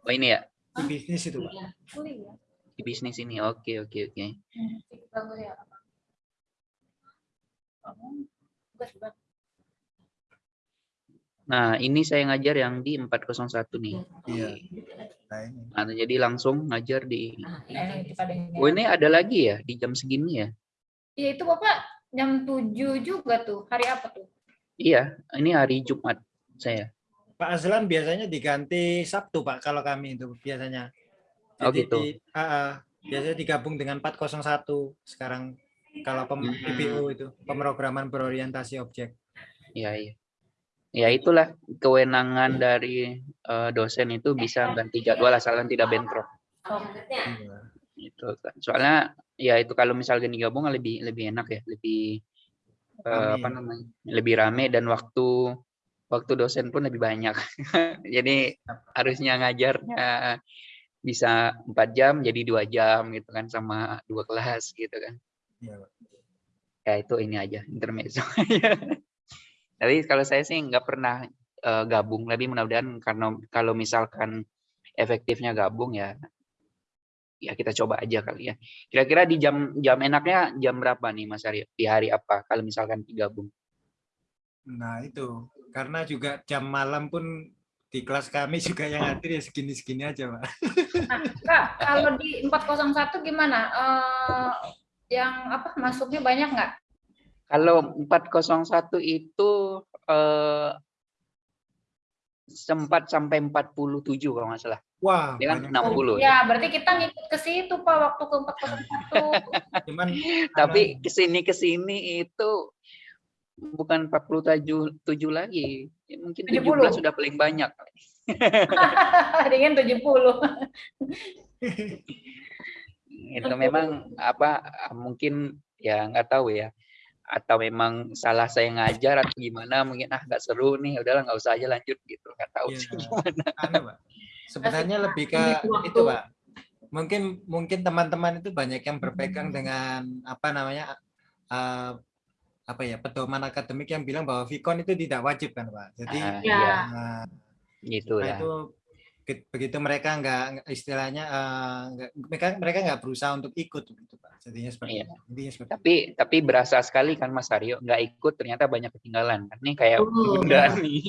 Oh, ini ya Di bisnis itu, Pak. Kuliah. di bisnis ini. Oke, oke, oke. Hmm, ya. Oh, bagus, bagus. Nah, ini saya ngajar yang di 401 nih. Iya. Nah, ini. Nah, jadi langsung ngajar di ini. Oh, ini ada lagi ya di jam segini ya? Iya, itu Bapak jam 7 juga tuh. Hari apa tuh? Iya, ini hari Jumat saya. Pak Azlan biasanya diganti Sabtu, Pak, kalau kami itu biasanya. Oh, gitu. di- ah, ah, biasanya digabung dengan 401 sekarang kalau pem Hmm. Itu, pemrograman berorientasi objek. Iya, iya. Ya itulah kewenangan dari eh, dosen itu bisa ganti jadwal asalkan tidak bentrok. Oh, Iya. Itu kan. Soalnya ya itu kalau misalnya digabung lebih lebih enak ya, lebih Rame. apa namanya? Lebih rame dan waktu waktu dosen pun lebih banyak. jadi harusnya ngajarnya bisa empat jam jadi dua jam gitu kan sama dua kelas gitu kan. Iya, Pak. ya itu ini aja intermezzo tapi kalau saya sih nggak pernah eh, gabung tapi mudah-mudahan karena kalau misalkan efektifnya gabung ya ya kita coba aja kali ya kira-kira di jam jam enaknya jam berapa nih Mas Aryo di hari apa kalau misalkan digabung Nah, itu. Karena juga jam malam pun di kelas kami juga yang hadir ya segini-segini aja, Pak. Nah, Kak, kalau di 401 gimana? Eh, yang apa masuknya banyak nggak? kalau 401 itu eh, sempat sampai 47 kalau nggak salah Wah, dia kan banyak. 60 ya. Ya, berarti kita ngikut ke situ Pak waktu ke 401. Cuman tapi ke sini ke sini itu bukan 47 tujuh lagi Ya, mungkin 70. 17 sudah paling banyak dengan 70. itu memang apa mungkin ya nggak tahu ya atau memang salah saya ngajar atau gimana mungkin ah nggak seru nih udahlah nggak usah aja lanjut gitu nggak tahu Iya. sih gimana anu, Pak. Sebenarnya lebih ke waktu. itu, Pak. Mungkin mungkin teman-teman itu banyak yang berpegang dengan apa namanya eh, apa ya pedoman akademik yang bilang bahwa Vicon itu tidak wajib kan, Pak. Jadi Ah, Ya. iya, nah, gitu nah ya itu begitu mereka nggak istilahnya eh, nggak- mereka mereka nggak berusaha untuk ikut gitu, Pak. Jadinya seperti Iya. itu. Intinya seperti itu. tapi tapi berasa sekali kan Mas Aryo nggak ikut ternyata banyak ketinggalan kan nih kayak. Bunda nih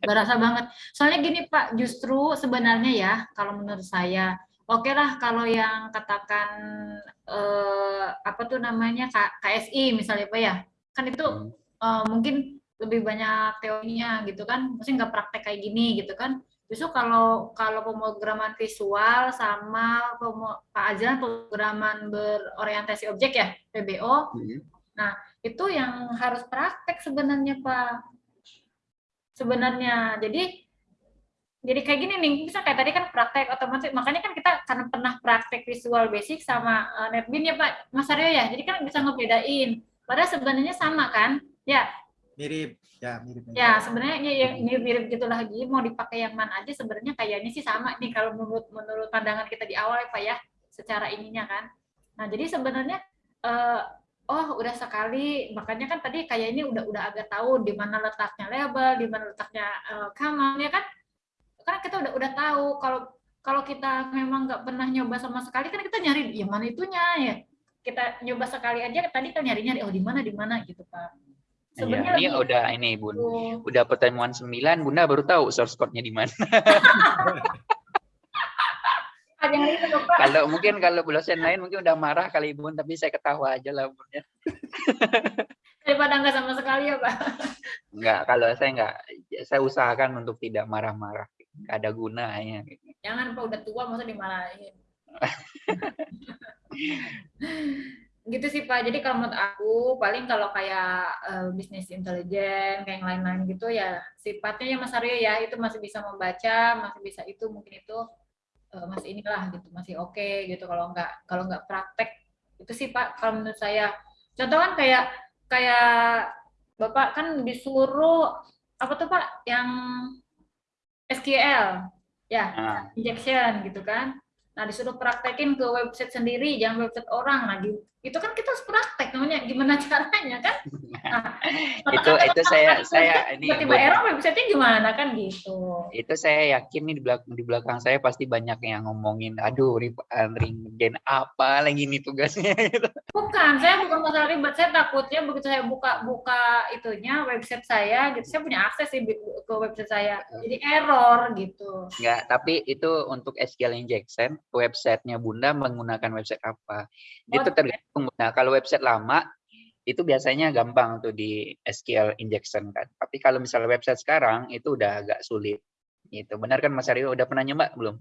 Berasa banget. Soalnya gini Pak, justru sebenarnya ya kalau menurut saya, oke lah kalau yang katakan eh, apa tuh namanya K- KSI misalnya Pak ya, kan itu Hmm. eh, mungkin lebih banyak teorinya gitu kan, mesti nggak praktek kayak gini gitu kan. Justru kalau kalau pemrograman visual sama Pak Azlan pemrograman berorientasi objek ya PBO Hmm. itu yang harus praktek sebenarnya Pak. Sebenarnya. Jadi jadi kayak gini nih, bisa kayak tadi kan praktek otomatis, makanya kan kita karena pernah praktek visual basic sama eh, NetBeans ya Pak Mas Aryo ya, jadi kan bisa ngebedain. Padahal sebenarnya sama kan? Ya, Mirip, ya mirip. ya sebenarnya ya, ya, mirip-mirip gitu lagi, mau dipakai yang mana aja sebenarnya kayaknya sih sama nih kalau menurut menurut pandangan kita di awal ya Pak ya, secara ininya kan. Nah jadi sebenarnya eh, oh udah sekali, makanya kan tadi kayak ini udah udah agak tahu di mana letaknya label, di mana letaknya eh, kamal ya kan? Karena kita udah udah tahu kalau kalau kita memang nggak pernah nyoba sama sekali kan kita nyari yang mana itunya ya. Kita nyoba sekali aja tadi kan nyari-nyari oh di mana di mana gitu Pak. Iya, Sebenarnya ini lebih- udah ini Bun. Tuh. Udah pertemuan 9, Bunda baru tahu source code-nya di mana. Kalau mungkin kalau dosen lain mungkin udah marah kali Bun, tapi saya ketawa aja lah Bun ya. Daripada nggak sama sekali ya, Pak. Enggak, kalau saya enggak saya usahakan untuk tidak marah-marah. Nggak ada gunanya. Jangan Pak udah tua masa dimarahin. gitu sih Pak. Jadi kalau menurut aku paling kalau kayak eh, bisnis intelijen kayak yang lain-lain gitu ya sifatnya ya Mas Aryo ya itu masih bisa membaca, masih bisa itu mungkin itu eh, masih inilah gitu, masih oke gitu kalau nggak kalau nggak praktek itu sih Pak kalau menurut saya. Contoh kan kayak kayak Bapak kan disuruh apa tuh Pak yang SQL ya Nah, injection gitu kan. Nah, disuruh praktekin ke website sendiri, jangan website orang. Nah, itu kan kita harus praktek namanya gimana caranya kan? Nah, itu itu saya saya ini tiba-tiba error website-nya gimana kan gitu. itu saya yakin nih di belakang di belakang saya pasti banyak yang ngomongin aduh eh, ring apa lagi nih tugasnya gitu. Bukan, saya bukan masalah ribet, saya takutnya begitu saya buka buka itunya website saya gitu, saya punya akses sih ke website saya. Jadi error gitu. Enggak, tapi itu untuk SQL injection, websitenya Bunda menggunakan website apa? Itu tergantung Bunda. Kalau website lama, itu biasanya gampang tuh di SQL injection kan. Tapi kalau misalnya website sekarang, itu udah agak sulit. Gitu. Benar kan Mas Aryo? Udah pernah nyoba belum?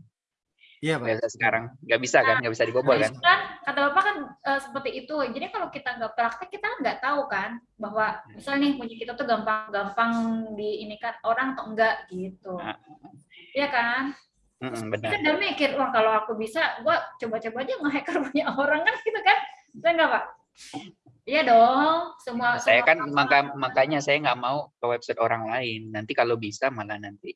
Iya, Pak. Website sekarang? Nggak bisa kan? Nggak bisa dibobol kan? Kan kata Bapak kan eh, seperti itu. Jadi kalau kita nggak praktek kita nggak tahu kan bahwa misal nih punya kita tuh gampang-gampang di ini kan orang atau enggak gitu. Ah. Iya kan? Mm-mm, Kita benar. udah mikir, wah kalau aku bisa, gua coba-coba aja nge-hacker punya orang kan gitu kan? Saya enggak, Pak? Iya dong, semua Saya semua kan maka, makanya saya nggak mau ke website orang lain. Nanti kalau bisa malah nanti.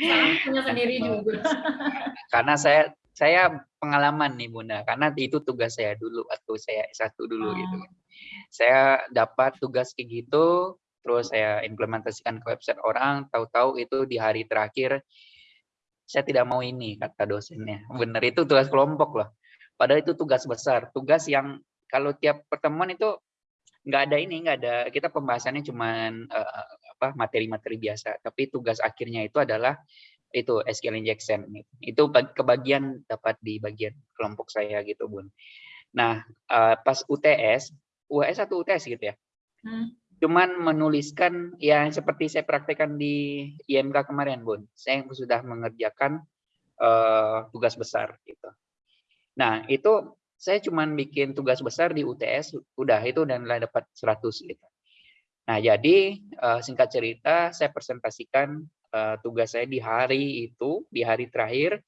orang punya sendiri juga. karena saya saya pengalaman nih Bunda karena itu tugas saya dulu waktu saya S1 dulu Oh. gitu saya dapat tugas kayak gitu terus saya implementasikan ke website orang tahu-tahu itu di hari terakhir saya tidak mau ini kata dosennya bener itu tugas kelompok loh padahal itu tugas besar. Tugas yang kalau tiap pertemuan itu nggak ada ini nggak ada kita pembahasannya cuman apa materi-materi biasa. Tapi tugas akhirnya itu adalah itu SQL injection. Itu bag- kebagian dapat di bagian kelompok saya gitu bun. Nah eh, pas UTS UAS atau UTS gitu ya? Hmm. cuman menuliskan yang seperti saya praktekkan di IMK kemarin bun. Saya sudah mengerjakan eh, tugas besar gitu nah itu saya cuman bikin tugas besar di UTS udah itu dan nilai dapat 100 gitu. Nah jadi eh, singkat cerita saya presentasikan eh, tugas saya di hari itu di hari terakhir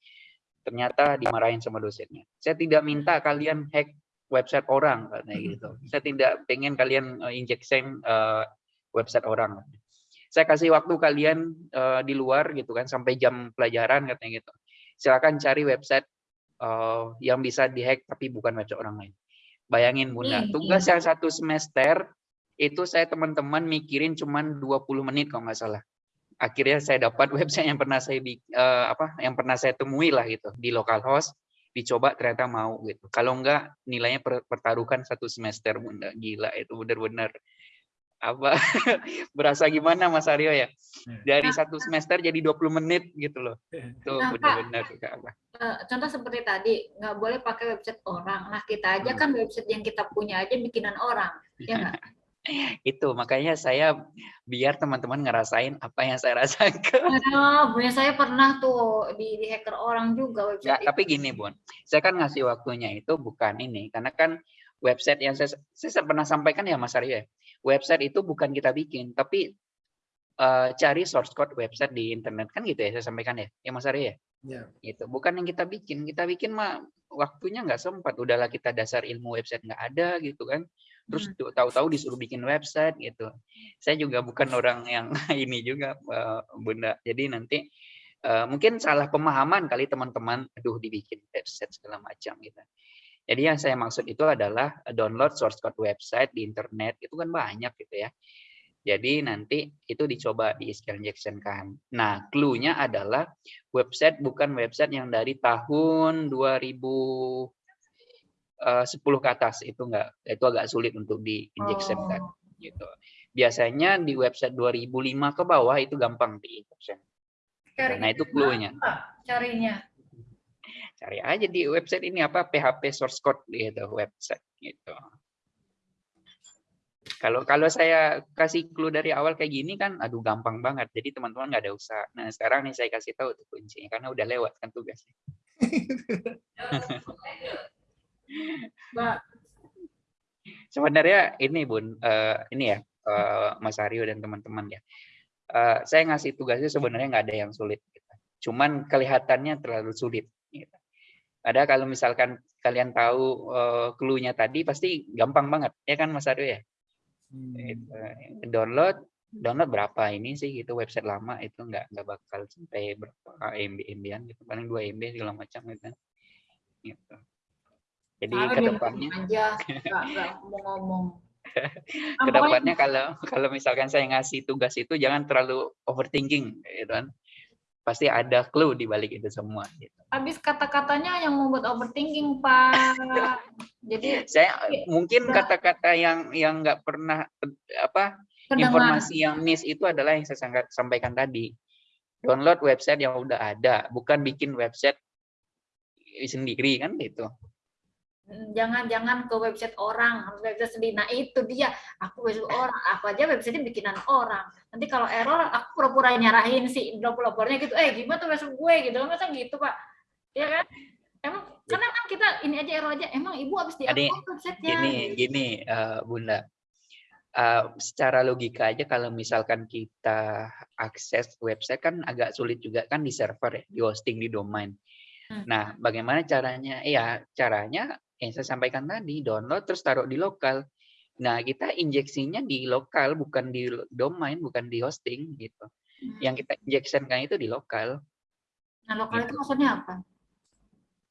ternyata dimarahin sama dosennya. Saya tidak minta kalian hack website orang katanya gitu. Saya tidak pengen kalian eh, injection website orang. Saya kasih waktu kalian di luar gitu kan sampai jam pelajaran katanya gitu. Silakan cari website eh, yang bisa dihack tapi bukan website orang lain. Bayangin bunda Hmm, tugas yang satu semester itu saya teman-teman mikirin cuman 20 menit kalau nggak salah. Akhirnya saya dapat website yang pernah saya eh, apa yang pernah saya temui lah gitu di localhost dicoba ternyata mau gitu. Kalau enggak nilainya per- pertaruhkan satu semester bunda. Gila itu benar-benar apa berasa gimana Mas Aryo ya dari satu semester jadi 20 menit gitu loh itu Nah, Kak. benar-benar Kak, apa. Eh, contoh seperti tadi, nggak boleh pakai website orang. Nah, kita aja kan website yang kita punya aja bikinan orang, ya nggak? Itu makanya saya biar teman-teman ngerasain apa yang saya rasakan. Aduh, punya saya pernah tuh di, di hacker orang juga Nggak, website tapi gini Bun, saya kan ngasih waktunya itu bukan ini, karena kan website yang saya, saya pernah sampaikan ya Mas Aryo ya, website itu bukan kita bikin, tapi eh, cari source code website di internet kan gitu ya saya sampaikan ya, ya Mas Aryo ya. Ya. Gitu, bukan yang kita bikin, kita bikin mah waktunya nggak sempat, udahlah kita dasar ilmu website nggak ada gitu kan, terus Hmm. tahu-tahu disuruh bikin website gitu. Saya juga bukan orang yang ini juga eh, Bunda, jadi nanti eh, mungkin salah pemahaman kali teman-teman, aduh dibikin website segala macam gitu. Jadi yang saya maksud itu adalah download source code website di internet itu kan banyak gitu ya. Jadi nanti itu dicoba di injection kan. Nah, clue-nya adalah website bukan website yang dari tahun 2010 ke atas itu enggak itu agak sulit untuk di injection kan Oh. gitu. Biasanya di website 2005 ke bawah itu gampang di injection. Cari Nah, itu clue-nya. carinya. Cari aja di website ini apa PHP source code gitu website gitu. Kalau kalau saya kasih clue dari awal kayak gini kan, aduh gampang banget. Jadi teman-teman nggak ada usaha. Nah sekarang nih saya kasih tahu tuh kuncinya karena udah lewat kan tugasnya. Sebenarnya ini bun, eh, ini ya eh, Mas Aryo dan teman-teman ya. Eh, saya ngasih tugasnya sebenarnya nggak ada yang sulit. Gitu. Cuman kelihatannya terlalu sulit. Gitu. Ada kalau misalkan kalian tahu eh, clue-nya tadi pasti gampang banget ya kan Mas Aryo ya. Hmm. Gitu. download download berapa ini sih gitu website lama itu nggak nggak bakal sampai berapa MB MB-an gitu paling 2 MB segala macam gitu kan. gitu jadi Malah dia ke depannya ngomong aja, nggak pokoknya ke depannya kalau kalau misalkan saya ngasih tugas itu jangan terlalu overthinking gitu kan pasti ada clue di balik itu semua gitu. habis kata-katanya yang membuat overthinking, Pak. Jadi saya Iya, mungkin udah. kata-kata yang yang nggak pernah apa terdengar informasi yang miss itu adalah yang saya sampaikan tadi. Download website yang udah ada, bukan bikin website sendiri kan gitu. Jangan-jangan ke website orang, harus website sendiri. Nah itu dia, aku website orang, aku aja website bikinan orang. Nanti kalau error, aku pura-pura nyarahin si developernya gitu, eh gimana tuh website gue gitu, masa gitu pak? Ya kan? Emang karena kan kita ini aja error aja, emang ibu habis di websitenya. Gini, gini eh, Bunda. Eh, secara logika aja kalau misalkan kita akses website kan agak sulit juga kan di server ya, di hosting di domain. Hmm. Nah, bagaimana caranya? Ya, caranya yang saya sampaikan tadi, download terus taruh di lokal. Nah, kita injeksinya di lokal, bukan di domain, bukan di hosting gitu. Hmm. Yang kita injection-kan itu di lokal, Nah lokal gitu. itu maksudnya apa?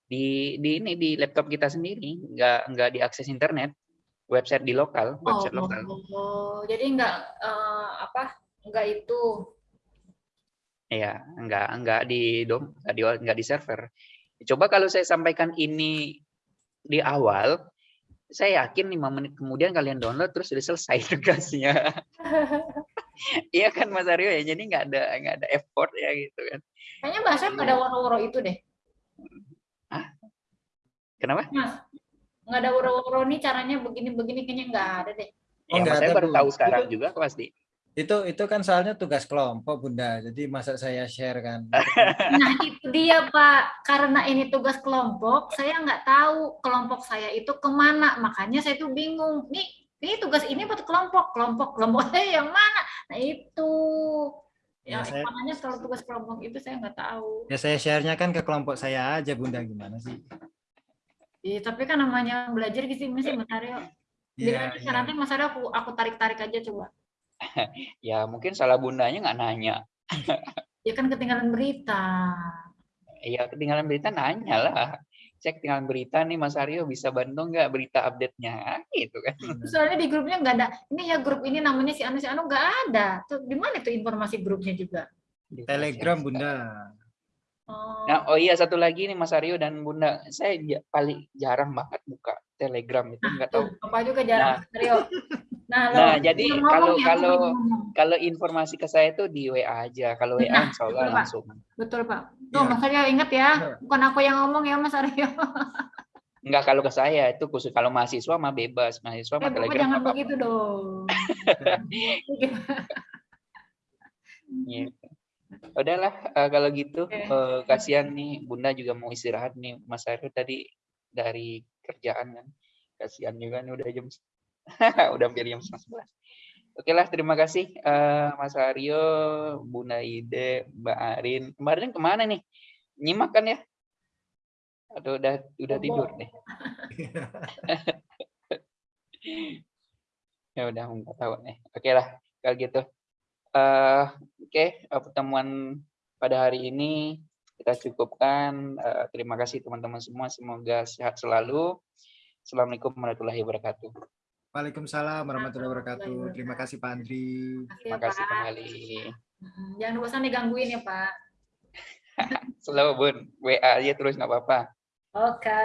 di di ini di laptop kita sendiri, nggak nggak diakses internet, website di lokal, website lokal. Oh, jadi nggak eh, apa? Nggak itu. Iya, nggak nggak di dom, nggak di nggak di server. Coba kalau saya sampaikan ini di awal, saya yakin lima menit kemudian kalian download terus sudah selesai tugasnya. Iya kan Mas Aryo ya, jadi nggak ada nggak ada effort ya gitu kan. Kayaknya bahasa nggak ada woro-woro itu deh. Kenapa? Mas, nggak ada woro-woro nih caranya begini-begini kayaknya nggak ada deh. Oh, Ya, saya baru tahu sekarang juga pasti. Itu itu kan soalnya tugas kelompok Bunda. Jadi masa saya share kan. Nah itu dia Pak, karena ini tugas kelompok, saya nggak tahu kelompok saya itu ke mana, makanya saya tuh bingung. Nih, ini tugas ini buat kelompok, kelompok kelompok saya yang mana? Nah itu, ya, Ya, saya- makanya kalau tugas kelompok itu saya nggak tahu. Ya saya share-nya kan ke kelompok saya aja Bunda gimana sih? Iya, tapi kan namanya belajar gitu sih Mas Aryo. Iya, Jadi iya. nanti Mas Aryo aku aku tarik-tarik aja coba. Ya mungkin salah bundanya nggak nanya. Ya kan ketinggalan berita. Iya ketinggalan berita nanya lah. Cek ketinggalan berita nih Mas Aryo bisa bantu nggak berita update-nya gitu kan. Soalnya di grupnya nggak ada. Ini ya grup ini namanya si Anu si Anu nggak ada. Tuh di mana tuh informasi grupnya juga? Telegram Bunda. Oh, Nah, oh iya satu lagi nih Mas Aryo dan Bunda, saya paling jarang banget buka Telegram itu nggak tahu. tuh, apa juga jarang Mas Aryo. Nah, Nah, jadi kalau- ya, kalau-. Kalau informasi ke saya itu di WA aja. Kalau WA Nah, insya Allah betul, Pak. langsung. betul Pak. Tuh Iya. Mas Aryo ingat ya, Iya. bukan aku yang ngomong ya Mas Aryo. Enggak kalau ke saya itu khusus kalau mahasiswa mah bebas. Mahasiswa Eh, mah Telegram jangan apa-apa. begitu dong. Gitu. Udahlah eh, kalau gitu Oke. eh, kasihan nih Bunda juga mau istirahat nih Mas Aryo tadi dari kerjaan kan. Kasihan juga nih udah jam udah hampir jam 11. Oke lah terima kasih eh, Mas Aryo, Bunda Ide, Mbak Arin. Kemarin ke mana nih? Nyimak kan ya? Atau udah udah tidur nih? ya udah nggak tahu nih. Oke lah kalau gitu. eh Oke eh, pertemuan pada hari ini kita cukupkan. Eh, terima kasih teman-teman semua. Semoga sehat selalu. Assalamualaikum warahmatullahi wabarakatuh. Waalaikumsalam warahmatullahi wabarakatuh. Terima kasih Pak Andri. Terima kasih kembali. Mm, Jangan bosan digangguin ya Pak. Selalu bun, WA aja terus nggak apa-apa. Oke.